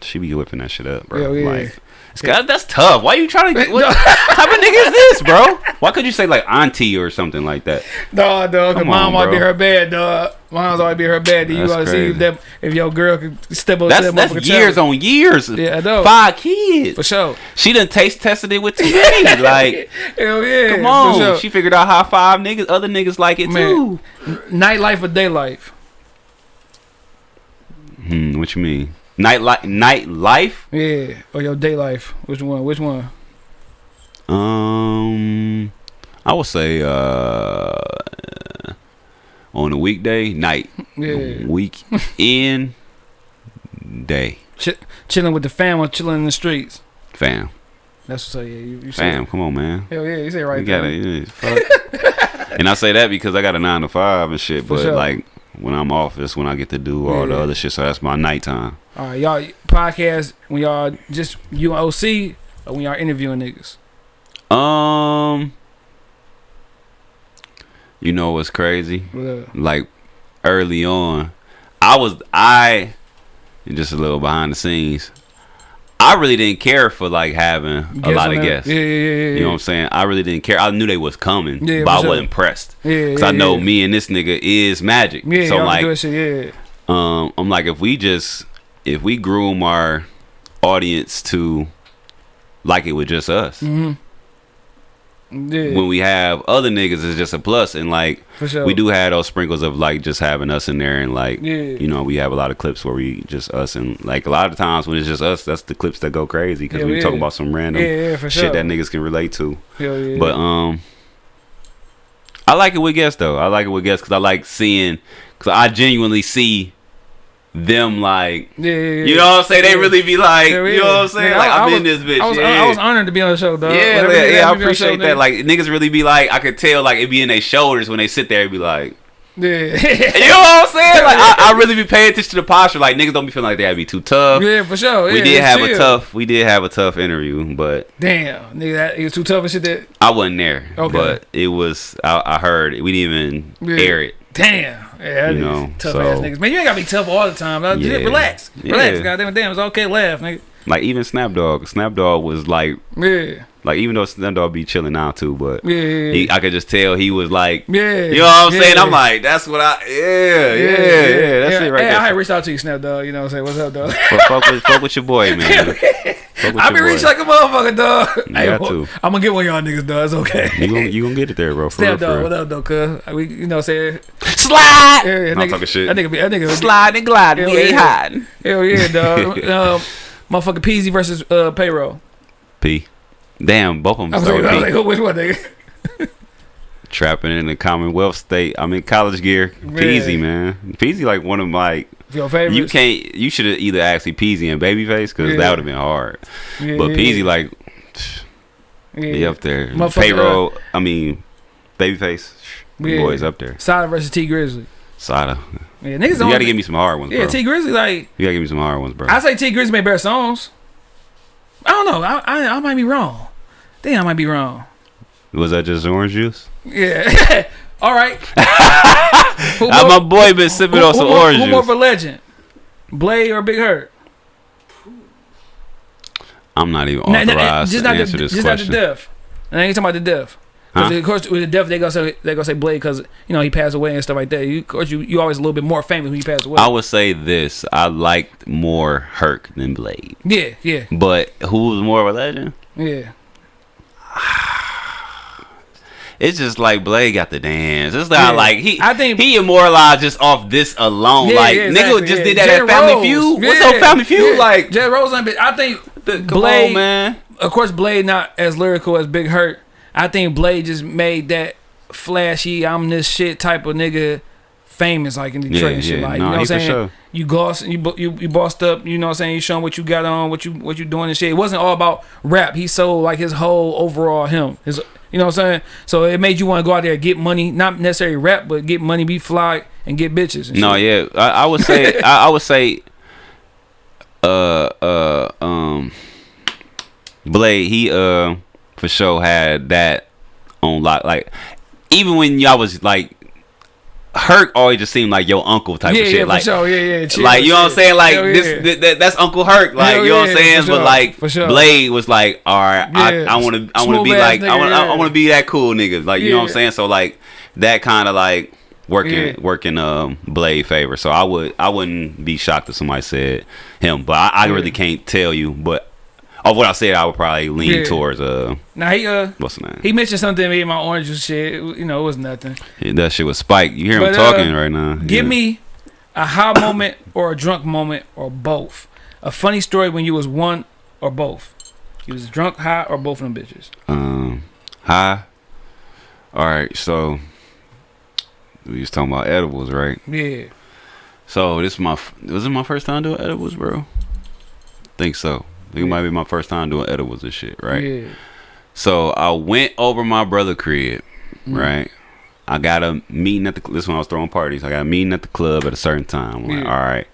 she be whipping that shit up, bro. Hell yeah. Like, it's that's tough. Why are you trying to? What type of nigga is this, bro? Why could you say like auntie or something like that? Dog, dog. Come mom on, always be her bad, dog. Mom's always be her bad. Then you gotta see if that if your girl can step up to That's that's years on years. Yeah, I know. Five kids. For sure. She done taste tested it with too many. Like, Hell yeah. come on. sure. She figured out how five niggas, other niggas like it Man. too. Nightlife or day life? Hmm, what you mean? Night life, night life. Yeah. Or your day life? Which one? Which one? Um, I would say uh, on a weekday, night. Yeah. Weekend, day. Ch- chilling with the fam or chilling in the streets? Fam, That's what's up. Yeah, you, you say fam, come on, man. Hell yeah, you say right You gotta, there. yeah, fuck. and I say that because I got a nine to five and shit. For but sure. like when I'm off, that's when I get to do all the Yeah. other shit. So that's my nighttime. All right, y'all podcast when y'all just you and OC or when y'all interviewing niggas. Um, you know what's crazy? Yeah. Like early on, I was I just a little behind the scenes. I really didn't care for like having a lot of guests. Yeah, yeah, yeah. You know what I'm saying? I really didn't care. I knew they was coming, Yeah, but I sure. wasn't pressed. Yeah, Cause yeah, I know yeah. me and this nigga is magic. Yeah, so y'all like, shit. Yeah. um, I'm like, if we just if we groom our audience to like it with just us, Mm-hmm. Yeah, when we have other niggas, it's just a plus. And like, sure. we do have those sprinkles of like just having us in there, and like, Yeah. you know, we have a lot of clips where we just us, and like a lot of times when it's just us, that's the clips that go crazy because Yeah, we talk about some random shit that niggas can relate to. But um, I like it with guests though. I like it with guests because I like seeing because I genuinely see them like. yeah, yeah, yeah. You know what I'm saying? They really be like, you know what I'm saying? Like I- I've I been this bitch. I was. I was honored to be on the show, dog. yeah, Whatever yeah, I me be on the show, appreciate that. Like niggas really be like, I could tell like it be in their shoulders when they sit there and be like, yeah, you know what I'm saying? Like I, I really be paying attention to the posture. Like niggas don't be feeling like they gotta be too tough. yeah, for sure. we did have a tough, we did have a tough interview, but Damn, nigga, that he was too tough and shit. That I wasn't there. Okay. But it was, I, I heard we didn't even air it. damn, Yeah, you know, tough so ass niggas. Man, you ain't gotta be tough all the time. Just Yeah. Relax, relax. Yeah. Goddamn, damn, it's okay. Laugh, nigga. like even Snap Dogg, Snapdog was like Yeah, like even though Snap Dogg be chilling now too, but yeah, yeah. he, I could just tell he was like, Yeah, you know what I'm saying? I'm like, that's what I, yeah, yeah, yeah, that's yeah. it right hey, there. I reached out to you, Snap Dogg. You know what I'm saying? What's up, dog? Fuck, fuck with, fuck with your boy, man. Fuck with I your be boy. reaching like a motherfucker, dog. Hey, got well, to. I'm gonna get one of y'all niggas, dog. It's okay. You gonna you gonna get it there, bro. For real, Snap for dog, real. what up, though, cuz? We, you know, what I'm saying, Slide. yeah, yeah, I'm nigga, talking shit. That nigga, be, that nigga, Slide and glide. Hell we ain't yeah. hiding. Hell yeah, dog. um, motherfucker, Peezy versus uh, payroll. P. Damn, both of them I was start like, I with was P. like, which one, nigga? Trapping in the Commonwealth State. I'm in college gear. Peezy, man. Peezy like one of my. Your favorite? You can't. You should have either asked me Peezy and Babyface because Yeah. that would have been hard. Yeah, But yeah, Peezy like yeah. he up there. Payroll. Uh, I mean, Babyface. Yeah. Boys up there. Sada versus Tee Grizzley. Sada. Yeah, niggas You gotta give me some hard ones, yeah, bro. Tee Grizzley like you gotta give me some hard ones, bro. I say Tee Grizzley made better songs. I don't know. I, I I might be wrong. Damn, I might be wrong. Was that just orange juice? Yeah. All right. who, more, my boy been sipping who, on some who, orange who more of a legend? Blade or Big Herc? I'm not even Nah, nah, authorized eh, just to not answer the, this just not the question. death. And I ain't talking about the death. Because Huh? of course with the death they gonna say they gonna say Blade because you know he passed away and stuff like that. You, of course you you always a little bit more famous when you pass away. I would say this: I liked more Herc than Blade, yeah, yeah, but who was more of a legend? yeah. It's just like Blade got the dance. It's not Yeah. like he. I think- he immortalized just off this alone. Yeah, like yeah, nigga just did that at Family Rose. Feud. What's up, Family Feud? Like, Jay Rose, I think come Blade, on, man. of course, Blade not as lyrical as Big Herc. I think Blade just made that flashy, I'm this shit type of nigga famous, like in Detroit Yeah, and shit. yeah. Like Nah, you know what I'm saying? sure. You gloss, you you you bossed up. You know what I'm saying? You showing what you got on, what you what you doing and shit. It wasn't all about rap. He sold like his whole overall him. His you know what I'm saying? So it made you want to go out there and get money, not necessarily rap, but get money, be fly, and get bitches. And No, shit. yeah, I, I would say, I, I would say, uh, uh, um, Blade, he uh, for sure had that on lock. Like, even when y'all was like, Herc always just seemed like your uncle type yeah, of shit. yeah, like, sure, yeah, yeah. chill, like you know what I'm saying? Like Hell this, yeah. th- th- that's Uncle Herc. Like Hell you know what I'm saying? for But like sure. Blade was like, all right. I, I want to, I want to be like, I want. I want to be that cool nigga. Like you know what I'm saying? So like that kind of like working, working um Blade favor. So I would, I wouldn't be shocked if somebody said him, but I, I really can't tell you. But of what I said, I would probably lean Yeah. towards uh, Now he uh what's the name? he mentioned something in my orange juice shit. It you know, it was nothing. that shit was Spike. You hear him But, uh, talking right now? Give Yeah. me a high moment or a drunk moment or both. A funny story when you was one or both. You was drunk, high, or both of them bitches. Um, hi. All right, so we was talking about edibles, right? Yeah. So this is my was it my first time doing edibles, bro? Think so. It Yeah. might be my first time doing edibles and shit, right? Yeah. So I went over my brother crib, Mm. right? I got a meeting at the this when I was throwing parties. I got a meeting at the club at a certain time. I'm like, Yeah. all right,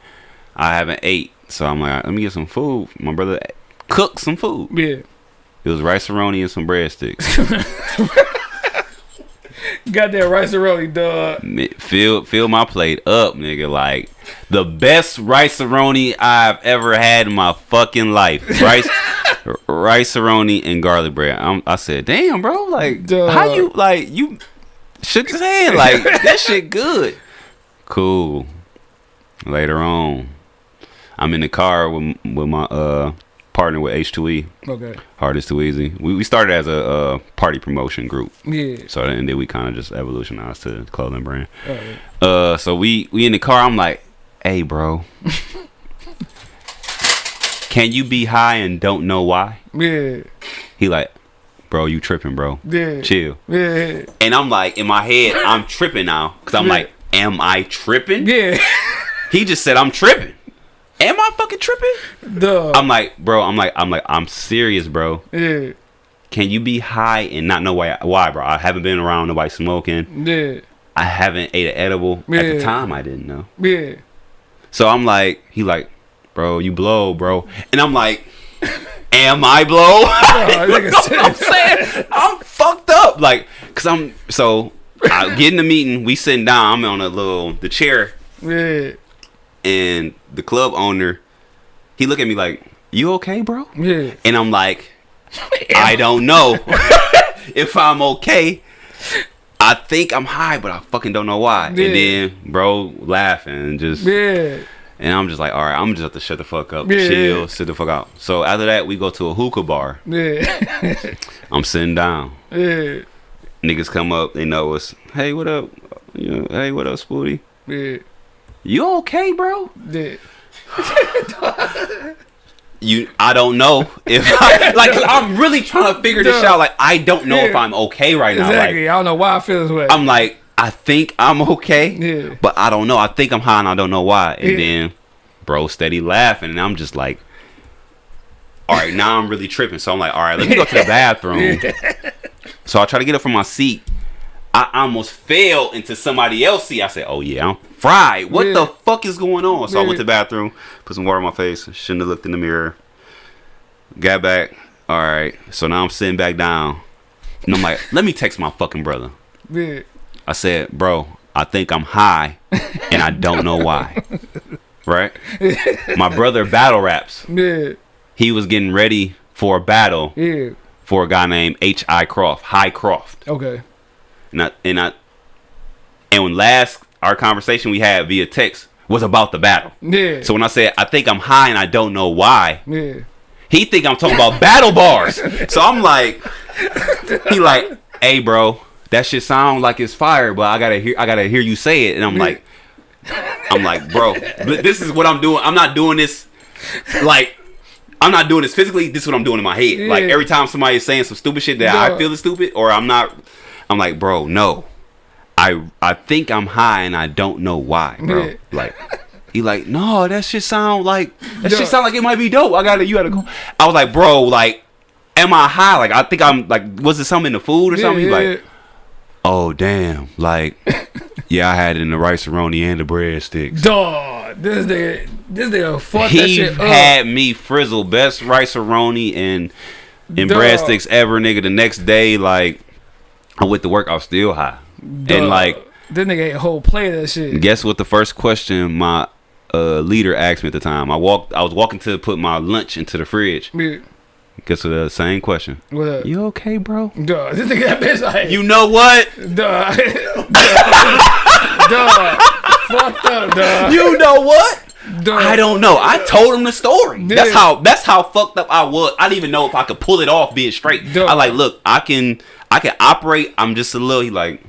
I haven't ate, so I'm like, let me get some food. My brother cooked some food. Yeah. It was rice and some breadsticks. Got that rice rolly, dog. Fill fill my plate up, nigga. Like the best rice roni I've ever had in my fucking life. Rice rice roni and garlic bread. I'm, I said, damn, bro. Like Duh. how you like you shook his hand like that shit good. Cool. Later on, I'm in the car with with my uh partner with H2E. Okay. Hard is too easy. We we started as a uh, party promotion group. Yeah. So and then we kind of just evolutionized to clothing brand. Alright. Uh, so we we in the car. I'm like, hey, bro, can you be high and don't know why? Yeah. He like, bro, you tripping, bro. Yeah. Chill. Yeah. And I'm like, in my head, I'm tripping now because I'm Yeah. like, am I tripping? Yeah. He just said I'm tripping. Am I fucking tripping? Dog. I'm like, bro. I'm like, I'm like, I'm serious, bro. yeah. Can you be high and not know why? Why, bro? I haven't been around nobody smoking. Yeah. I haven't ate an edible. At the time, I didn't know. Yeah. So I'm like, he like, bro, you blow, bro. And I'm like, am I blow? Oh, nigga I'm saying, I'm fucked up. Like, cause I'm so I get in the meeting. We sitting down. I'm on a little the chair, Yeah. And the club owner, he looked at me like, "You okay, bro?" Yeah. And I'm like, I don't know if I'm okay. I think I'm high, but I fucking don't know why. Yeah. And then bro laughing and just Yeah. and I'm just like, all right, I'm just have to shut the fuck up, Yeah. chill, sit the fuck out. So after that, we go to a hookah bar. Yeah. I'm sitting down. Yeah. Niggas come up, they know us. Hey, what up? You know, hey, what up, Spooty? Yeah. You okay, bro? You, I don't know if I, like I'm really trying to figure this out. Like I don't know if I'm okay right now. Like Exactly. I don't know why I feel this way. I'm like, I think I'm okay, Yeah. but I don't know. I think I'm high and I don't know why. And Yeah. then, bro, steady laughing, and I'm just like, all right, now I'm really tripping. So I'm like, all right, let me go to the bathroom. So I try to get up from my seat. I almost fell into somebody else's seat. I said, oh yeah, I'm fried. What Yeah. the fuck is going on? So I went to the bathroom, put some water on my face. Shouldn't have looked in the mirror. Got back. All right. So now I'm sitting back down. And I'm like, let me text my fucking brother. yeah. I said, bro, I think I'm high and I don't know why. Right? My brother battle raps. Yeah. He was getting ready for a battle Yeah. for a guy named H.I. Croft, High Croft. Okay. And I, and I, and when last our conversation we had via text was about the battle. Yeah. So when I said I think I'm high and I don't know why, yeah. he think I'm talking about battle bars. So I'm like, he like, hey bro, that shit sound like it's fire, but I gotta hear, I gotta hear you say it. And I'm like, I'm like, bro, this is what I'm doing. I'm not doing this, like, I'm not doing this physically. This is what I'm doing in my head. Like every time somebody is saying some stupid shit that I feel is stupid, or I'm not, I'm like, bro, no, I I think I'm high and I don't know why, bro. Like. He like, no, that shit sound like that shit sound like it might be dope. I gotta, you gotta go. I was like, bro, like, am I high? Like, I think I'm like, was it something in the food or something? He like, oh damn, like, yeah, I had it in the rice roni and the breadsticks. Dog. This nigga. This nigga fucked that shit up. had me frizzle best rice roni and and breadsticks ever, nigga. The next day, like, I went to work, I was still high, and Dog. like, This nigga get a whole plate of that shit. guess what? The first question my uh, leader asked me at the time, I walked, I was walking to put my lunch into the fridge. Yeah. Guess what? The same question. What up? You okay, bro? Dog. This nigga that bitch like. You know what? Dog. dog. Fucked up, dog. You know what? Dog. I don't know. I told him the story. That's how that's how fucked up I was. I didn't even know if I could pull it off being straight. Duh. I like, look, I can I can operate. I'm just a little he like,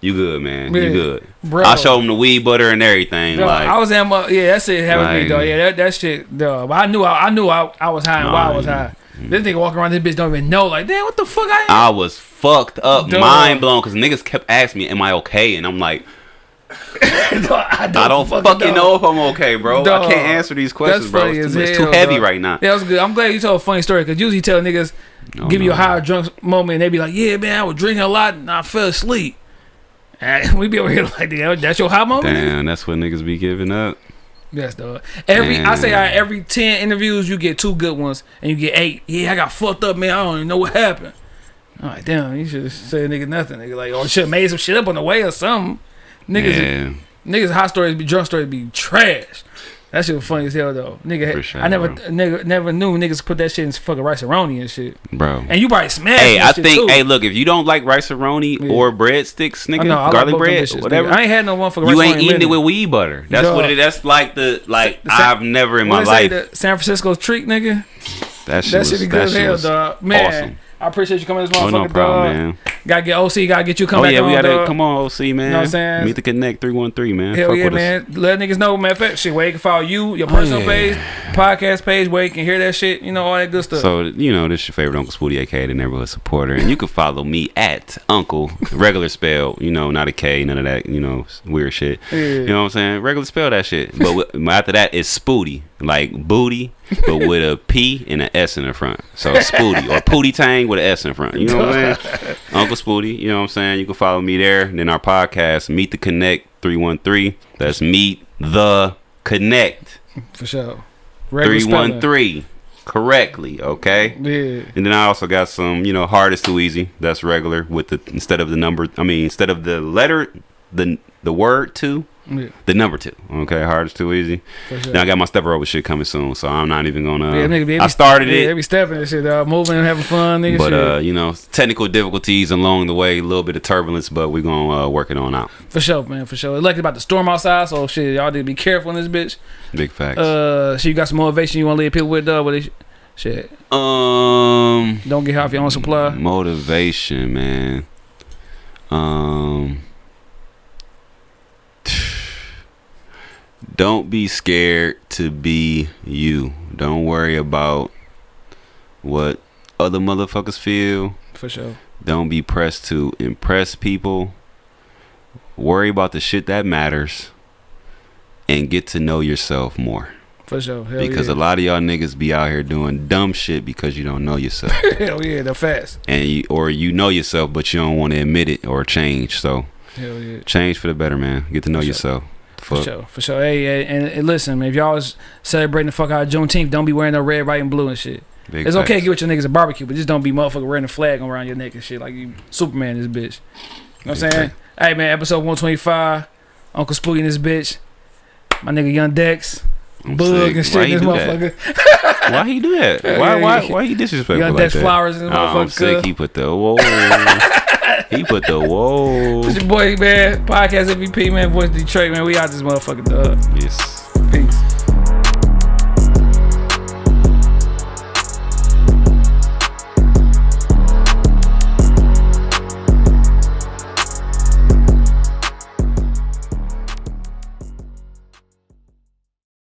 you good, man. You good. Bro. I showed him the weed butter and everything. Dog, like I was at my yeah, that shit happened to me, though. Yeah, that, that shit. But I knew I, I knew I, I was high and why I was Nah, high. This nigga walking around this bitch don't even know. Like, damn, what the fuck I am? I was fucked up, Duh. mind blown, because niggas kept asking me, "Am I okay?" And I'm like, I don't, I don't fucking know if I'm okay, bro. Dog. I can't answer these questions, bro. It's too, it's hell, too heavy right now. Yeah, that was good. I'm glad you told a funny story because usually you tell niggas No, give you a no. high drunk moment and they be like, yeah, man, I was drinking a lot and I fell asleep. And we be over here like, that's your high moment. nigga?" Damn, that's what niggas be giving up. Yes, dog. Every I say every ten interviews you get two good ones and you get eight. Yeah, I got fucked up, man. I don't even know what happened. I'm damn, you should say nigga nothing, nigga. Like, oh, should have made some shit up on the way or something. Niggas, Yeah. niggas, hot stories be drunk stories be trash. That shit was funny as hell though, nigga. Sure, I never, bro. nigga, never knew niggas put that shit in fucking rice roni and shit. bro. And you probably smashed. Hey, that I shit think. too. Hey, look, if you don't like rice roni Yeah. or breadsticks, nigga, I know, I like garlic bread, bitches, whatever, nigga. I ain't had no one for you ain't eating it with weed butter. That's what it. That's like the like The I've never in my What they say, life. the San Francisco treat, nigga. that shit That was shit be good as hell, dog. Man, awesome. I appreciate you coming this Oh motherfucker, no problem, dog. man. Gotta get OC, gotta get you come Oh back yeah, on, we gotta dog. come on, OC man. You know what I'm saying? Meet the Connect three one three, man. Hell Fuck yeah, with us. man. Let niggas know, man. Fact, shit, where you can follow you, your personal yeah. page, podcast page, where you can hear that shit, you know, all that good stuff. So you know, this is your favorite Uncle Spooty, aka the neighborhood supporter, and you can follow me at Uncle regular spell. You know, not a K, none of that. You know, weird shit. You know what I'm saying? Regular spell that shit. But after that, it's Spooty, like booty, but with a P and an S in the front. So Spooty or Pootie Tang with an S in front. You know what I'm saying? Uncle Spooty. You know what I'm saying? You can follow me there. And then our podcast, Meet the Connect three one three. That's Meet the Connect For sure. three Regular one spelling. correctly, okay? Yeah. And then I also got some, you know, hard is too easy. That's regular with the instead of the number. I mean, instead of the letter, the the word two, Yeah. the number two. Okay, hard is too easy. Sure. Then I got my step over shit coming soon, so I'm not even gonna. Yeah, nigga, I started yeah, it. They be stepping and shit, dog. Moving and having fun, nigga. But shit. uh, you know, technical difficulties along the way, a little bit of turbulence, but we're gonna uh, work it on out. for sure, man, for sure. Lucky about the storm outside, so shit, y'all need to be careful in this bitch. Big facts. Uh, so you got some motivation you want to leave people with, dog? They, shit, um, don't get high off your own supply. motivation, man. Um, don't be scared to be you. Don't worry about what other motherfuckers feel. For sure. Don't be pressed to impress people. Worry about the shit that matters and get to know yourself more. For sure. Hell because yeah. a lot of y'all niggas be out here doing dumb shit because you don't know yourself. Hell yeah, they're fast. and you, or you know yourself but you don't want to admit it or change. So Hell yeah. change for the better, man. Get to know For sure. For Fuck. sure, for sure. Hey, hey and, and listen, man, if y'all was celebrating the fuck out of Juneteenth, don't be wearing no red, white, and blue and shit. Big It's okay to get with your niggas at barbecue, but just don't be motherfucker wearing a flag around your neck and shit like you Superman this bitch. You know what I'm saying? Hey man, episode 125, Uncle Spooty and this bitch. My nigga Young Dex. Bug and shit Why in this motherfucker. Why he do that? Why why why he disrespectful Young like Dex that? flowers in this Oh, I'm sick. He put the whoa. he put the whoa. It's your boy, man. Podcast MVP, man. Voice Detroit, man. We out this motherfucker, dog. Yes,